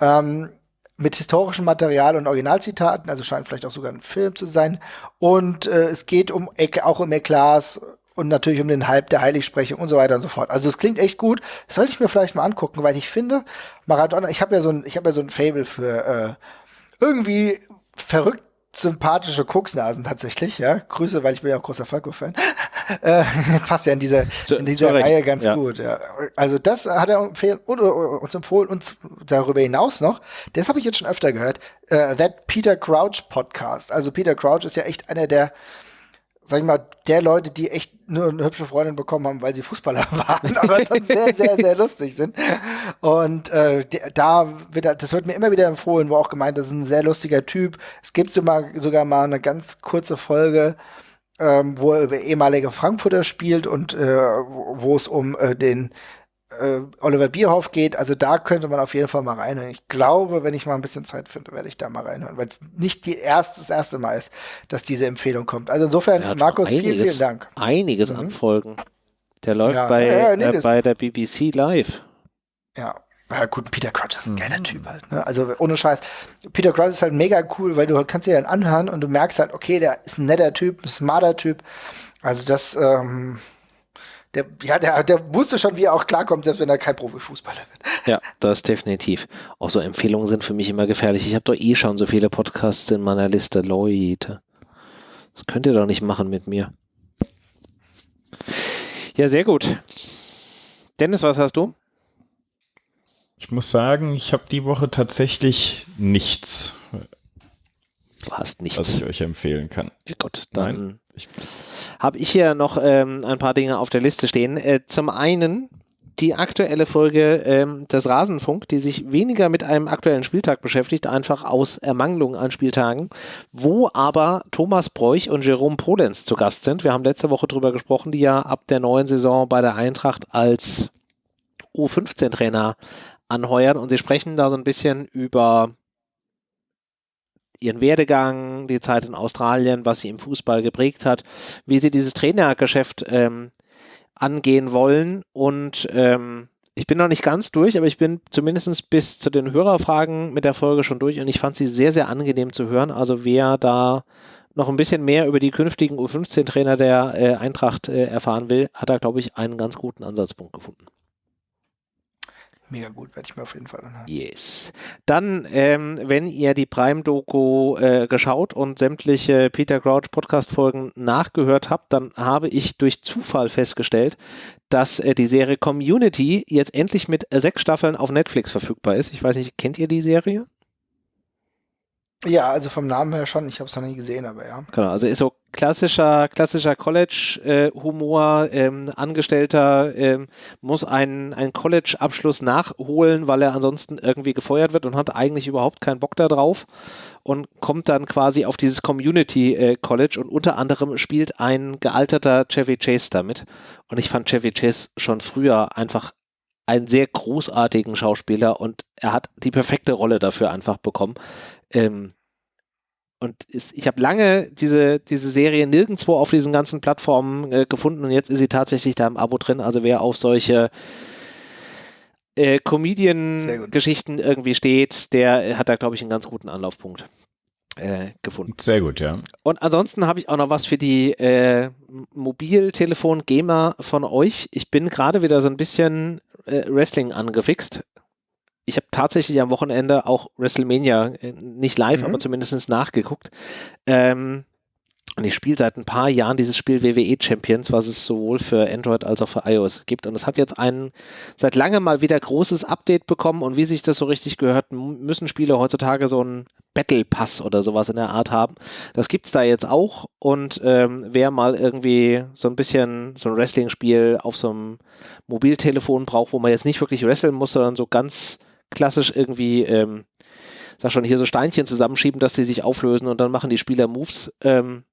ähm, mit historischem Material und Originalzitaten, also scheint vielleicht auch sogar ein Film zu sein. Und äh, es geht um auch um Eklas und natürlich um den Halb der Heiligsprechung und so weiter und so fort. Also es klingt echt gut. Das sollte ich mir vielleicht mal angucken, weil ich finde, Maradona, ich habe ja so ein, ich habe ja so ein Fable für äh, irgendwie verrückt sympathische Koksnasen tatsächlich, ja. Grüße, weil ich bin ja auch großer Falco-Fan. [laughs] äh, passt ja in dieser, zu, in dieser Reihe ganz ja. gut. Ja. Also das hat er empfehlen, und, uns empfohlen und darüber hinaus noch, das habe ich jetzt schon öfter gehört, äh, That Peter Crouch Podcast. Also Peter Crouch ist ja echt einer der sag ich mal, der Leute, die echt nur eine hübsche Freundin bekommen haben, weil sie Fußballer [laughs] waren, aber sonst [laughs] sehr, sehr, sehr lustig sind. Und äh, da wird, das wird mir immer wieder empfohlen, wo auch gemeint, das ist ein sehr lustiger Typ. Es gibt sogar, sogar mal eine ganz kurze Folge, ähm, wo er über ehemalige Frankfurter spielt und äh, wo es um äh, den äh, Oliver Bierhoff geht. Also da könnte man auf jeden Fall mal reinhören. Ich glaube, wenn ich mal ein bisschen Zeit finde, werde ich da mal reinhören, weil es nicht die erste, das erste Mal ist, dass diese Empfehlung kommt. Also insofern, Markus, einiges, vielen, vielen Dank. Einiges mhm. an Folgen. Der läuft ja, bei, ja, nee, äh, bei der BBC live. Ja, ja, gut, Peter Crouch ist ein mhm. geiler Typ halt. Ne? Also ohne Scheiß. Peter Crouch ist halt mega cool, weil du kannst dir dann anhören und du merkst halt, okay, der ist ein netter Typ, ein smarter Typ. Also das, ähm, der, ja, der, der wusste schon, wie er auch klarkommt, selbst wenn er kein Profifußballer wird. [laughs] Ja, das definitiv. Auch so Empfehlungen sind für mich immer gefährlich. Ich habe doch eh schon so viele Podcasts in meiner Liste. Leute, das könnt ihr doch nicht machen mit mir. Ja, sehr gut. Dennis, was hast du? Ich muss sagen, ich habe die Woche tatsächlich nichts. Du hast nichts. Was ich euch empfehlen kann. Gut, dann habe ich hier noch ähm, ein paar Dinge auf der Liste stehen. Äh, zum einen die aktuelle Folge ähm, des Rasenfunk, die sich weniger mit einem aktuellen Spieltag beschäftigt, einfach aus Ermangelung an Spieltagen, wo aber Thomas Bräuch und Jerome Polenz zu Gast sind. Wir haben letzte Woche darüber gesprochen, die ja ab der neuen Saison bei der Eintracht als U15-Trainer anheuern und sie sprechen da so ein bisschen über ihren Werdegang, die Zeit in Australien, was sie im Fußball geprägt hat, wie sie dieses Trainergeschäft ähm, angehen wollen. Und ähm, ich bin noch nicht ganz durch, aber ich bin zumindest bis zu den Hörerfragen mit der Folge schon durch und ich fand sie sehr, sehr angenehm zu hören. Also wer da noch ein bisschen mehr über die künftigen U15-Trainer der äh, Eintracht äh, erfahren will, hat da, glaube ich, einen ganz guten Ansatzpunkt gefunden mega gut, werde ich mir auf jeden Fall anhören. Yes. Dann, ähm, wenn ihr die Prime-Doku äh, geschaut und sämtliche Peter Crouch Podcast-Folgen nachgehört habt, dann habe ich durch Zufall festgestellt, dass äh, die Serie Community jetzt endlich mit äh, sechs Staffeln auf Netflix verfügbar ist. Ich weiß nicht, kennt ihr die Serie? Ja, also vom Namen her schon. Ich habe es noch nie gesehen, aber ja. Genau, also ist so klassischer, klassischer College-Humor. Äh, ähm, Angestellter ähm, muss einen, einen College-Abschluss nachholen, weil er ansonsten irgendwie gefeuert wird und hat eigentlich überhaupt keinen Bock darauf und kommt dann quasi auf dieses Community äh, College und unter anderem spielt ein gealterter Chevy Chase damit. Und ich fand Chevy Chase schon früher einfach einen sehr großartigen Schauspieler und er hat die perfekte Rolle dafür einfach bekommen. Ähm, und ist, ich habe lange diese, diese Serie nirgendwo auf diesen ganzen Plattformen äh, gefunden und jetzt ist sie tatsächlich da im Abo drin. Also wer auf solche äh, Comedian-Geschichten irgendwie steht, der hat da, glaube ich, einen ganz guten Anlaufpunkt äh, gefunden. Sehr gut, ja. Und ansonsten habe ich auch noch was für die äh, Mobiltelefon-Gamer von euch. Ich bin gerade wieder so ein bisschen äh, Wrestling angefixt ich habe tatsächlich am Wochenende auch WrestleMania äh, nicht live, mhm. aber zumindest nachgeguckt. Ähm, und ich spiele seit ein paar Jahren dieses Spiel WWE Champions, was es sowohl für Android als auch für iOS gibt. Und es hat jetzt ein seit langem mal wieder großes Update bekommen. Und wie sich das so richtig gehört, müssen Spiele heutzutage so einen Battle Pass oder sowas in der Art haben. Das gibt es da jetzt auch. Und ähm, wer mal irgendwie so ein bisschen so ein Wrestling-Spiel auf so einem Mobiltelefon braucht, wo man jetzt nicht wirklich wresteln muss, sondern so ganz klassisch irgendwie, ähm, sag schon, hier so Steinchen zusammenschieben, dass die sich auflösen und dann machen die Spieler Moves. Ähm,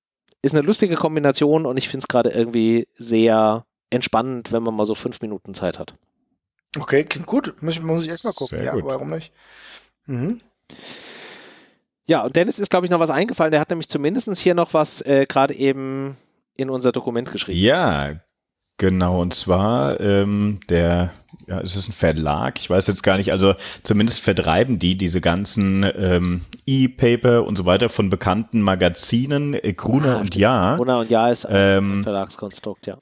ist eine lustige Kombination und ich finde es gerade irgendwie sehr entspannend, wenn man mal so fünf Minuten Zeit hat. Okay, klingt gut. Muss, muss ich echt mal gucken. Sehr ja, gut. warum nicht? Mhm. Ja, und Dennis ist, glaube ich, noch was eingefallen. Der hat nämlich zumindest hier noch was äh, gerade eben in unser Dokument geschrieben. Ja, Genau, und zwar ähm, der, ja, es ist ein Verlag, ich weiß jetzt gar nicht, also zumindest vertreiben die diese ganzen ähm, E-Paper und so weiter von bekannten Magazinen, äh, Gruner ah, und Ja. Gruner und Ja ist ein ähm, Verlagskonstrukt, ja.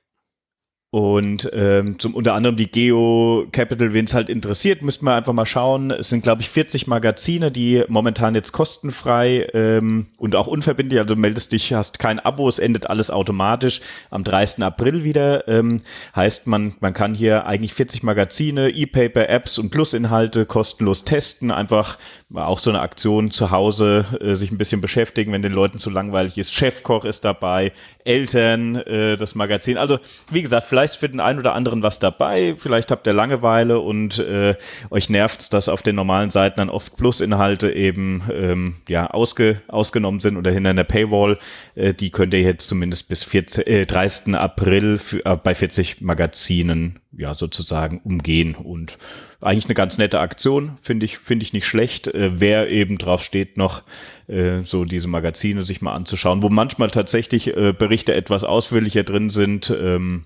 Und ähm, zum unter anderem die Geo Capital, wen es halt interessiert, müssten wir einfach mal schauen. Es sind, glaube ich, 40 Magazine, die momentan jetzt kostenfrei ähm, und auch unverbindlich, also meldest dich, hast kein Abo, es endet alles automatisch am 30. April wieder. Ähm, heißt, man, man kann hier eigentlich 40 Magazine, E-Paper, Apps und Plusinhalte kostenlos testen. Einfach auch so eine Aktion zu Hause, äh, sich ein bisschen beschäftigen, wenn den Leuten zu langweilig ist. Chefkoch ist dabei, Eltern, äh, das Magazin. Also, wie gesagt, vielleicht für den einen oder anderen was dabei, vielleicht habt ihr Langeweile und äh, euch nervt's, dass auf den normalen Seiten dann oft Plus-Inhalte eben ähm, ja, ausge, ausgenommen sind oder hinter einer Paywall. Äh, die könnt ihr jetzt zumindest bis 14, äh, 30. April für, äh, bei 40 Magazinen ja sozusagen umgehen und eigentlich eine ganz nette Aktion, finde ich, finde ich nicht schlecht. Äh, wer eben drauf steht, noch äh, so diese Magazine sich mal anzuschauen, wo manchmal tatsächlich äh, Berichte etwas ausführlicher drin sind. Ähm,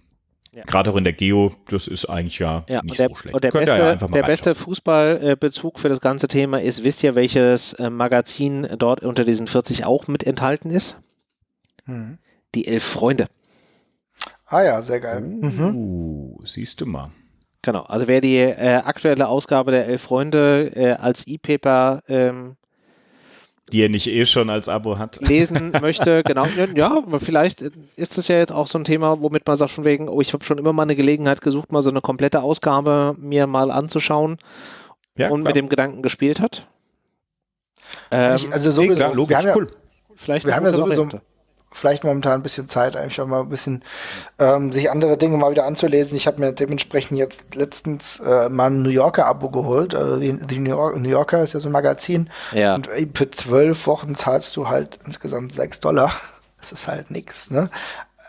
ja. Gerade auch in der Geo, das ist eigentlich ja, ja nicht der, so schlecht. Und der Könnt beste, ja der beste Fußballbezug für das ganze Thema ist, wisst ihr, welches äh, Magazin dort unter diesen 40 auch mit enthalten ist? Mhm. Die Elf Freunde. Ah ja, sehr geil. Uh, mhm. Siehst du mal. Genau, also wer die äh, aktuelle Ausgabe der Elf Freunde äh, als E-Paper ähm, die er nicht eh schon als Abo hat. Lesen [laughs] möchte, genau. Ja, aber vielleicht ist das ja jetzt auch so ein Thema, womit man sagt von wegen, oh, ich habe schon immer mal eine Gelegenheit gesucht, mal so eine komplette Ausgabe mir mal anzuschauen ja, und klar. mit dem Gedanken gespielt hat. Ähm, also sowieso, klar, logisch, wir cool. Vielleicht wir haben ja sowieso, Variante vielleicht momentan ein bisschen Zeit, eigentlich auch mal ein bisschen ähm, sich andere Dinge mal wieder anzulesen. Ich habe mir dementsprechend jetzt letztens äh, mal ein New Yorker Abo geholt. Also die, die New, York, New, Yorker ist ja so ein Magazin. Ja. Und für zwölf Wochen zahlst du halt insgesamt sechs Dollar. Das ist halt nichts, ne?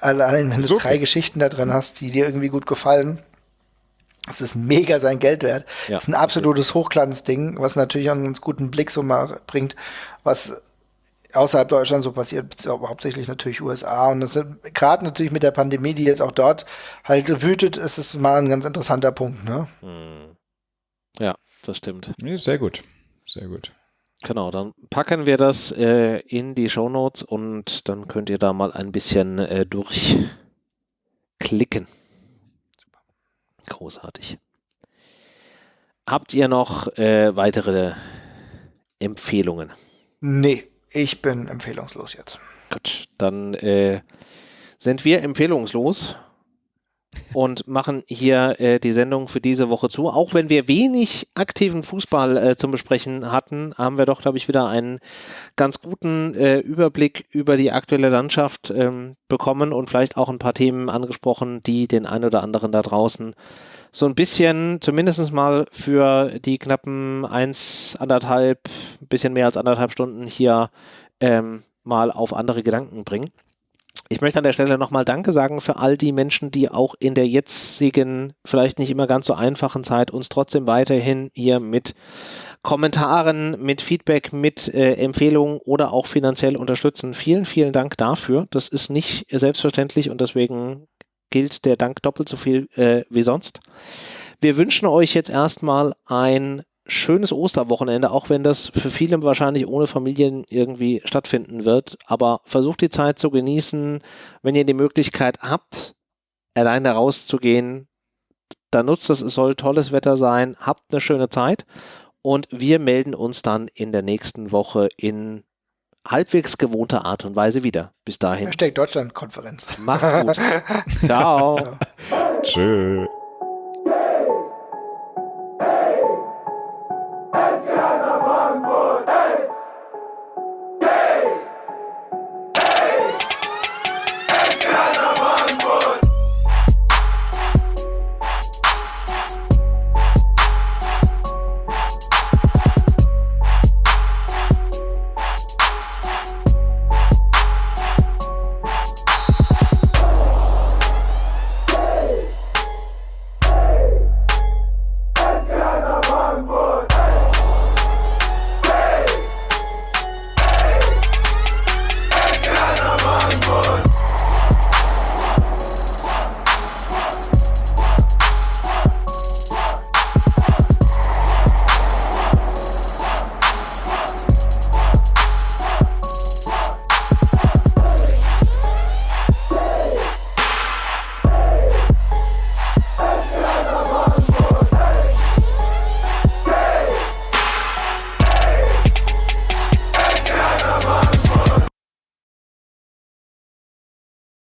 Allein wenn du so drei Geschichten da drin hast, die dir irgendwie gut gefallen. Das ist mega sein Geld wert. Ja. Das ist ein absolutes Hochglanzding, was natürlich einen ganz guten Blick so mal bringt, was außerhalb Deutschlands so passiert, hauptsächlich natürlich USA. Und das gerade natürlich mit der Pandemie, die jetzt auch dort halt wütet, ist es mal ein ganz interessanter Punkt. Ne? Hm. Ja, das stimmt. Sehr gut. Sehr gut. Genau, dann packen wir das äh, in die Show Notes und dann könnt ihr da mal ein bisschen äh, durchklicken. Großartig. Habt ihr noch äh, weitere Empfehlungen? Nee, ich bin empfehlungslos jetzt. Gut, dann äh, sind wir empfehlungslos und machen hier äh, die Sendung für diese Woche zu. Auch wenn wir wenig aktiven Fußball äh, zum Besprechen hatten, haben wir doch, glaube ich, wieder einen ganz guten äh, Überblick über die aktuelle Landschaft ähm, bekommen und vielleicht auch ein paar Themen angesprochen, die den einen oder anderen da draußen so ein bisschen, zumindest mal für die knappen eins, anderthalb, bisschen mehr als anderthalb Stunden hier ähm, mal auf andere Gedanken bringen. Ich möchte an der Stelle nochmal Danke sagen für all die Menschen, die auch in der jetzigen, vielleicht nicht immer ganz so einfachen Zeit uns trotzdem weiterhin hier mit Kommentaren, mit Feedback, mit äh, Empfehlungen oder auch finanziell unterstützen. Vielen, vielen Dank dafür. Das ist nicht selbstverständlich und deswegen gilt der Dank doppelt so viel äh, wie sonst. Wir wünschen euch jetzt erstmal ein schönes Osterwochenende, auch wenn das für viele wahrscheinlich ohne Familien irgendwie stattfinden wird. Aber versucht die Zeit zu genießen. Wenn ihr die Möglichkeit habt, alleine rauszugehen, dann nutzt es. Es soll tolles Wetter sein. Habt eine schöne Zeit. Und wir melden uns dann in der nächsten Woche in halbwegs gewohnter Art und Weise wieder. Bis dahin. Hashtag Deutschland-Konferenz. Macht's gut. [laughs] Ciao. Ciao. Tschö.